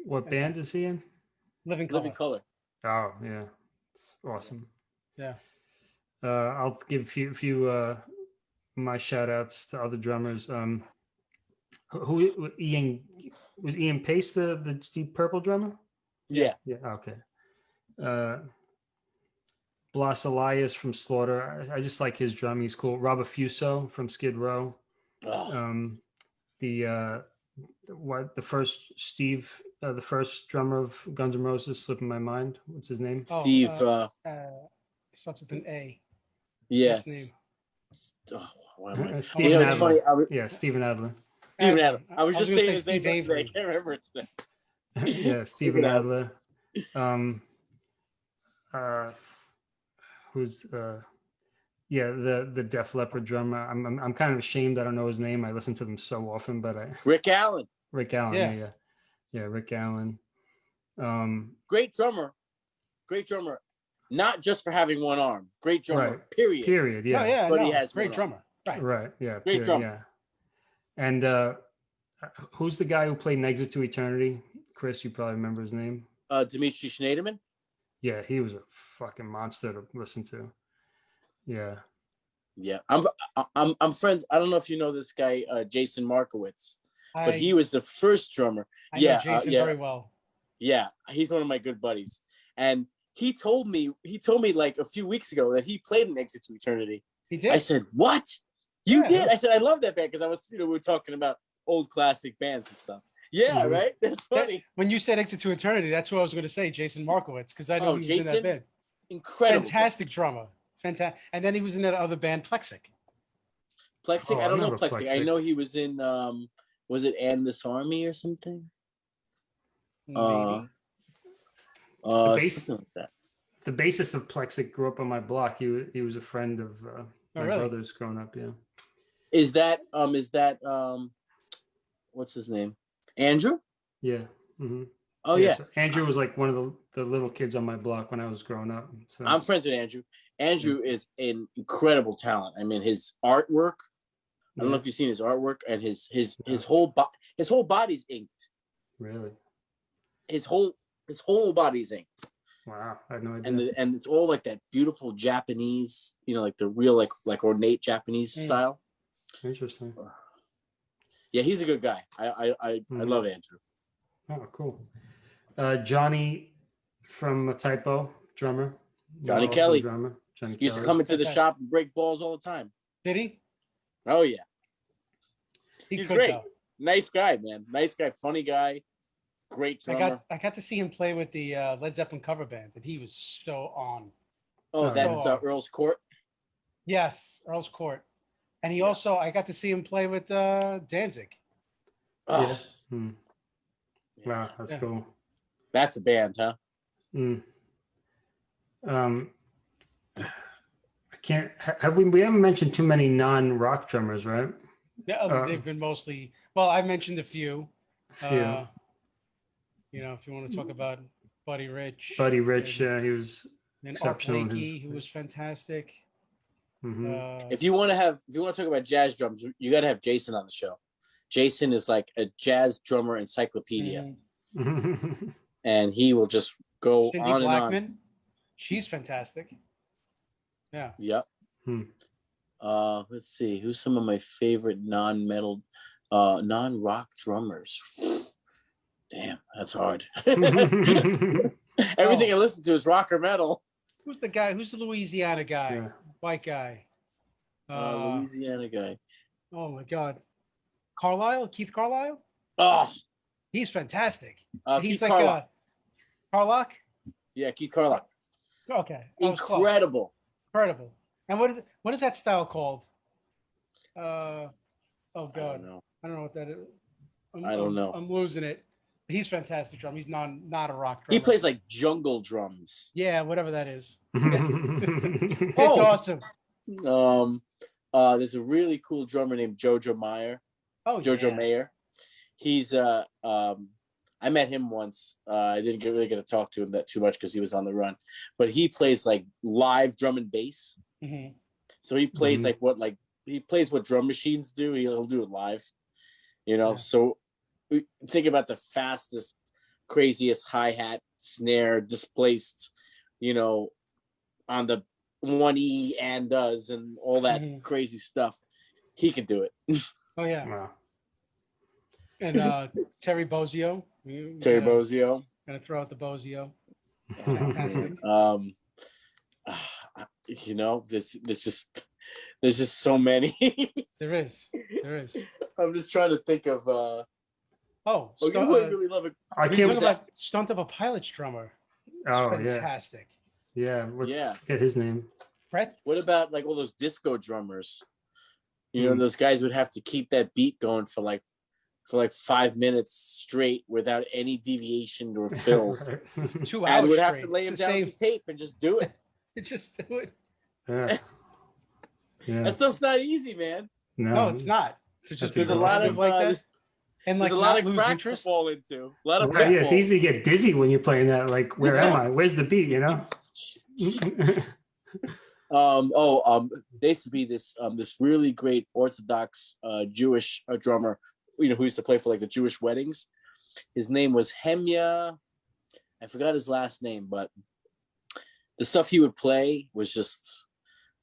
what band is he in? Living Color. Living color. Oh yeah, it's awesome. Yeah. Uh, I'll give a few few uh, my shout outs to other drummers. Um, who, who Ian was Ian Paice the the Deep Purple drummer? Yeah. Yeah. Okay. Uh, Blas Elias from Slaughter. I, I just like his drum. He's cool. Rob Affuso from Skid Row. Oh, Um, the uh, what the first Steve, uh, the first drummer of Guns N' Roses, slipping my mind. What's his name? Oh, Steve, uh, uh, Uh, starts with an A. yes. name? Oh, why am I- Uh, You know, it's Adler. funny. Was, Yeah, Steven Adler. Steven Uh, Adams. I was just gonna saying say his name Steve yesterday. I can't remember it today. <laughs> yeah, Steven <laughs> Steven Adler. Um, uh, who's uh, yeah, the the Def Leppard drummer. I'm, I'm I'm kind of ashamed I don't know his name. I listen to them so often, but I <laughs> Rick Allen, Rick Allen. Yeah. Yeah, yeah, yeah Rick Allen. Um, great drummer, great drummer. Not just for having one arm, great drummer. Right. Period. Yeah. period. Yeah, Oh, yeah. But he has great one drummer. Right. Right. Yeah. Great period, drummer. Yeah. And uh, who's the guy who played Exit to Eternity? Chris, you probably remember his name. Uh, Dimitri Schneiderman. Yeah, he was a fucking monster to listen to. Yeah. Yeah, I'm I- I'm I'm friends. I don't know if you know this guy, uh, Jason Markowitz, but he was the first drummer. I know yeah, uh, Jason yeah. very well. Yeah, he's one of my good buddies, and he told me he told me like a few weeks ago that he played an Exit to Eternity. He did. I said, "What? You Yeah. did?" I said, "I love that band because I was you know we were talking about old classic bands and stuff." Yeah, Mhm. right. <laughs> That's That- funny. when you said Exit to Eternity, that's what I was going to say, Jason Markowitz, because I know Oh, he was in that band. Incredible. Fantastic drummer. Fantastic. And then he was in that other band, Plexic. Plexic. Oh, I I don't know remember Plexic. I know he was in. um Was it And This Army or something? Maybe. Uh, Uh, something like that. The basis of Plexic grew up on my block. He, he was a friend of uh, my Oh, really? brother's growing up. Yeah. Is that um? Is that um? What's his name? Andrew. Yeah. hmm Oh yeah, so Andrew was like one of the, the little kids on my block when I was growing up. So I'm friends with Andrew. Andrew is an incredible talent. I mean, his artwork. I don't know if you've seen his artwork and his his his whole bo- his whole body's inked. really. His whole his whole body's inked, Wow. I had no idea. and the, and it's all like that beautiful Japanese, you know, like the real like like ornate Japanese Mm. style. Interesting. Yeah, he's a good guy. I I I, I Mhm. love Andrew. Oh, cool. Uh, Johnny from a Type O drummer. Johnny Also Kelly. Drummer. Johnny He used to come into the Okay. shop and break balls all the time. Did he? Oh yeah, He He's could, great. though. nice guy, man. Nice guy, funny guy, great I drummer. got I got to see him play with the uh, Led Zeppelin cover band, and he was so on. oh, that's uh. Earl's Court. Yes, Earl's Court. And he Yeah. also I got to see him play with uh, Danzig. Oh, Yeah. Hmm. Wow, that's Yeah. cool. That's a band, huh? Mm. Um, I can't. Have we? We haven't mentioned too many non-rock drummers, right? Yeah, uh, Uh, they've been mostly. Well, I mentioned a few. Few. Uh, you know, if you want to talk about Buddy Rich, Buddy Rich, and, yeah, he was. and Art exceptional in his- who was fantastic. Mhm. Uh, If you want to have, if you want to talk about jazz drums, you got to have Jason on the show. Jason is like a jazz drummer encyclopedia, mhm. <laughs> and he will just go Cindy on and Blackman, she's fantastic. Yeah. Yep. Hmm. Uh, let's see. Who's some of my favorite non-metal, uh, non-rock drummers? Damn, that's hard. <laughs> <laughs> Everything I listen to is rock or metal. Who's the guy? Who's the Louisiana guy? Yeah. White guy. Uh, Uh, Louisiana guy. oh my God. Carlisle, Keith Carlisle. Oh, He's fantastic. uh, He's Keith like Carlock. a Carlock. Yeah, Keith Carlock. Okay. I was close. Incredible. Incredible. And what is what is that style called? Uh, oh I don't God, know. I don't know what that is. I'm, I don't know. I'm losing it. He's fantastic drum. He's not not a rock drummer. He plays like jungle drums. Yeah, whatever that is. <laughs> It's Oh. <laughs> awesome. Um, uh, there's a really cool drummer named Jojo Mayer. Oh, Jojo yeah. Mayer. He's uh um I met him once. Uh, I didn't get, really get to talk to him that too much because he was on the run, but he plays like live drum and bass. Mm -hmm. So he plays Mhm. like what like he plays what drum machines do. He'll do it live, you know. Yeah. So we- think about the fastest, craziest hi hat, snare, displaced, you know, on the one E and does and all that Mhm. crazy stuff. He could do it. <laughs> Oh yeah. Wow. And uh, Terry Bozzio. You Terry gotta- Bozzio. Gonna throw out the Bozzio. <laughs> Fantastic. um you know this this just there's just so many <laughs> There is. There is. i'm just trying to think of uh Oh, oh you stunt, know who i uh, really love it I can't. talk about stunt of a pilot's drummer. Oh yeah, fantastic. yeah. What's, yeah Get his name. Brett. what about like all those disco drummers you know Hmm. those guys would have to keep that beat going for like for like five minutes straight without any deviation or <laughs> fills Right. Two and hours would have to straight. lay It's him the down same- tape and just do it <laughs> Just do it. yeah. <laughs> Yeah. that stuff's not easy man No, No, it's not. To just That's be there's a lot of like uh, that and like there's a lot of lose cracks interest. to fall into a lot of Right, yeah, it's easy to get dizzy when you're playing that. Like, where am I? Where's the beat? You know. <laughs> Um, oh, um, there used to be this um this really great Orthodox uh Jewish uh, drummer, you know, who used to play for like the Jewish weddings. His name was Hemya. I forgot his last name, but the stuff he would play was just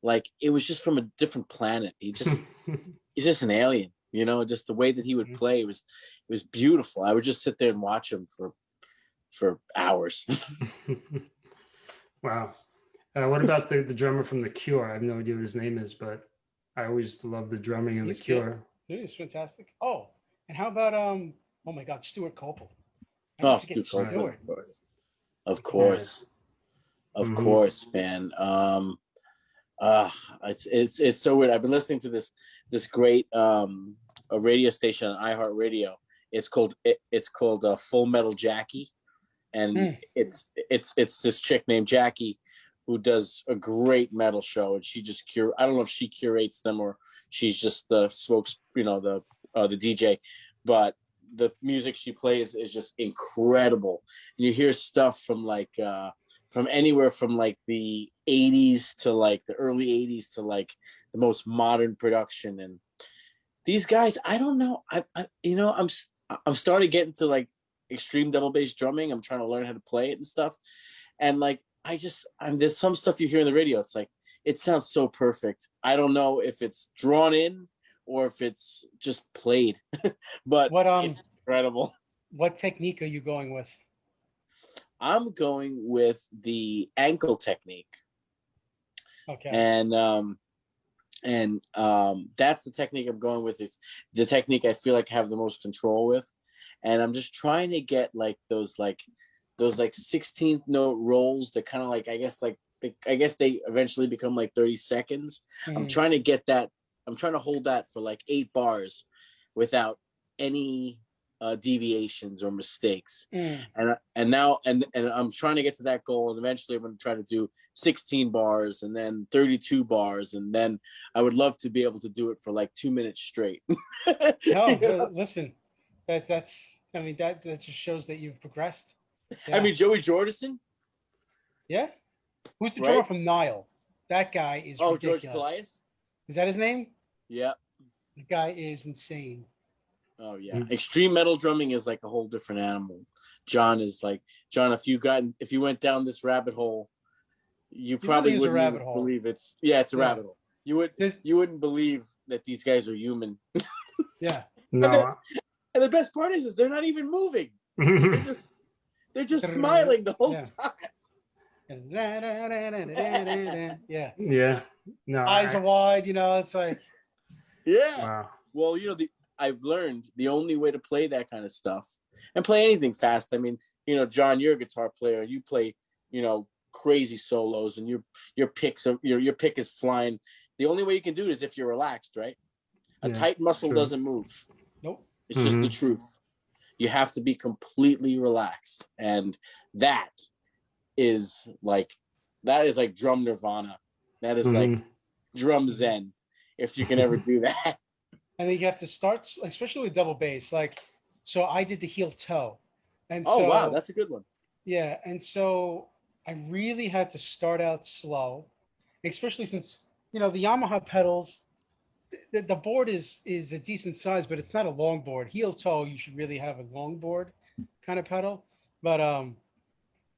like it was just from a different planet. He just <laughs> he's just an alien, you know, just the way that he would Mhm. play was it was beautiful. I would just sit there and watch him for for hours. <laughs> wow. Uh, what about the, the drummer from The Cure? I have no idea what his name is, but I always love the drumming of He's The good. Cure. It is fantastic. Oh, and how about um? Oh my God, Stewart Copeland. Oh, Stu Stu Copeland, of course. Of course. Of Mhm. course, man. Um uh it's it's it's so weird. I've been listening to this this great um a radio station on iHeartRadio. It's called it, it's called uh, Full Metal Jackie. And Hmm. it's it's it's this chick named Jackie who does a great metal show and she just cure I don't know if she curates them or she's just the spokes, you know, the uh the DJ, but the music she plays is just incredible. And you hear stuff from like uh from anywhere from like the 80s to like the early 80s to like the most modern production and these guys i don't know. I, I you know i'm I'm starting to get into like extreme double bass drumming. I'm trying to learn how to play it and stuff. And like i just i'm there's some stuff you hear in the radio. It's like it sounds so perfect. I don't know if it's drawn in or if it's just played <laughs> but What, um, it's incredible. What technique are you going with? i'm going with the ankle technique. Okay. and um and um that's the technique i'm going with. It's the technique i feel like I have the most control with. And i'm just trying to get like those like those like 16th note rolls that kind of like i guess like they, i guess they eventually become like 30 seconds. I'm Mhm. trying to get that i'm trying to hold that for like eight bars without any uh deviations or mistakes Mm. and and now and and I'm trying to get to that goal and eventually I'm going to try to do 16 bars and then 32 bars and then I would love to be able to do it for like 2 minutes straight. <laughs> No, listen. That that's. I mean, that that just shows that you've progressed. I mean Joey Jordison, yeah. Who's the drummer Right? from Nile? That guy is Oh, ridiculous. George Kollias. Is that his name? Yeah. The guy is insane. Oh yeah. Mm. Extreme metal drumming is like a whole different animal. John is like John. If you got if you went down this rabbit hole, you really probably is wouldn't rabbit even hole. believe it's yeah, it's a Yeah. rabbit hole. You would There's, you wouldn't believe that these guys are human. <laughs> yeah. No. And the best part is, is they're not even moving. They're <laughs> just they're just <laughs> smiling the whole Yeah. time. Yeah. yeah. No. Eyes I- are wide, you know, it's like Yeah. wow. Well, you know, the I've learned the only way to play that kind of stuff and play anything fast. I mean, you know, John, you're a guitar player. You play, you know, crazy solos, and your your picks are your your pick is flying. The only way you can do it is if you're relaxed, right? A Yeah, tight muscle true. doesn't move. nope. It's just the Mhm. truth. You have to be completely relaxed, and that is like that is like drum nirvana. That is like Mhm. drum zen. If you can ever <laughs> do that. And then you have to start, especially with double bass. Like, so I did the heel toe. And Oh so, wow, that's a good one. Yeah, and so I really had to start out slow, especially since you know the Yamaha pedals. The, the board is is a decent size, but it's not a long board. Heel toe, you should really have a long board kind of pedal. But um,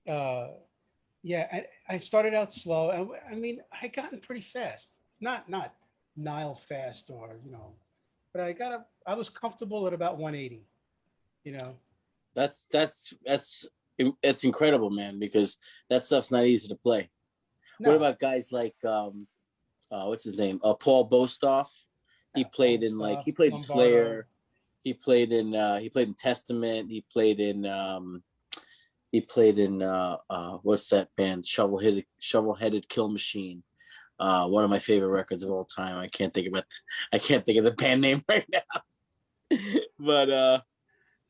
uh, yeah, I, I started out slow, and I mean I gotten pretty fast. Not not Nile fast or you know, but I got a I was comfortable at about 180. You know. That's that's that's that's incredible, man. Because that stuff's not easy to play. No, What about guys like um, uh, what's his name? Uh, Paul Bostaph. He Yeah, played in like he played Lombardo. Slayer. He played in uh, he played in Testament. He played in um, he played in uh, uh, what's that band? Shovel headed Shovel Headed Kill Machine. Uh, one of my favorite records of all time. I can't think about <laughs> I can't think of the band name <laughs> right now. <laughs> but uh,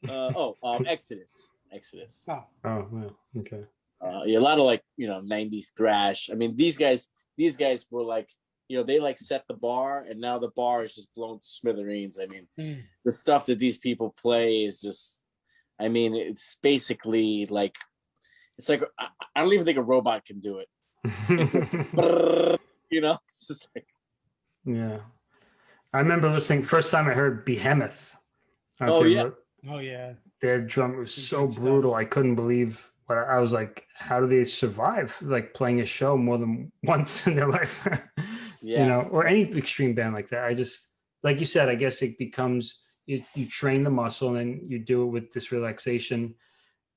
uh, oh, um, Exodus. Exodus. Oh, Oh, well, okay. uh, yeah, a lot of like you know 90s thrash i mean these guys these guys were like you know they like set the bar and now the bar is just blown to smithereens i mean mm. the stuff that these people play is just i mean it's basically like it's like i, I don't even think a robot can do it it's just you know <laughs> it's just like yeah. I remember listening first time I heard Behemoth. I Oh, yeah. remember- oh yeah. Their drum was Some so good stuff. brutal. I couldn't believe what I was like. How do they survive like playing a show more than <laughs> once in their life? <laughs> Yeah. You know, or any extreme band like that. I just like you said. I guess it becomes you, you train the muscle and you do it with this relaxation,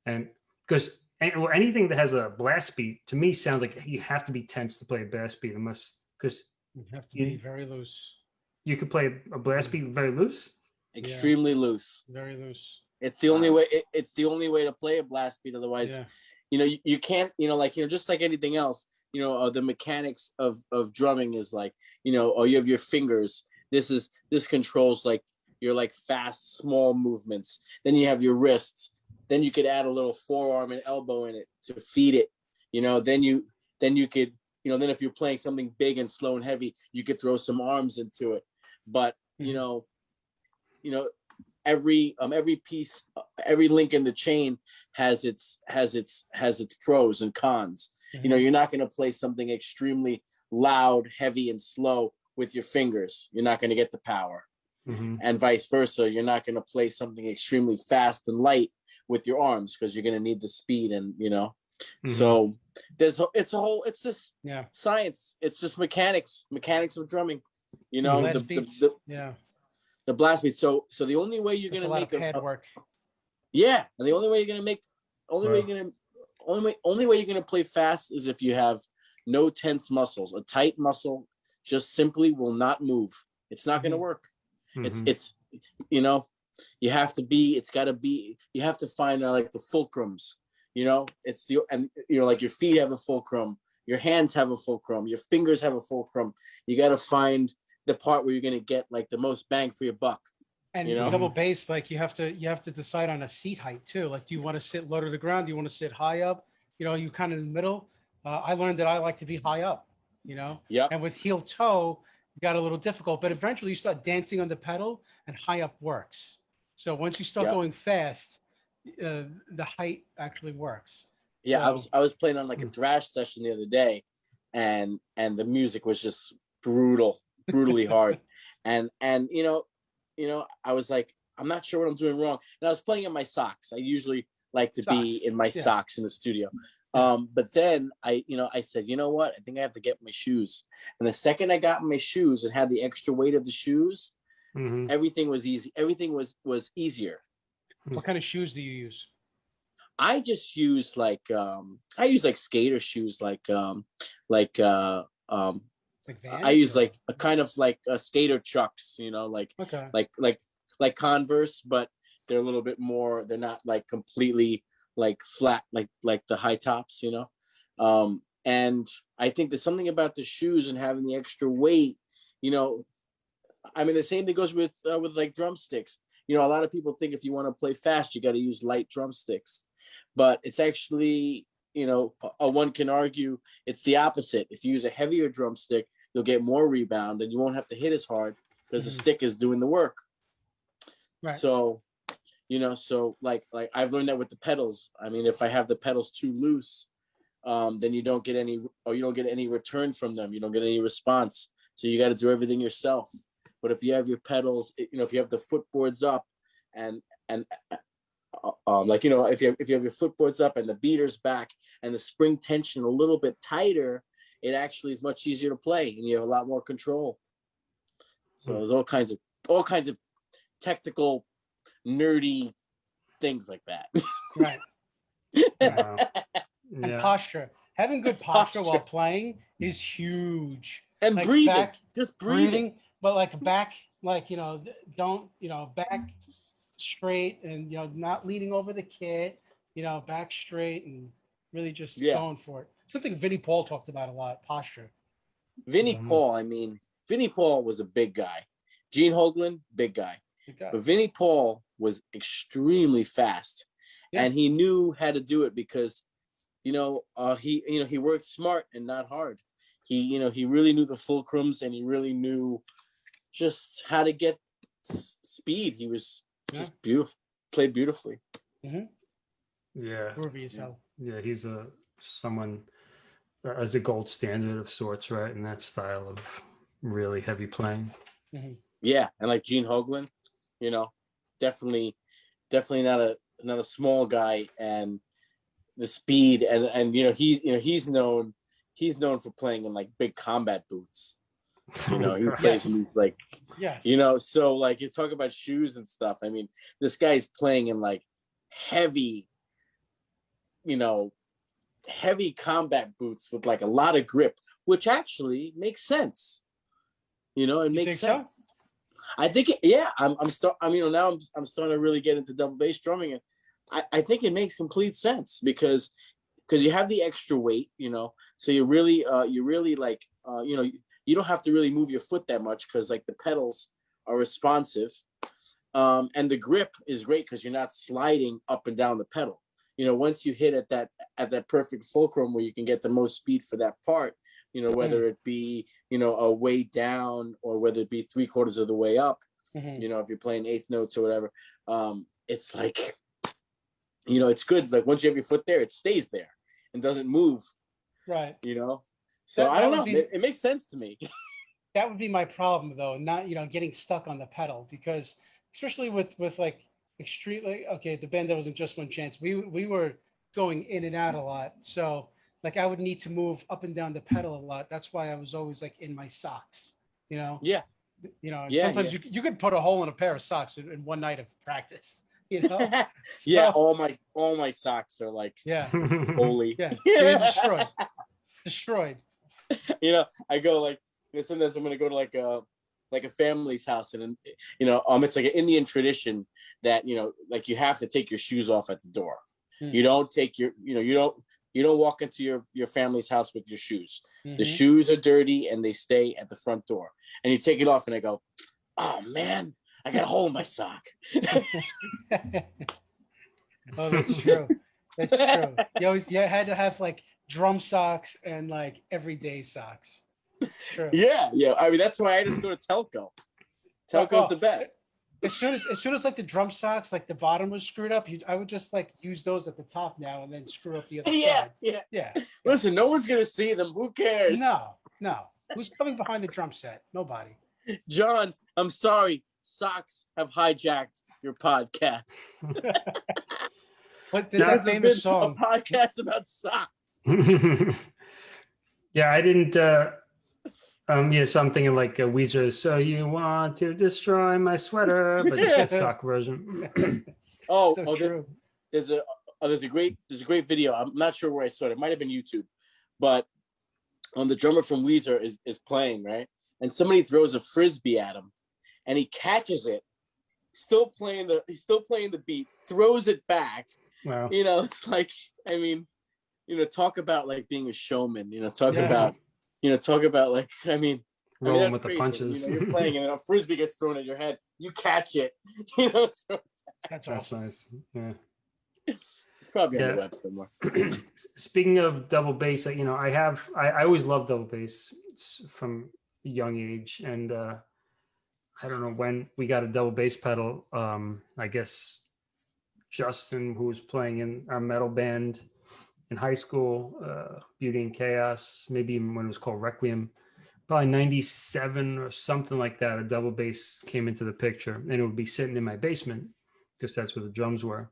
and because well, anything that has a blast beat to me sounds like you have to be tense to play a blast beat, unless because You have to You- be very loose, you could play a blast beat very loose. extremely loose very loose. it's the only way it, it's the only way to play a blast beat otherwise Yeah. you know you, you can't you know like you know just like anything else you know uh, the mechanics of of drumming is like you know oh you have your fingers this is this controls like your like fast small movements then you have your wrists then you could add a little forearm and elbow in it to feed it you know then you then you could you know then if you're playing something big and slow and heavy you could throw some arms into it. But you Mhm. know you know every um every piece every link in the chain has its has its has its pros and cons. You know you're not going to play something extremely loud heavy and slow with your fingers. You're not going to get the power. Mhm. and vice versa you're not going to play something extremely fast and light with your arms because you're going to need the speed and you know Mhm. so there's it's a whole it's just yeah. science it's just mechanics mechanics of drumming you know the, the, the, yeah. the blast beat so so the only way you're going to make a, pad a- work. Yeah, and the only way you're gonna make, only way you're gonna, only way, only way you're gonna play fast is if you have no tense muscles. A tight muscle just simply will not move. It's not gonna Mhm. work. It's Mhm. it's, you know, you have to be. It's got to be. You have to find uh, like the fulcrums. You know, it's the and you know like your feet have a fulcrum, your hands have a fulcrum, your fingers have a fulcrum. You got to find the part where you're gonna get like the most bang for your buck. And you know? double bass, like you have to you have to decide on a seat height too. Like, do you want to sit low to the ground? Do you want to sit high up? You know, you kind of in the middle. Uh, I learned that I like to be high up. You know, yeah and with heel toe, got a little difficult. But eventually, you start dancing on the pedal, and high up works. So once you start Yeah. going fast, uh, the height actually works. Yeah, I was I was playing on like a Hmm. thrash session the other day, and and the music was just brutal, brutally hard, <laughs> and and you know, you know, I was like, I'm not sure what I'm doing wrong, and I was playing in my socks. I usually like to be in my yeah. socks in the studio. Um, but then I, you know, I said, you know what? I think I have to get my shoes. And the second I got my shoes and had the extra weight of the shoes, Mhm. everything was easy. Everything was was easier. What kind of shoes do you use? I just use like um I use like skater shoes like um like uh um Like I use or- like a kind of like a skater chucks, you know, like Okay. like like like Converse, but they're a little bit more. They're not like completely like flat like like the high tops, you know. Um, and I think there's something about the shoes and having the extra weight, you know. I mean, the same thing goes with uh, with like drumsticks. You know, a lot of people think if you want to play fast, you got to use light drumsticks, but it's actually, you know, uh, one can argue it's the opposite. If you use a heavier drumstick, you'll get more rebound and you won't have to hit as hard because Mhm. the stick is doing the work. Right. So, you know, so like like I've learned that with the pedals. I mean, if I have the pedals too loose, um, then you don't get any or you don't get any return from them. You don't get any response. So you got to do everything yourself. But if you have your pedals, you know, if you have the footboards up and and uh, um, like you know, if you have, if you have your footboards up and the beaters back and the spring tension a little bit tighter, it actually is much easier to play and you have a lot more control. So Hmm. there's all kinds of all kinds of technical, nerdy things like that. Right. <laughs> Wow. And Yeah. posture. Having good posture, while playing is huge. and Like breathing, back- just breathing. Breathing, but like back, like you know, don't you know, back straight and you know, not leaning over the kit. You know, back straight and really just Yeah. going for it. Something Vinnie Paul talked about a lot. Posture. Vinnie Mhm. Paul, I mean, Vinnie Paul was a big guy. Gene Hoglan, big guy. Good guy. But Vinnie Paul was extremely fast, Yeah. and he knew how to do it because, you know, uh, he you know he worked smart and not hard. He you know he really knew the fulcrums and he really knew just how to get speed. He was just beautiful, played beautifully. Yeah. Groovy as hell. Yeah. He's a someone uh, as a gold standard of sorts, right? In that style of really heavy playing. Yeah, and like Gene Hoglan, you know, definitely, definitely not a not a small guy, and the speed and and you know he's you know he's known he's known for playing in like big combat boots. <laughs> You know, he plays in these like yeah, you know, so like you talk about shoes and stuff. I mean, this guy's playing in like heavy, you know, heavy combat boots with like a lot of grip, which actually makes sense. You know, it You makes think so? sense. I think, it, yeah, I'm, I'm start. I mean, you know, now I'm, I'm starting to really get into double bass drumming, and I, I think it makes complete sense because, because you have the extra weight, you know, so you really, uh, you really like, uh, you know, you, don't have to really move your foot that much because like the pedals are responsive, um, and the grip is great because you're not sliding up and down the pedal. You know, once you hit at that at that perfect fulcrum where you can get the most speed for that part, you know, whether it be you know a way down or whether it be three quarters of the way up, Mhm. you know, if you're playing eighth notes or whatever, um, it's like, you know, it's good. Like once you have your foot there, it stays there and doesn't move. Right. You know, so That- I don't know. be- It, it makes sense to me. <laughs> that would be my problem though not you know getting stuck on the pedal because especially with with like extreme like okay the band that wasn't just one chance we we were going in and out a lot so like i would need to move up and down the pedal a lot that's why i was always like in my socks you know Yeah. you know Yeah, sometimes yeah. you, you could put a hole in a pair of socks in, in one night of practice <laughs> you know <laughs> yeah, So- all my all my socks are like yeah holy. yeah destroyed destroyed <laughs> you know, I go like, know, sometimes I'm gonna go to like a like a family's house, and you know, um, it's like an Indian tradition that you know, like you have to take your shoes off at the door. Hmm. You don't take your, you know, you don't you don't walk into your your family's house with your shoes. The Mhm. shoes are dirty and they stay at the front door. And you take it off, and I go, oh man, I got a hole in my sock. <laughs> oh, that's true. That's true. You always you had to have like drum socks and like everyday socks. True. Yeah, yeah. I mean, that's why I just go to Telco. Telco's oh, the oh. best. as soon as as soon as like the drum socks, like the bottom was screwed up, you I would just like use those at the top now and then screw up the other Yeah, side. yeah. Yeah. Listen, no one's gonna see them. Who cares? No, no. Who's coming behind the drum set? Nobody. John, I'm sorry. Socks have hijacked your podcast. <laughs> But there's that famous been song. A podcast about socks. <laughs> yeah, I didn't. uh um, yeah, something like uh, Weezer. So you want to destroy my sweater, but it's a <laughs> sock version. <clears throat> Oh, so oh there- there's a oh, there's a great there's a great video. I'm not sure where I saw it. It might have been YouTube, but on the drummer from Weezer is is playing right, and somebody throws a frisbee at him, and he catches it, still playing the he's still playing the beat, throws it back. wow. You know, <laughs> it's like I mean, you know, talk about like being a showman. You know, talk Yeah. about you know talk about like <laughs> I mean. I mean, Rolling with the punches. You know, you're playing and then a frisbee gets thrown at your head. You catch it. <laughs> You know, so That's That's awesome. nice. Yeah. it's probably on Yeah. the web somewhere. Speaking of double bass, uh, you know, I have I, I always loved double bass it's from a young age, and uh, I don't know when we got a double bass pedal. Um, I guess Justin, who was playing in our metal band in high school, uh, Beauty and Chaos, maybe even when it was called Requiem, probably '97 or something like that. A double bass came into the picture, and it would be sitting in my basement because that's where the drums were.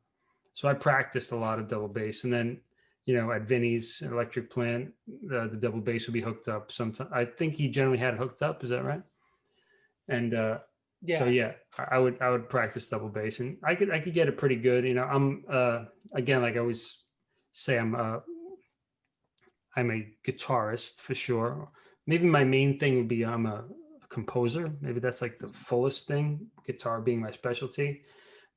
So I practiced a lot of double bass, and then you know, at Vinny's electric plant, the, the double bass would be hooked up. Sometimes I think he generally had it hooked up. Is that right? And uh, Yeah. so yeah, I would I would practice double bass, and I could I could get it pretty good. You know, I'm uh, again like I always say, I'm uh, I'm a guitarist for sure. Maybe my main thing would be I'm a, a composer. Maybe that's like the fullest thing, guitar being my specialty.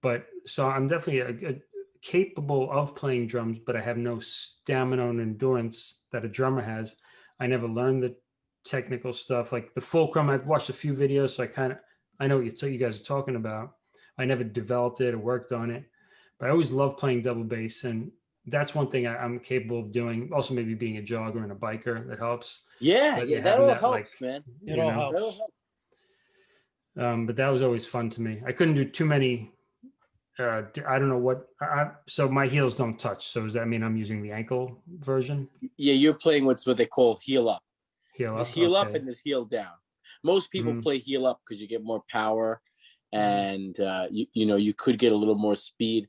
But so I'm definitely a, a capable of playing drums, but I have no stamina and endurance that a drummer has. I never learned the technical stuff like the fulcrum. I've watched a few videos, so I kind of I know what you, you guys are talking about. I never developed it or worked on it, but I always loved playing double bass, and that's one thing I, I'm capable of doing. Also, maybe being a jogger and a biker that helps. Yeah, But yeah, that all that, helps, like, man. It all know? helps. All helps. um, but that was always fun to me. I couldn't do too many. Uh, d- I don't know what. I, I- so my heels don't touch. So does that mean I'm using the ankle version? Yeah, you're playing what's what they call heel up. Heel There's up. heel up and there's heel down. Most people Mhm. play heel up because you get more power and uh, you you know you could get a little more speed.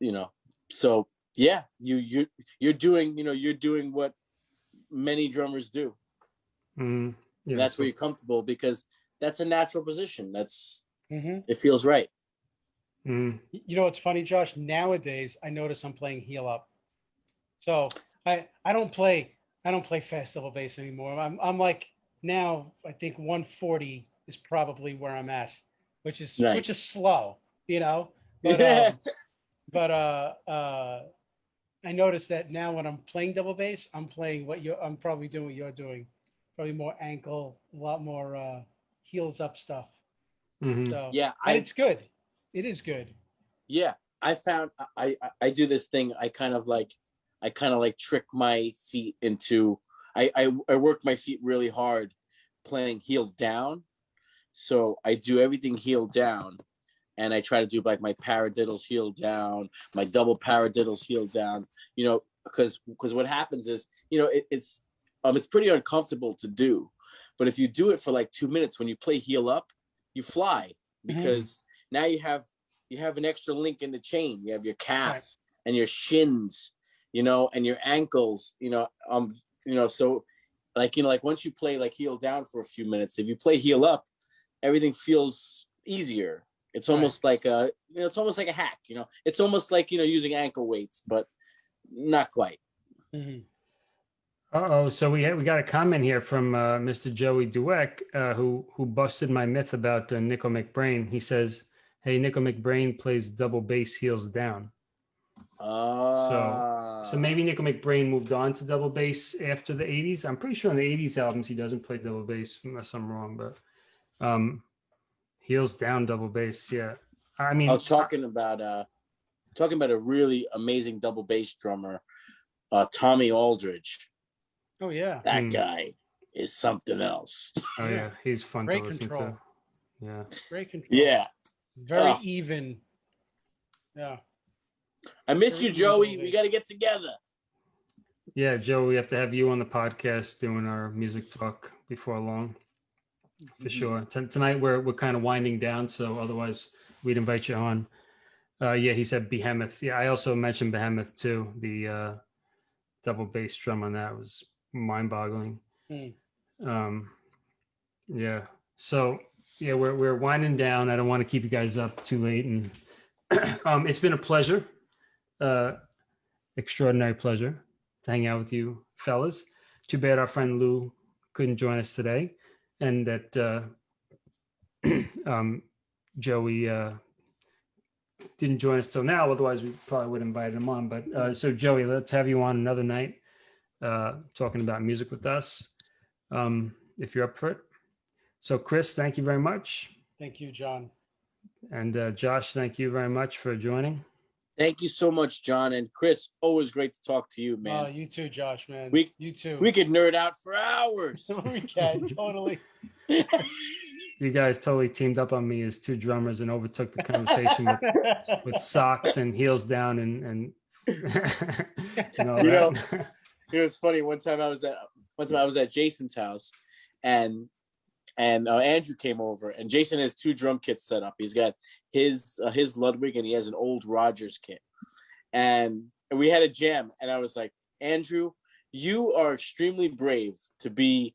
You know, so yeah, you you you're doing you know you're doing what many drummers do. Mhm. Yeah, that's so- where you're comfortable because that's a natural position. That's hmm it feels right. Mhm. You know what's funny, Josh? Nowadays, I notice I'm playing heel up. So I I don't play I don't play fast double bass anymore. I'm I'm like now I think 140 is probably where I'm at, which is Nice. which is slow, you know. But <laughs> um, but uh uh I noticed that now when I'm playing double bass, I'm playing what you're, I'm probably doing what you're doing. Probably more ankle, a lot more uh heels up stuff. Mhm. So Yeah, I it's good. It is good. yeah i found I, I i do this thing i kind of like i kind of like trick my feet into I, I i work my feet really hard playing heels down so i do everything heel down and i try to do like my paradiddles heel down my double paradiddles heel down you know because because what happens is you know it, it's um it's pretty uncomfortable to do but if you do it for like two minutes when you play heel up you fly Mhm. because now you have you have an extra link in the chain. You have your calf and your shins, you know, and your ankles, you know, um, you know, so like you know, like once you play like heel down for a few minutes, if you play heel up, everything feels easier. It's Right. almost like a you know, it's almost like a hack, you know. It's almost like you know using ankle weights, but not quite. Mhm. Uh-oh, so we had, we got a comment here from uh, Mr. Joey Dweck, uh, who who busted my myth about uh, Nicko McBrain. He says, "Hey, Nicko McBrain plays double bass heels down." Uh, So maybe Nicko McBrain moved on to double bass after the '80s. I'm pretty sure in the '80s albums he doesn't play double bass, unless I'm wrong. But um, heels down double bass, yeah. I mean, Oh, talking about uh talking about a really amazing double bass drummer, uh Tommy Aldridge. Oh yeah. That Hmm. guy is something else. oh yeah, he's fun Great to listen control. to. Yeah. Great control. Yeah. Very Oh. even. Yeah. I miss Very you, Joey. We got to get together. Yeah, Joe, we have to have you on the podcast doing our music talk before long, for sure. T- tonight we're we're kind of winding down, so otherwise we'd invite you on. Uh, yeah, he said Behemoth. Yeah, I also mentioned Behemoth too. The uh, double bass drum on that was mind-boggling. Hmm. Um, yeah. So yeah, we're we're winding down. I don't want to keep you guys up too late, and <clears throat> um, it's been a pleasure, uh, extraordinary pleasure to hang out with you fellas. Too bad our friend Lou couldn't join us today, and that uh, <clears throat> um, Joey uh, didn't join us till now. Otherwise, we probably would have invited him on. But uh, so Joey, let's have you on another night uh, talking about music with us, um, if you're up for it. So Chris, thank you very much, Thank you, John. and uh, Josh, thank you very much for joining. Thank you so much, John and Chris. Always great to talk to you, Oh, man. you too, Josh, man. We- you too. we could nerd out for <laughs> hours. we can totally. <laughs> You guys totally teamed up on me as two drummers and overtook the conversation with, <laughs> with socks and heels down and and, and all You know, that. You know, it's funny. One time I was at one time I was at Jason's house, and and uh, Andrew came over, and Jason has two drum kits set up. He's got his uh, his Ludwig, and he has an old Rogers kit, and, and we had a jam. And I was like, Andrew, you are extremely brave to be,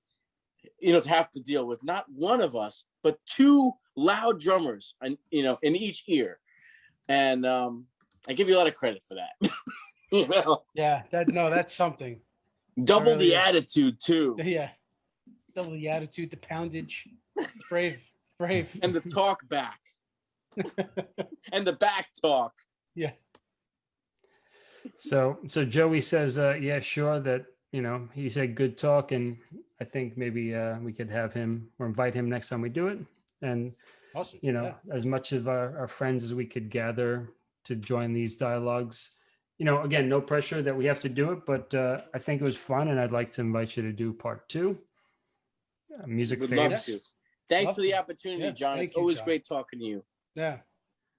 you know, to have to deal with not one of us, but two loud drummers, and you know, in each ear. And um, I give you a lot of credit for that. <laughs> you know, yeah, that no, that's something. double Really the is. attitude too. <laughs> Yeah. Double the attitude, the poundage. Brave, brave. and the talk back <laughs> and the back talk. yeah. So so Joey says, uh, yeah, sure that you know he said good talk, and I think maybe uh, we could have him or invite him next time we do it, and Awesome. you know Yeah. as much of our, our friends as we could gather to join these dialogues. You know, again, no pressure that we have to do it, but uh, I think it was fun, and I'd like to invite you to do part two. Uh, music Would love faves. to. Thanks Love for the to. opportunity, Yeah, John. It's thank you, always John. great talking to you. Yeah.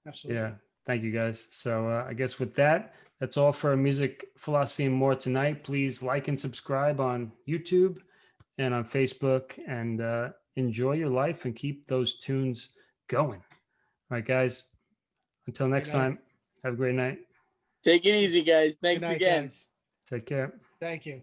Absolutely. Yeah, thank you guys. So uh, I guess with that, that's all for music philosophy and more tonight. Please like and subscribe on YouTube and on Facebook, and uh, enjoy your life and keep those tunes going. All right, guys. Until next night. time, have a great night. Take it easy, guys. Good Thanks night, again. guys. Take care. Thank you.